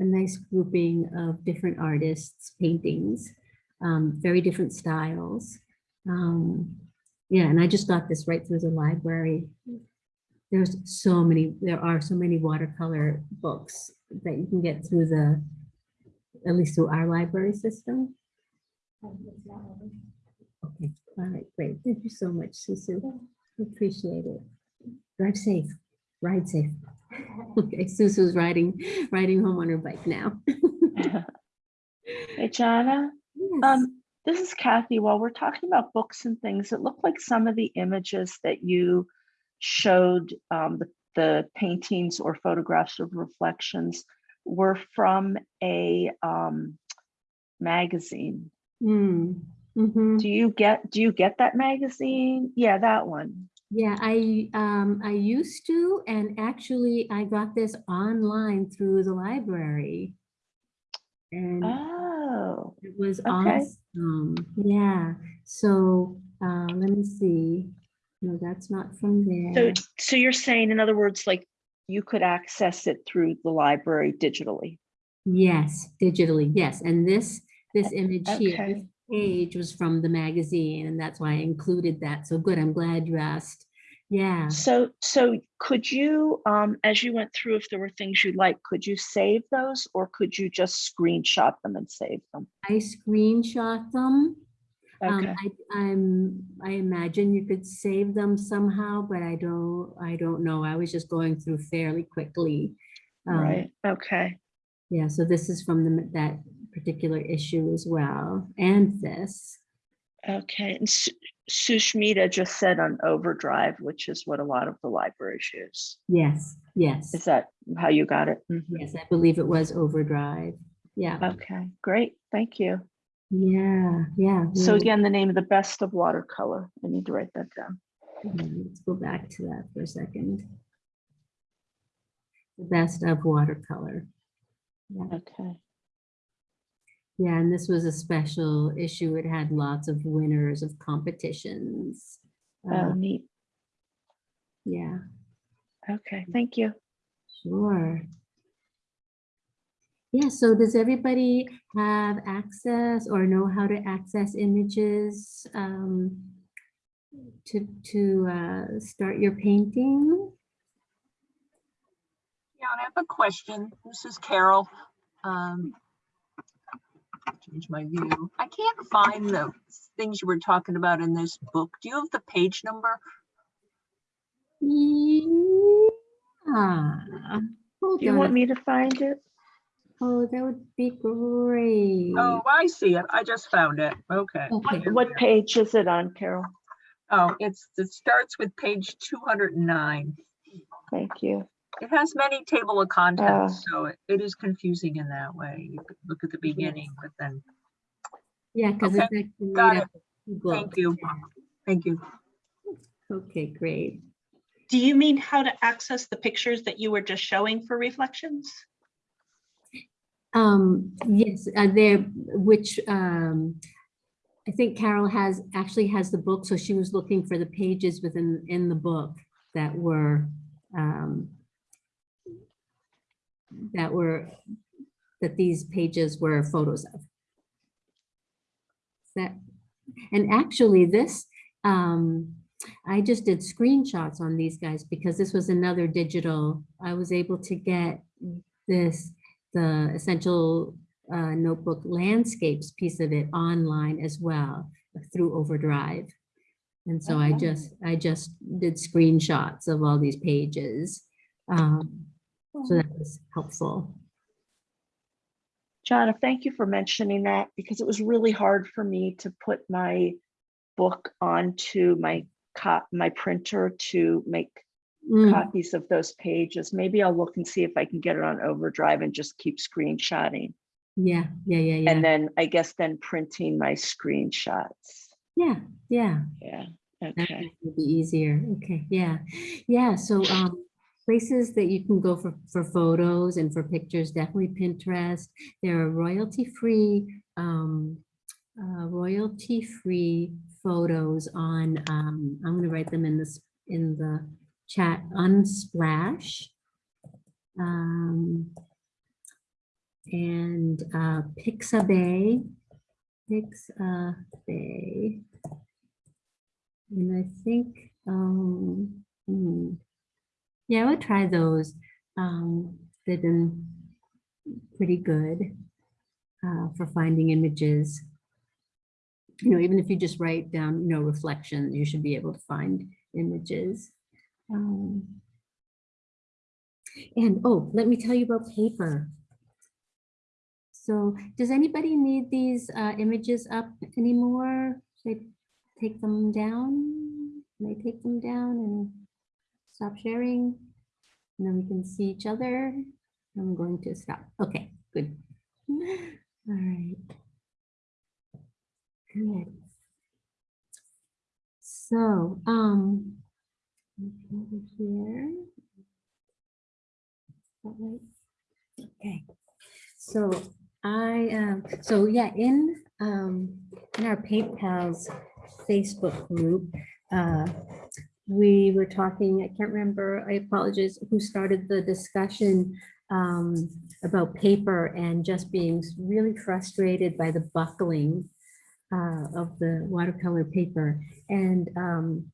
a nice grouping of different artists' paintings, um, very different styles. Um, yeah, and I just got this right through the library. There's so many, there are so many watercolor books that you can get through the, at least through our library system. It's not added. Okay, all right, great. Thank you so much, Susu. Appreciate it. Drive safe, ride safe. [laughs] Okay, Susu's riding, riding home on her bike now. [laughs] Hey, Jana, Yes. um, this is Kathy. While we're talking about books and things, it looked like some of the images that you showed, um, the, the paintings or photographs of reflections were from a, um, magazine. Hmm, mhm. Do you get, do you get that magazine? Yeah, that one. Yeah, I, um, I used to, and actually I got this online through the library. And Oh, it was okay. awesome. Yeah, so, uh, let me see. No, that's not from so, there. so so you're saying, in other words, like you could access it through the library digitally? Yes, digitally, yes. And this, this image here, Okay. page was from the magazine and that's why I included that. So good, I'm glad you asked. Yeah, So, so could you, um, as you went through, if there were things you like, could you save those or could you just screenshot them and save them? I screenshot them. Um, Okay, I, I'm, I imagine you could save them somehow, but I don't, I don't know. I was just going through fairly quickly. Um, right, okay. Yeah, so this is from the, that particular issue as well, and this. Okay, and Su- Sushmita just said on overdrive, which is what a lot of the libraries use. Yes, yes, Is that how you got it? Mhm. yes, I believe it was overdrive. Yeah, Okay, great, thank you. yeah, yeah. So again, the name of the best of watercolor, I need to write that down. Let's go back to that for a second. The best of watercolor. Yeah. Okay, Yeah, and this was a special issue. It had lots of winners of competitions. oh, Uh, neat. Yeah, Okay, thank you. sure. Yeah, so does everybody have access or know how to access images um, to, to uh, start your painting? Yeah, I have a question. This is Carol. Um, Change my view. I can't find the things you were talking about in this book. Do you have the page number? Yeah. Hold Do you on want me to find it? Oh, that would be great. Oh, I see it. I just found it. Okay. Okay. What page is it on, Carol? Oh, it's, it starts with page two hundred and nine. Thank you. It has many table of contents, so it- it is confusing in that way. You could look at the beginning, but then, Yeah, because it's actually got up of two thank you. Thank you. Okay, great. Do you mean how to access the pictures that you were just showing for reflections? Um, yes, uh, there, which, um, I think Carol has, actually has the book, so she was looking for the pages within, in the book that were, um, that were, that these pages were photos of. That, and actually this, um, I just did screenshots on these guys because this was another digital, I was able to get this, the essential uh, notebook landscapes piece of it online as well through Overdrive. And so I just, I just did screenshots of all these pages. Um, So that was helpful. Jana, thank you for mentioning that because it was really hard for me to put my book onto my cop, my printer to make Mm, copies of those pages. Maybe I'll look and see if I can get it on overdrive and just keep screenshotting. Yeah, yeah, yeah, yeah. And then I guess then printing my screenshots. Yeah, yeah. Yeah, That okay. would be easier. Okay, yeah. Yeah, so um places that you can go for for photos and for pictures, definitely Pinterest. There are royalty-free um uh royalty-free photos on um I'm gonna write them in this in the chat Unsplash. Um and uh Pixabay, Pixabay. And I think, um, hmm, yeah, I would try those. Um, they've been pretty good uh, for finding images. You know, even if you just write down, you know, reflections, you should be able to find images. Um, and oh, let me tell you about paper. So does anybody need these uh, images up anymore? Should I take them down? Can I take them down and stop sharing? And then we can see each other. I'm going to stop. Okay, good. [laughs] All right. Good. So, um, over here. Right? Okay, so I, um, so yeah, in, um, in our Paint Pals Facebook group, uh, we were talking, I can't remember, I apologize, who started the discussion um, about paper and just being really frustrated by the buckling uh, of the watercolor paper. And um,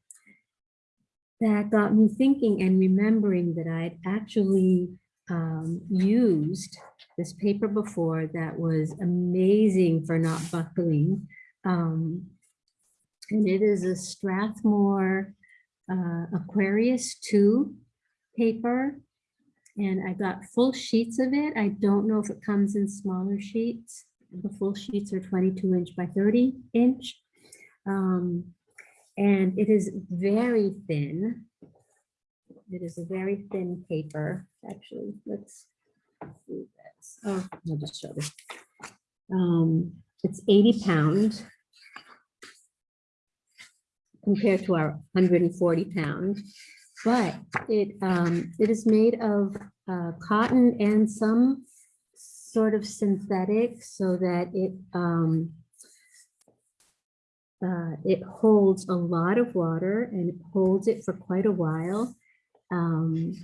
that got me thinking and remembering that I'd actually um, used this paper before that was amazing for not buckling. Um, and it is a Strathmore uh, Aquarius 2 paper. And I got full sheets of it. I don't know if it comes in smaller sheets. The full sheets are 22 inch by 30 inch. Um, and it is very thin. It is a very thin paper, actually. Let's do this. Oh, I'll just show this. Um, it's 80 pound compared to our 140 pound, but it um, it is made of uh, cotton and some sort of synthetic so that it um, uh, it holds a lot of water and it holds it for quite a while. Um,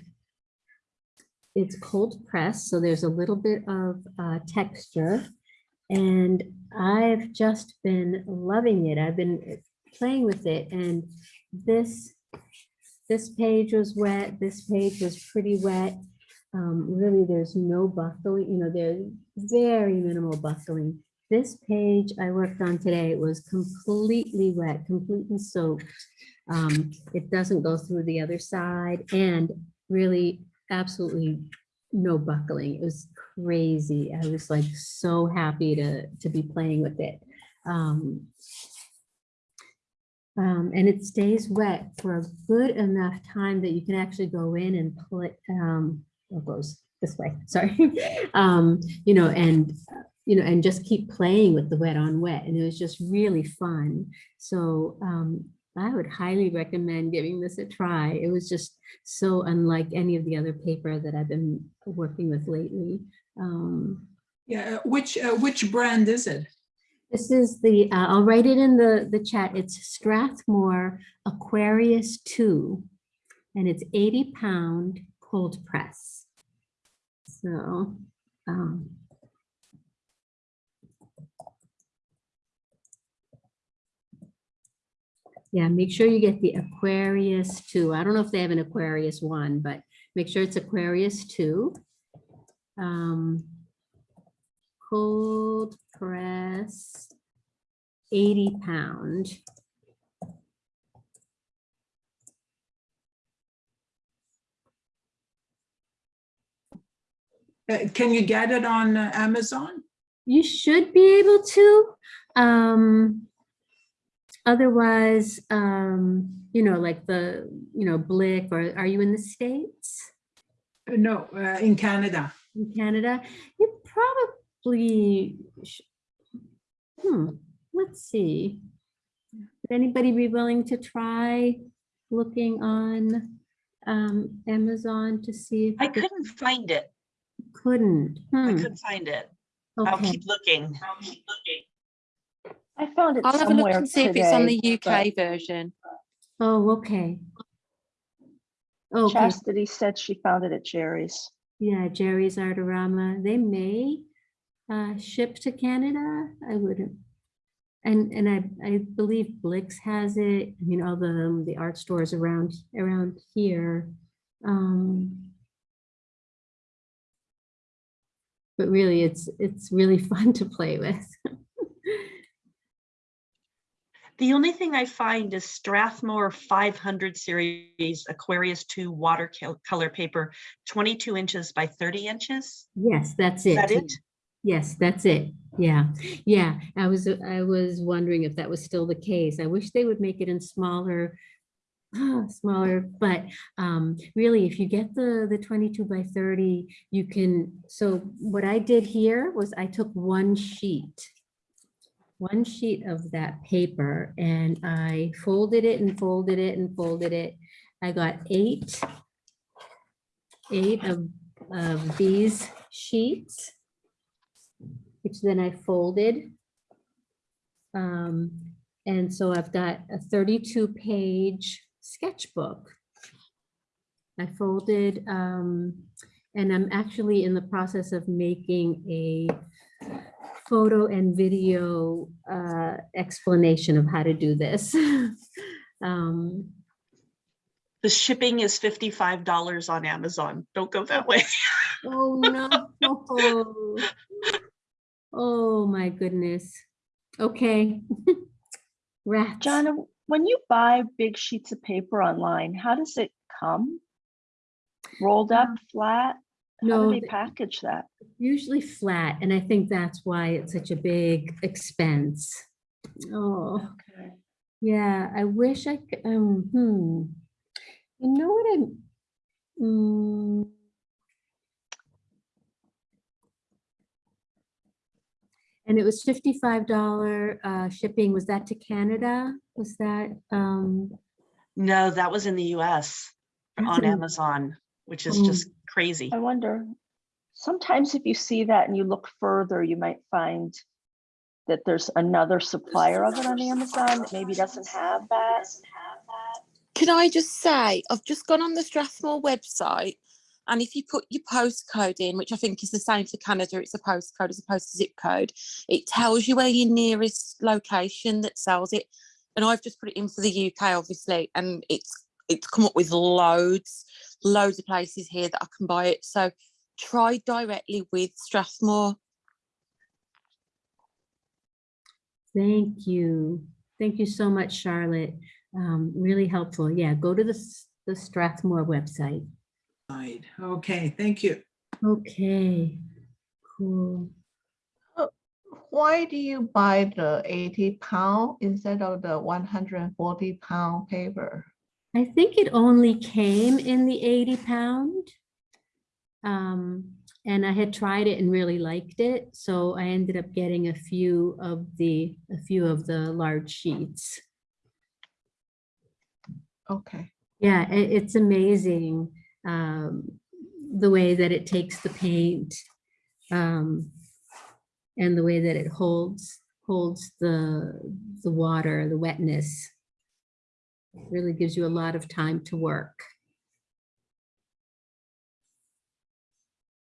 it's cold pressed, so there's a little bit of uh, texture. And I've just been loving it. I've been playing with it and this this page was wet, this page was pretty wet. Um, really, there's no buckling, you know, there's very minimal buckling. This page I worked on today was completely wet, completely soaked. Um, it doesn't go through the other side and really absolutely no buckling. It was crazy. I was like so happy to, to be playing with it. Um, um, and it stays wet for a good enough time that you can actually go in and pull it, um, it goes this way, [laughs] sorry. um, you know, and, uh, you know, and just keep playing with the wet on wet. And it was just really fun. So um, I would highly recommend giving this a try. It was just so unlike any of the other paper that I've been working with lately. Um, Yeah, which, uh, which brand is it? This is the, uh, I'll write it in the, the chat. It's Strathmore Aquarius 2, and it's 80 pound cold press. So, um, yeah, make sure you get the Aquarius 2. I don't know if they have an Aquarius 1, but make sure it's Aquarius 2. Um, cold press 80 pound. Uh, Can you get it on uh, Amazon? You should be able to. Um, otherwise, um, you know, like the, you know, Blick, or are you in the States? Uh, No, uh, in Canada. In Canada? You probably, sh- hmm, let's see. Would anybody be willing to try looking on um, Amazon to see if I couldn't find it. couldn't? I Hmm, couldn't find it. I'll keep looking. I'll keep looking. I found it I'll have a look and see if it's on the today, but UK version. Oh, okay. Okay, Chastity said she found it at Jerry's. yeah, Jerry's Artorama, they may uh, ship to Canada, I wouldn't. And, and I, I believe Blick's has it, I mean, all the, the art stores around, around here. Um, But really, it's, it's really [laughs] fun to play with. The only thing I find is Strathmore 500 series Aquarius 2 watercolor paper, 22 inches by 30 inches. Yes, that's Is it. that it? Yes, that's it. Yeah, yeah. I was, I was wondering if that was still the case. I wish they would make it in smaller, [sighs] smaller, but um, really, if you get the, the 22 by 30, you can, so what I did here was I took one sheet, one sheet of that paper and I folded it and folded it and folded it. I got eight, eight of, of these sheets which then I folded. Um, and so I've got a 32 page sketchbook. I folded, um, and I'm actually in the process of making a photo and video uh, explanation of how to do this. [laughs] Um, The shipping is fifty-five dollars on Amazon. Don't go that way. Oh, no. [laughs] Oh, my goodness. Okay. [laughs] Rats. Jana, when you buy big sheets of paper online, how does it come? Rolled up, flat? How no, do they package that? usually flat, and I think that's why it's such a big expense. Oh, Okay. yeah, I wish I could, um, hmm. You know what I'm. mm, And it was fifty-five dollar uh shipping. Was that to Canada? Was that, um, No, that was in the US on Amazon, which is Oh. just crazy. I wonder, sometimes if you see that and you look further, you might find that there's another supplier of it on Amazon that maybe doesn't have that. Can I just say, I've just gone on the Strathmore website, and if you put your postcode in, which I think is the same for Canada, it's a postcode as opposed to zip code, it tells you where your nearest location that sells it. And I've just put it in for the UK, obviously, and it's it's come up with loads, loads of places here that I can buy it. So try directly with Strathmore. thank you. Thank you so much, Charlotte. Um, really helpful. Yeah, go to the, the Strathmore website. Right, Okay, thank you. Okay, cool. Why do you buy the eighty pound instead of the one hundred and forty pound paper? I think it only came in the 80 pound. Um, and I had tried it and really liked it, so I ended up getting a few of the, a few of the large sheets. Okay. Yeah, i- it's amazing, um, the way that it takes the paint, um, and the way that it holds, holds the, the water, the wetness. Really gives you a lot of time to work.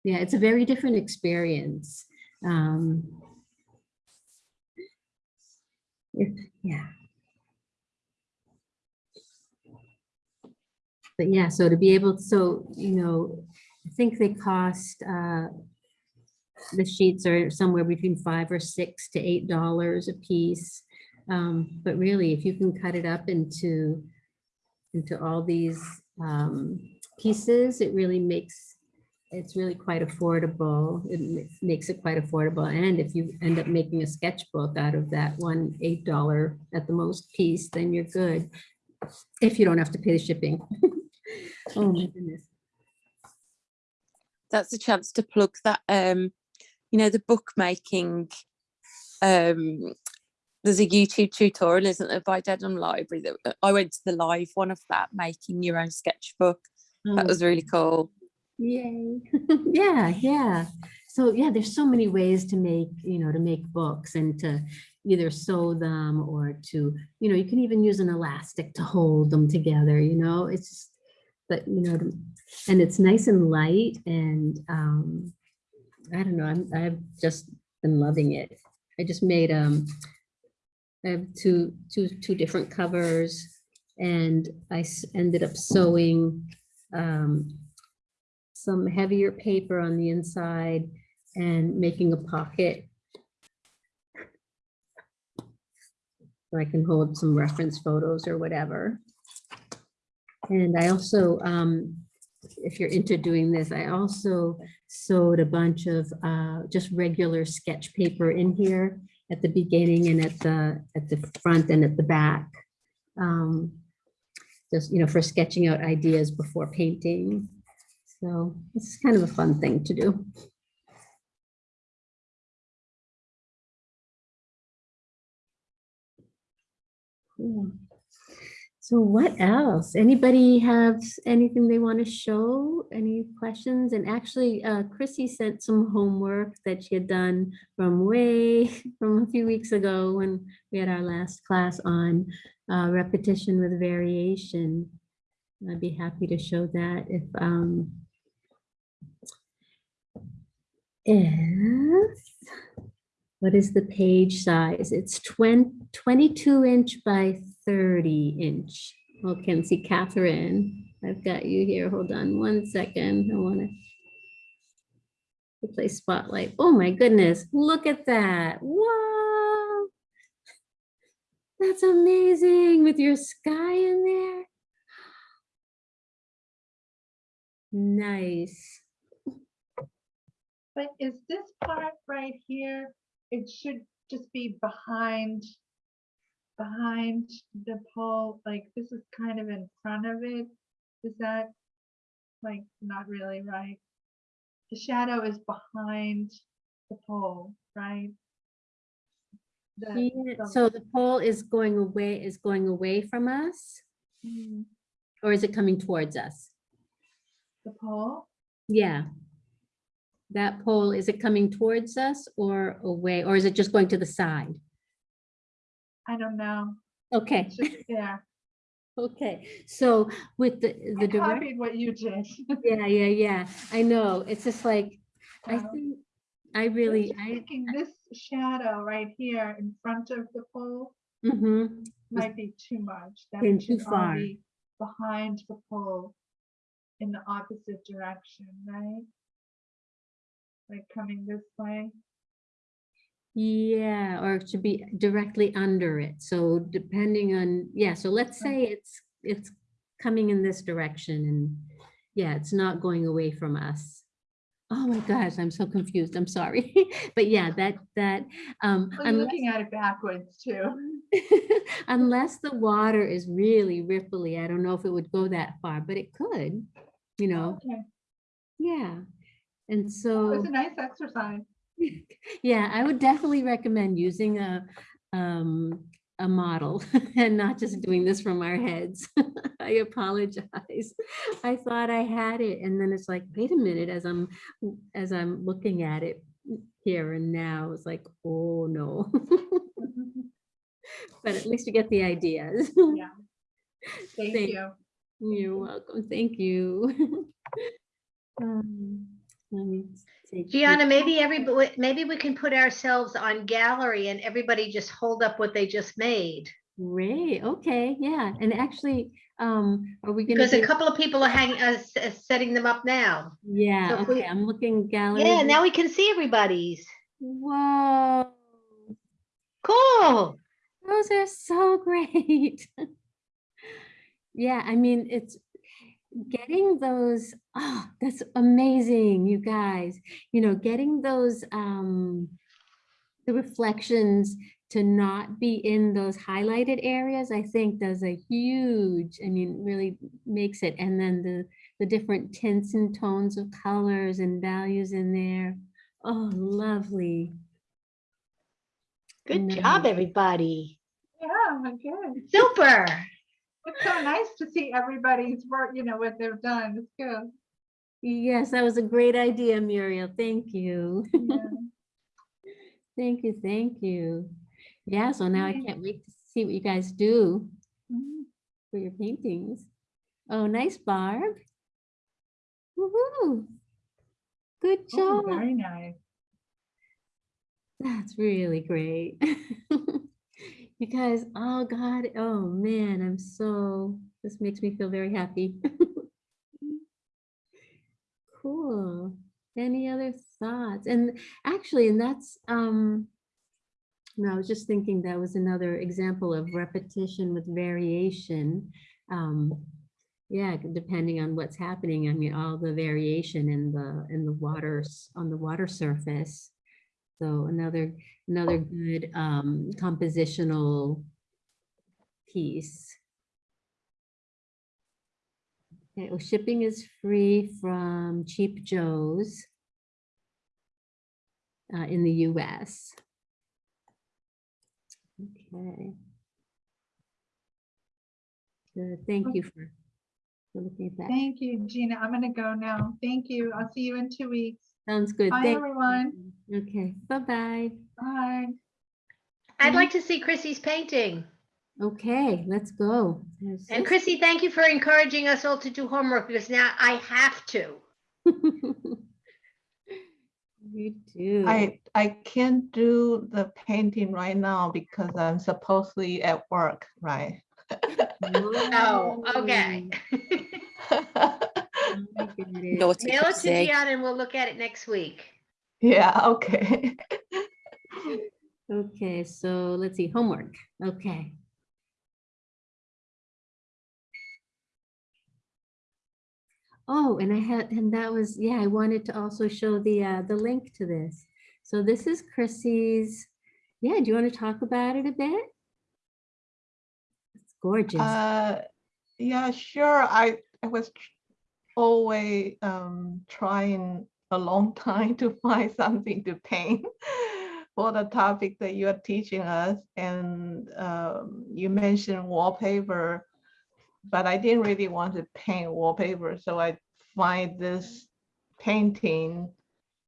Yeah, it's a very different experience. Um, it- yeah. But yeah, so to be able, so, you know, I think they cost, uh, the sheets are somewhere between five or six to eight dollars a piece. Um, but really, if you can cut it up into, into all these, um, pieces, it really makes, it's really quite affordable. It makes it quite affordable. And if you end up making a sketchbook out of that one eight dollar at the most piece, then you're good. If you don't have to pay the shipping. [laughs] Oh my goodness. that's a chance to plug that um you know the bookmaking um there's a youtube tutorial isn't there by dedham library that uh, i went to the live one of that making your own sketchbook that Oh, was really cool Yay. [laughs] Yeah, yeah. So yeah, there's so many ways to make, you know, to make books and to either sew them or to, you know, you can even use an elastic to hold them together, you know, it's just, but you know, and it's nice and light and um, I don't know, I'm, I've just been loving it. I just made, um, I have two, two, two different covers and I ended up sewing um, some heavier paper on the inside and making a pocket. So I can hold some reference photos or whatever. And I also, um, if you're into doing this, I also sewed a bunch of uh, just regular sketch paper in here at the beginning and at the, at the front and at the back. Um, Just, you know, for sketching out ideas before painting. So it's kind of a fun thing to do. Cool. So what else? Anybody have anything they want to show? Any questions? And actually, uh, Chrissy sent some homework that she had done from way, [laughs] from a few weeks ago when we had our last class on uh, repetition with variation. I'd be happy to show that if, um, if what is the page size? It's 20, 22 inch by 30 inch. Okay, let's see, Catherine, I've got you here. Hold on one second. I want to play spotlight. Oh my goodness, look at that. Whoa. That's amazing with your sky in there. Nice. But is this part right here, it should just be behind, behind the pole, like this is kind of in front of it. Is that like not really right? The shadow is behind the pole, right? The- Yeah, the- So the pole is going away, is going away from us? Mm, Or is it coming towards us? The pole? Yeah. That pole, is it coming towards us or away, or is it just going to the side? I don't know. Okay, just there. [laughs] okay. So with the, I the direct, copied what you did. [laughs] yeah, yeah, yeah. I know. It's just like, I think, I really, I, Thinking this shadow right here in front of the pole mm -hmm. might be too much. That should too far. be Behind the pole in the opposite direction, right? Like coming this way. Yeah, or it should be directly under it. So depending on, yeah, so let's say it's, it's coming in this direction and yeah, it's not going away from us. Oh my gosh, I'm so confused. I'm sorry. [laughs] But yeah, that, that, um, Well, unless, looking at it backwards too. [laughs] unless the water is really ripply, I don't know if it would go that far, but it could, you know, Okay, yeah. And so. it's a nice exercise. [laughs] Yeah, I would definitely recommend using a, um, a model [laughs] and not just doing this from our heads. [laughs] I apologize. I thought I had it and then it's like, wait a minute, as I'm, as I'm looking at it here and now, it's like, oh no. But at least you get the ideas. Yeah. Thank Thank- you. You're welcome. Thank you. Um, Let me Jana, maybe everybody, maybe we can put ourselves on gallery and everybody just hold up what they just made. Great, okay, yeah, and actually, um, are we gonna? Because a couple of people are hanging, uh, uh, setting them up now. Yeah, so if we- okay, I'm looking gallery. Yeah, now we can see everybody's. Whoa, Cool. those are so [laughs] great. Yeah, I mean, it's getting those, oh, that's amazing, you guys. You know, getting those, um, the reflections to not be in those highlighted areas, I think does a huge, I mean, really makes it. And then the, the different tints and tones of colors and values in there. Oh, lovely. Good Nice. job, everybody. Yeah, good. Super. It's so nice to see everybody's work, you know, what they've done. It's good. Yes, that was a great idea, Muriel. Thank you. Yeah. [laughs] Thank you, thank you. Yeah, so now I can't wait to see what you guys do Mhm. for your paintings. Oh, nice, Barb. Woohoo! Good Oh, job. very nice. That's really great. [laughs] Guys, oh God, oh man, I'm so, this makes me feel very happy. [laughs] Cool. Any other thoughts? And actually, and that's, um, no, I was just thinking that was another example of repetition with variation. Um, yeah, depending on what's happening, I mean, all the variation in the, in the waters, on the water surface. So another, another good um, compositional piece. Okay, well, shipping is free from Cheap Joe's uh, in the US. Okay. Good, thank you for, for looking at that. Thank you, Gina. I'm gonna go now. Thank you. I'll see you in two weeks. Sounds good. Bye, thank everyone. you. Okay, bye-bye. Bye. I'd like to see Chrissy's painting. Okay, let's go. There's And this- Chrissy, thank you for encouraging us all to do homework because now I have to. [laughs] You do. I, I can't do the painting right now because I'm supposedly at work, right? Oh, okay. [laughs] [laughs] Naughty Mail it to Chrissy. Jana and we'll look at it next week. Yeah, okay. [laughs] Okay, so let's see, homework. Okay. Oh, and I had, and that was, yeah, I wanted to also show the, uh, the link to this. So this is Chrissy's, yeah, do you want to talk about it a bit? It's gorgeous. Uh, yeah, sure. I, I was tr- always um, trying a long [laughs] time to find something to paint [laughs] for the topic that you are teaching us. And um, you mentioned wallpaper, but I didn't really want to paint wallpaper. So I find this painting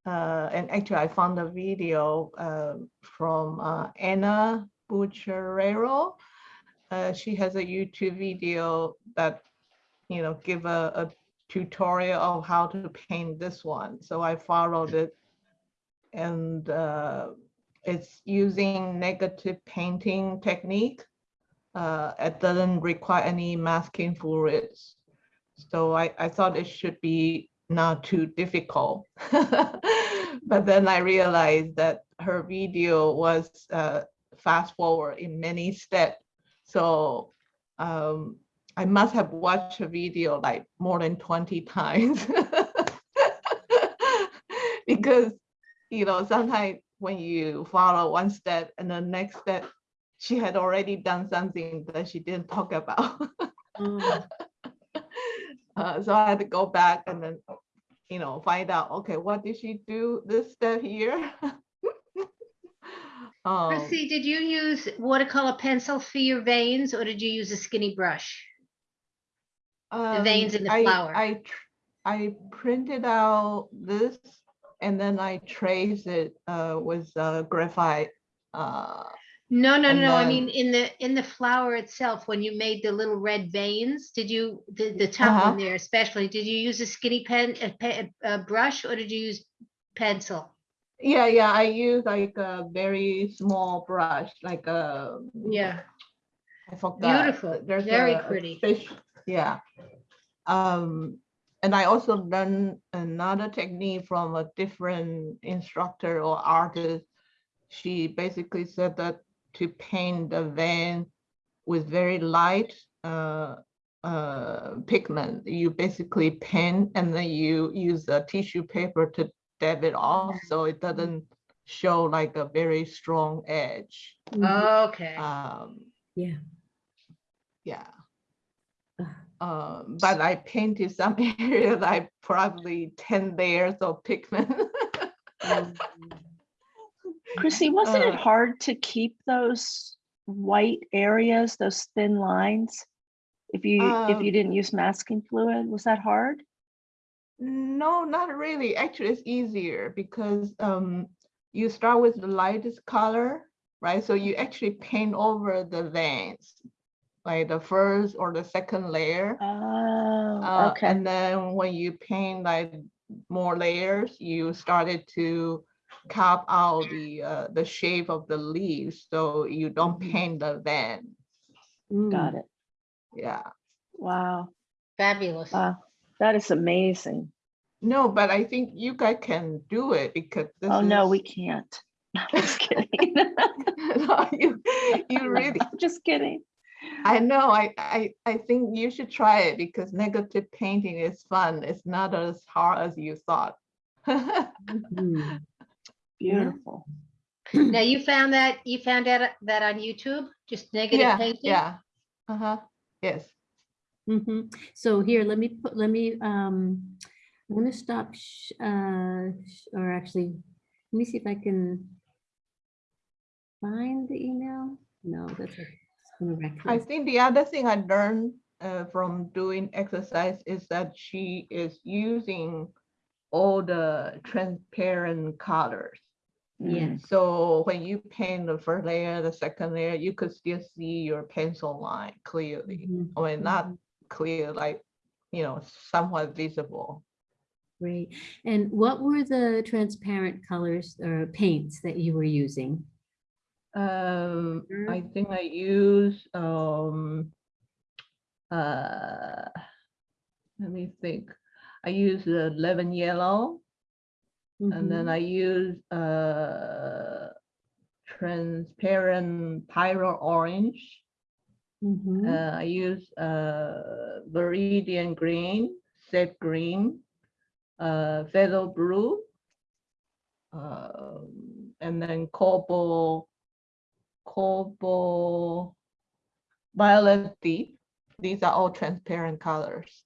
uh, and actually I found a video uh, from uh, Anna Bucciarero. Uh, she has a YouTube video that, you know, give a, a tutorial of how to paint this one. So I followed it and uh, it's using negative painting technique. Uh, it doesn't require any masking fluids. So I, I thought it should be not too difficult. [laughs] but then I realized that her video was uh, fast forward in many steps. So um, I must have watched her video like more than 20 times. [laughs] because, you know, sometimes when you follow one step and the next step, she had already done something that she didn't talk about. Oh, [laughs] Uh, so I had to go back and then, you know, find out, okay, what did she do this step here? [laughs] Um, Chrissy, did you use watercolor pencil for your veins or did you use a skinny brush? The veins in the Um, I- flower. I, I printed out this and then I traced it uh, with uh, graphite. uh, No, no, And no, I mean, in the, in the flower itself, when you made the little red veins, did you, the, the top Uh-huh. one there especially, did you use a skinny pen, a, a brush or did you use pencil? Yeah, yeah, I use like a very small brush, like a. Yeah. I forgot. Beautiful, There's very a- a pretty. fish- Yeah. Um, and I also learned another technique from a different instructor or artist. She basically said that to paint the vein with very light uh, uh, pigment, you basically paint and then you use a tissue paper to dab it off, so it doesn't show like a very strong edge. Okay. Um, Yeah. yeah. Um, but I painted some [laughs] areas like probably ten layers of pigment. Chrissy, [laughs] wasn't it Uh, hard to keep those white areas, those thin lines? If you, if Um, you didn't use masking fluid, was that hard? No, not really. Actually, it's easier because um, you start with the lightest color, right? So you actually paint over the veins, like the first or the second layer. Oh, Uh, okay. And then when you paint like more layers, you started to carve out the uh, the shape of the leaves, so you don't paint the vein. Got it. Yeah. Wow. Fabulous. Wow. That is amazing. No, but I think you guys can do it because this Oh, no, we can't. [laughs] I'm just kidding. [laughs] No, you, you [laughs] really, I'm just kidding. I know, I, I, I think you should try it because negative painting is fun. It's not as hard as you thought. [laughs] Mhm. Beautiful. [clears throat] Now you found that, you found out that on YouTube, just negative Yeah, painting? yeah. Uh-huh, yes. Mhm. So here, let me put, let me, um, I'm gonna stop, sh- uh, sh- or actually, let me see if I can find the email. No, that's. a- it's I think the other thing I learned uh, from doing exercise is that she is using all the transparent colors. Yes. So when you paint the first layer, the second layer, you could still see your pencil line clearly. I mean, not clear, like, you know, somewhat visible. Great. And what were the transparent colors or paints that you were using? Um, Mhm. I think I use, um, uh, let me think. I use the lemon yellow and then Mhm. I use, uh, transparent pyrrol orange. Mhm. Uh, I use, uh, viridian green, sap green, uh, phthalo blue, um, and then cobalt, cobalt, violet deep. These are all transparent colors.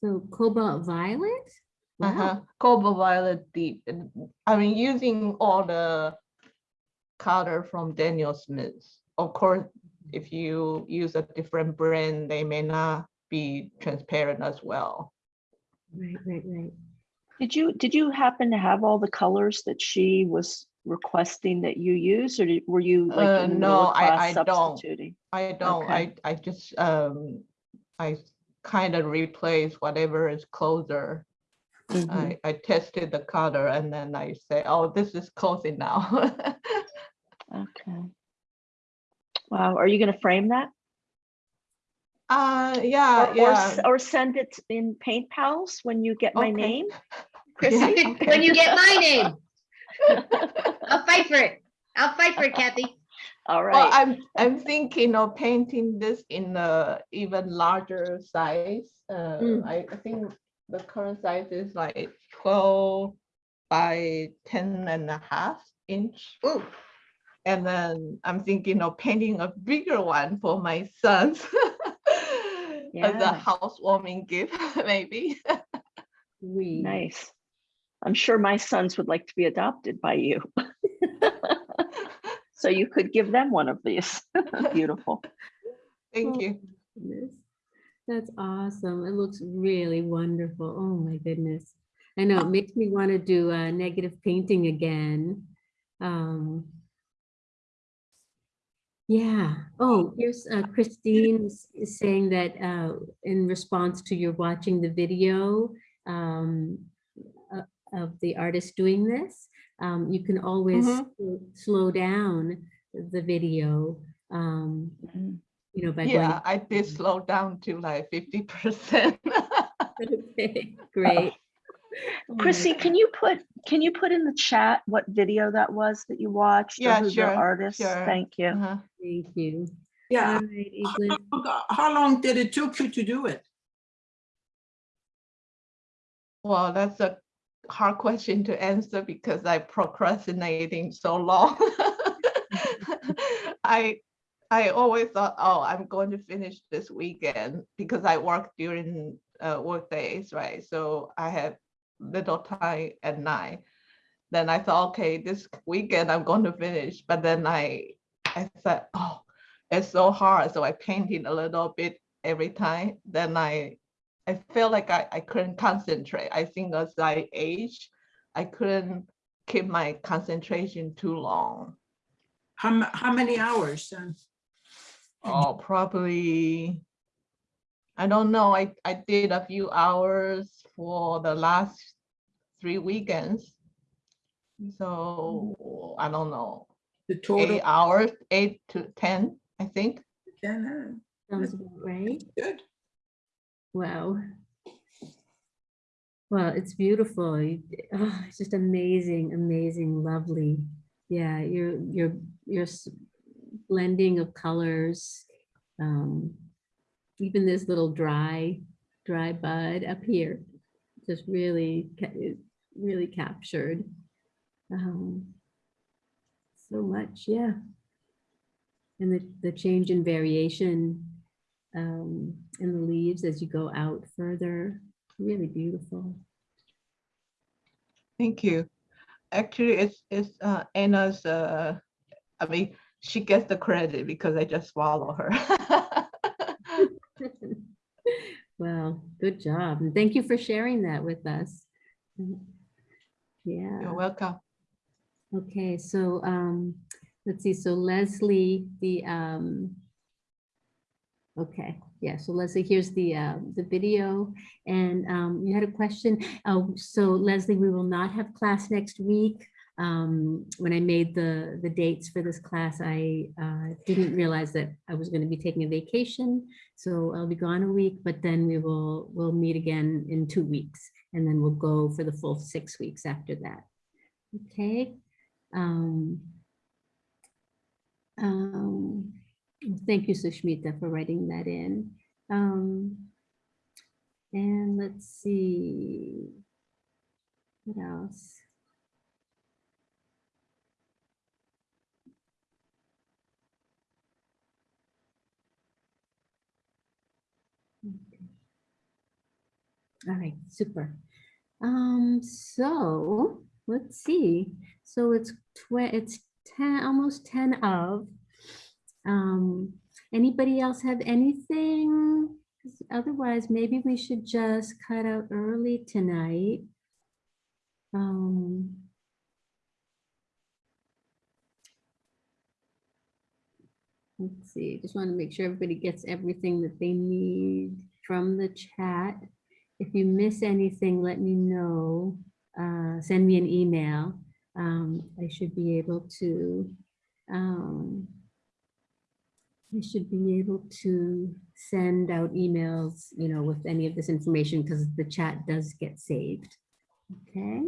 So cobalt violet? Wow. Uh-huh. Cobalt violet deep. And I mean, using all the color from Daniel Smith. Of course, if you use a different brand, they may not be transparent as well. Right, right, right. Did you, did you happen to have all the colors that she was requesting that you use, or did- were you Uh, like in no, of I- class I don't. substituting? I don't, I, Okay. I just, um, I kind of replace whatever is closer. Mhm. I, I tested the color and then I say, oh, this is close enough. [laughs] Okay. Wow, are you gonna frame that? Uh, yeah, Or, or, yeah. s- or send it in Paint Pals when you get my Okay. name? Yeah, [laughs] Chrissy? When you get my name, I'll fight for it. I'll fight for it, Kathy. [laughs] All right. Well, I'm, I'm thinking of painting this in a even larger size. Uh, Mm. I, I think the current size is like twelve by 10 and a half inch. Ooh, And then I'm thinking of painting a bigger one for my sons. [laughs] As a housewarming gift, [laughs] maybe. Nice. I'm sure my sons would like to be adopted by you. [laughs] So you could give them one of these. [laughs] Beautiful. Thank Oh, you. goodness. That's awesome. It looks really wonderful. Oh my goodness. I know, it makes me want to do uh, negative painting again. Um, Yeah. Oh, here's uh, Christine is is saying that uh, in response to your watching the video um, of the artist doing this, um, you can always Mhm. slow down the video, um, Mhm. you know, by going. Yeah, I did slow down to like fifty percent. [laughs] Okay, great. [laughs] Oh Chrissy, can you put, can you put in the chat what video that was that you watched? or Yeah, who the sure, Artist, sure. thank you. Uh-huh. Thank you. Yeah. All right, Evelyn. How long- How long did it took you to do it? Well, that's a hard question to answer because I procrastinating so long. [laughs] I I always thought, oh, I'm going to finish this weekend because I work during uh, work days, right? So I have little time at night. Then I thought, okay, this weekend I'm going to finish. But then I I said, oh, it's so hard. So I painted a little bit every time. Then I I felt like I, I couldn't concentrate. I think as I age, I couldn't keep my concentration too long. How, how many hours? uh, Oh, probably, I don't know. I, I did a few hours for the last three weekends. So I don't know, The total? eight hours, eight to 10, I think. Ten, Sounds about right. Good. Wow. Well, it's beautiful. Oh, it's just amazing, amazing, lovely. Yeah, your your your blending of colors. Um, even this little dry, dry bud up here, just really, really captured. Um, so much, yeah. And the, the change in variation um, in the leaves as you go out further. Really beautiful. Thank you. Actually, it's, it's uh, Anna's, uh, I mean, she gets the credit because I just follow her. [laughs] [laughs] Well, good job. And thank you for sharing that with us. Yeah. You're welcome. Okay, so um, let's see. So Leslie, the um, Okay, yeah, so Leslie, here's the, uh, the video, and, um, you had a question. Oh, so Leslie, we will not have class next week. Um, when I made the, the dates for this class, I, uh, didn't realize that I was gonna be taking a vacation. So I'll be gone a week, but then we will, we'll meet again in two weeks, and then we'll go for the full six weeks after that. Okay. Um, um, Thank you, Sushmita, for writing that in. Um, And let's see. What else? All right, super. Um, so let's see. So it's it's ten, almost ten of. Um, anybody else have anything? Otherwise, maybe we should just cut out early tonight. Um. Let's see, just want to make sure everybody gets everything that they need from the chat. If you miss anything, let me know. Uh, send me an email. Um, I should be able to, um, I should be able to send out emails, you know, with any of this information because the chat does get saved. Okay,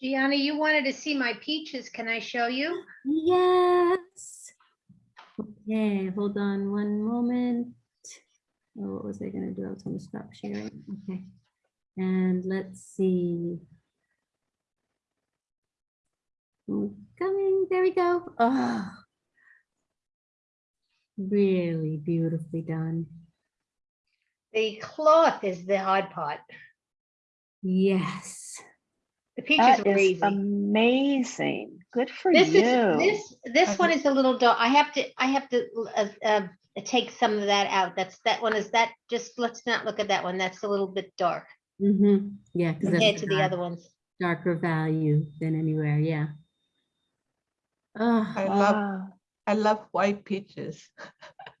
Jana, you wanted to see my peaches. Can I show you? yes. Okay, hold on one moment. Oh, what was I gonna do? I was gonna stop sharing. Okay. And let's see. Mm, Coming, there we go. Oh. Really beautifully done. The cloth is the hard part. Yes. The peaches That were is easy. amazing. Good for This you. is, this, this I one is a little dark. I have to, I have to uh, uh, take some of that out. That's, that one is that, just let's not look at that one. That's a little bit dark Mm-hmm. Yeah. 'cause that's compared a to the other ones. Darker value than anywhere, yeah. Oh, I love, Wow. I love white peaches. [laughs]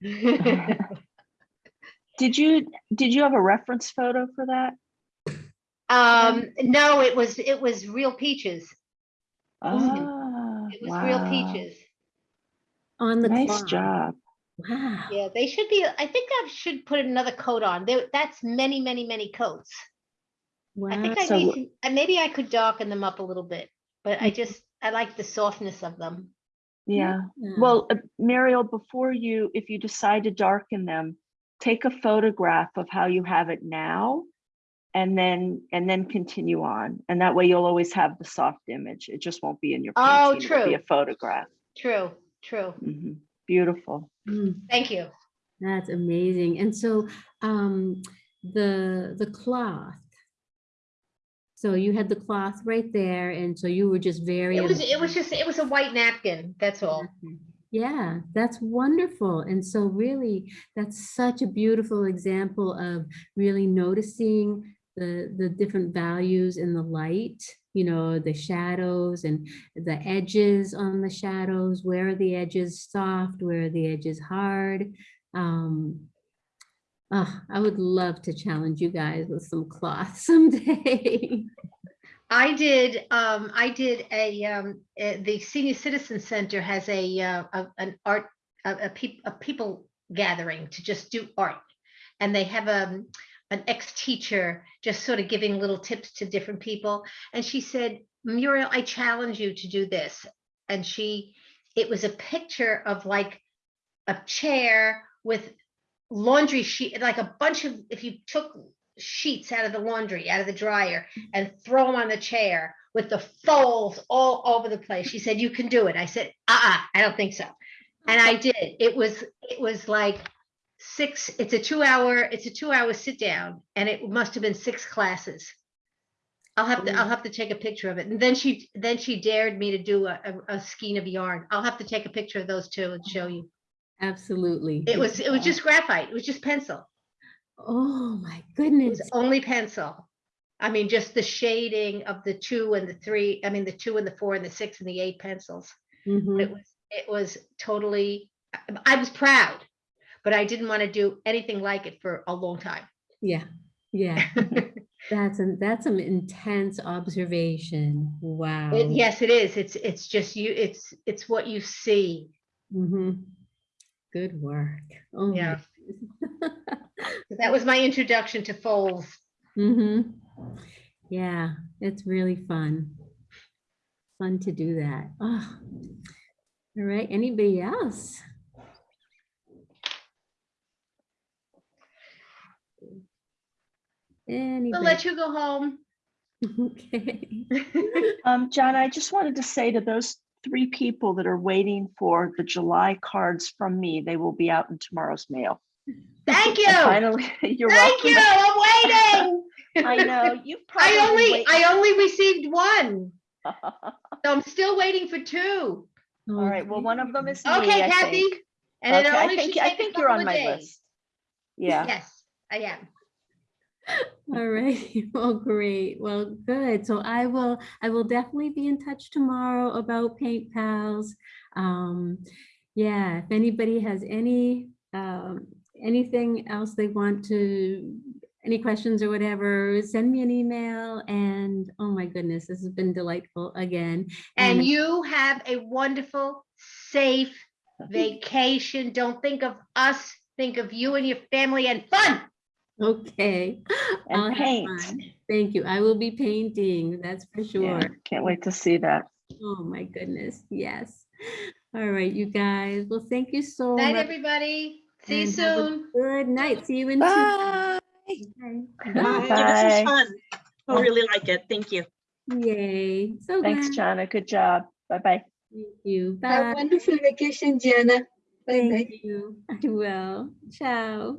Did you, did you have a reference photo for that? Um, no, it was, it was real peaches. Ah, It was real peaches. on the Nice cloth. job. Wow. Yeah, they should be, I think I should put another coat on. There, that's many, many, many coats. I think I So- need, to- maybe I could darken them up a little bit, but I just, I like the softness of them. Yeah. Yeah. Well, uh, Muriel, before you, if you decide to darken them, take a photograph of how you have it now and then, and then continue on. And that way you'll always have the soft image. It just won't be in your Oh, true It'll be a photograph. True, true. Mhm. Beautiful. Mm. Thank you. That's amazing. And so um, the, the cloth. So you had the cloth right there and so you were just very. It was, it was just, it was a white napkin, that's all. Yeah, that's wonderful. And so really, that's such a beautiful example of really noticing the, the different values in the light, you know, the shadows and the edges on the shadows, where are the edges soft, where are the edges hard? Um, ah, I would love to challenge you guys with some cloth [laughs] someday. I did, um, I did a, um, uh, the Senior Citizen Center has a, uh, a- an art, a, a a people gathering to just do art. And they have, um, an ex-teacher just sort of giving little tips to different people. And she said, Muriel, I challenge you to do this. And she, it was a picture of like a chair with laundry sheet, like a bunch of, if you took sheets out of the laundry, out of the dryer and throw them on the chair with the folds all over the place. She said, you can do it. I said, uh-uh, I don't think so. And I did. It was, it was like six, it's a two hour, it's a two hour sit down and it must have been six classes. I'll have to, I'll have to take a picture of it. And then she, then she dared me to do a, a, a skein of yarn. I'll have to take a picture of those two and show you. Absolutely. It was, it was just graphite. It was just pencil. Oh, my It goodness. was only pencil. I mean, just the shading of the two and the three, I mean, the two and the four and the six and the eight pencils. Mhm. It was, it was totally, I- was proud. but I didn't want to do anything like it for a long time. Yeah, yeah. [laughs] That's, an that's an intense observation. Wow. It- Yes, it is. It's, it's just you, it's, it's what you see. hmm Good work. Oh Yeah. goodness. So That was my introduction to foals. Mm-hmm. Yeah, it's really fun. Fun to do that. Oh. All right, anybody else? We'll let you go home. [laughs] Okay. [laughs] Um, John, I just wanted to say to those three people that are waiting for the July cards from me, they will be out in tomorrow's mail. Thank you. Finally, [laughs] you're Thank welcome. you. I'm waiting. [laughs] I know, you've [laughs] I only, wait- I only received one. So I'm still waiting for two. All right, well, one of them is me, Okay, I Kathy. And it Okay, I think, I think you're on my days. list. Yeah. Yes, I am. All right, [laughs] well, great, well, good. So I will, I will definitely be in touch tomorrow about Paint Pals. Um, yeah, if anybody has any, um, anything else they want to, any questions or whatever, send me an email and, oh my goodness, this has been delightful again. And you have a wonderful, safe [laughs] vacation. Don't think of us, think of you and your family and fun. Okay. [laughs] And I'll have paint. fun. Thank you. I will be painting, that's for Yeah, sure. Can't wait to see that. Oh my goodness, yes. All right, you guys. Well, thank you so Night, much. everybody. See you and have a soon. Good night. See you in two. Bye. Okay. Yeah, This was fun. I really like it. Thank you. Yay. So Thanks, glad. Jana. Good job. Bye-bye. Thank you. Have a wonderful vacation, Jana. Bye-bye. Thank you. I will. Ciao.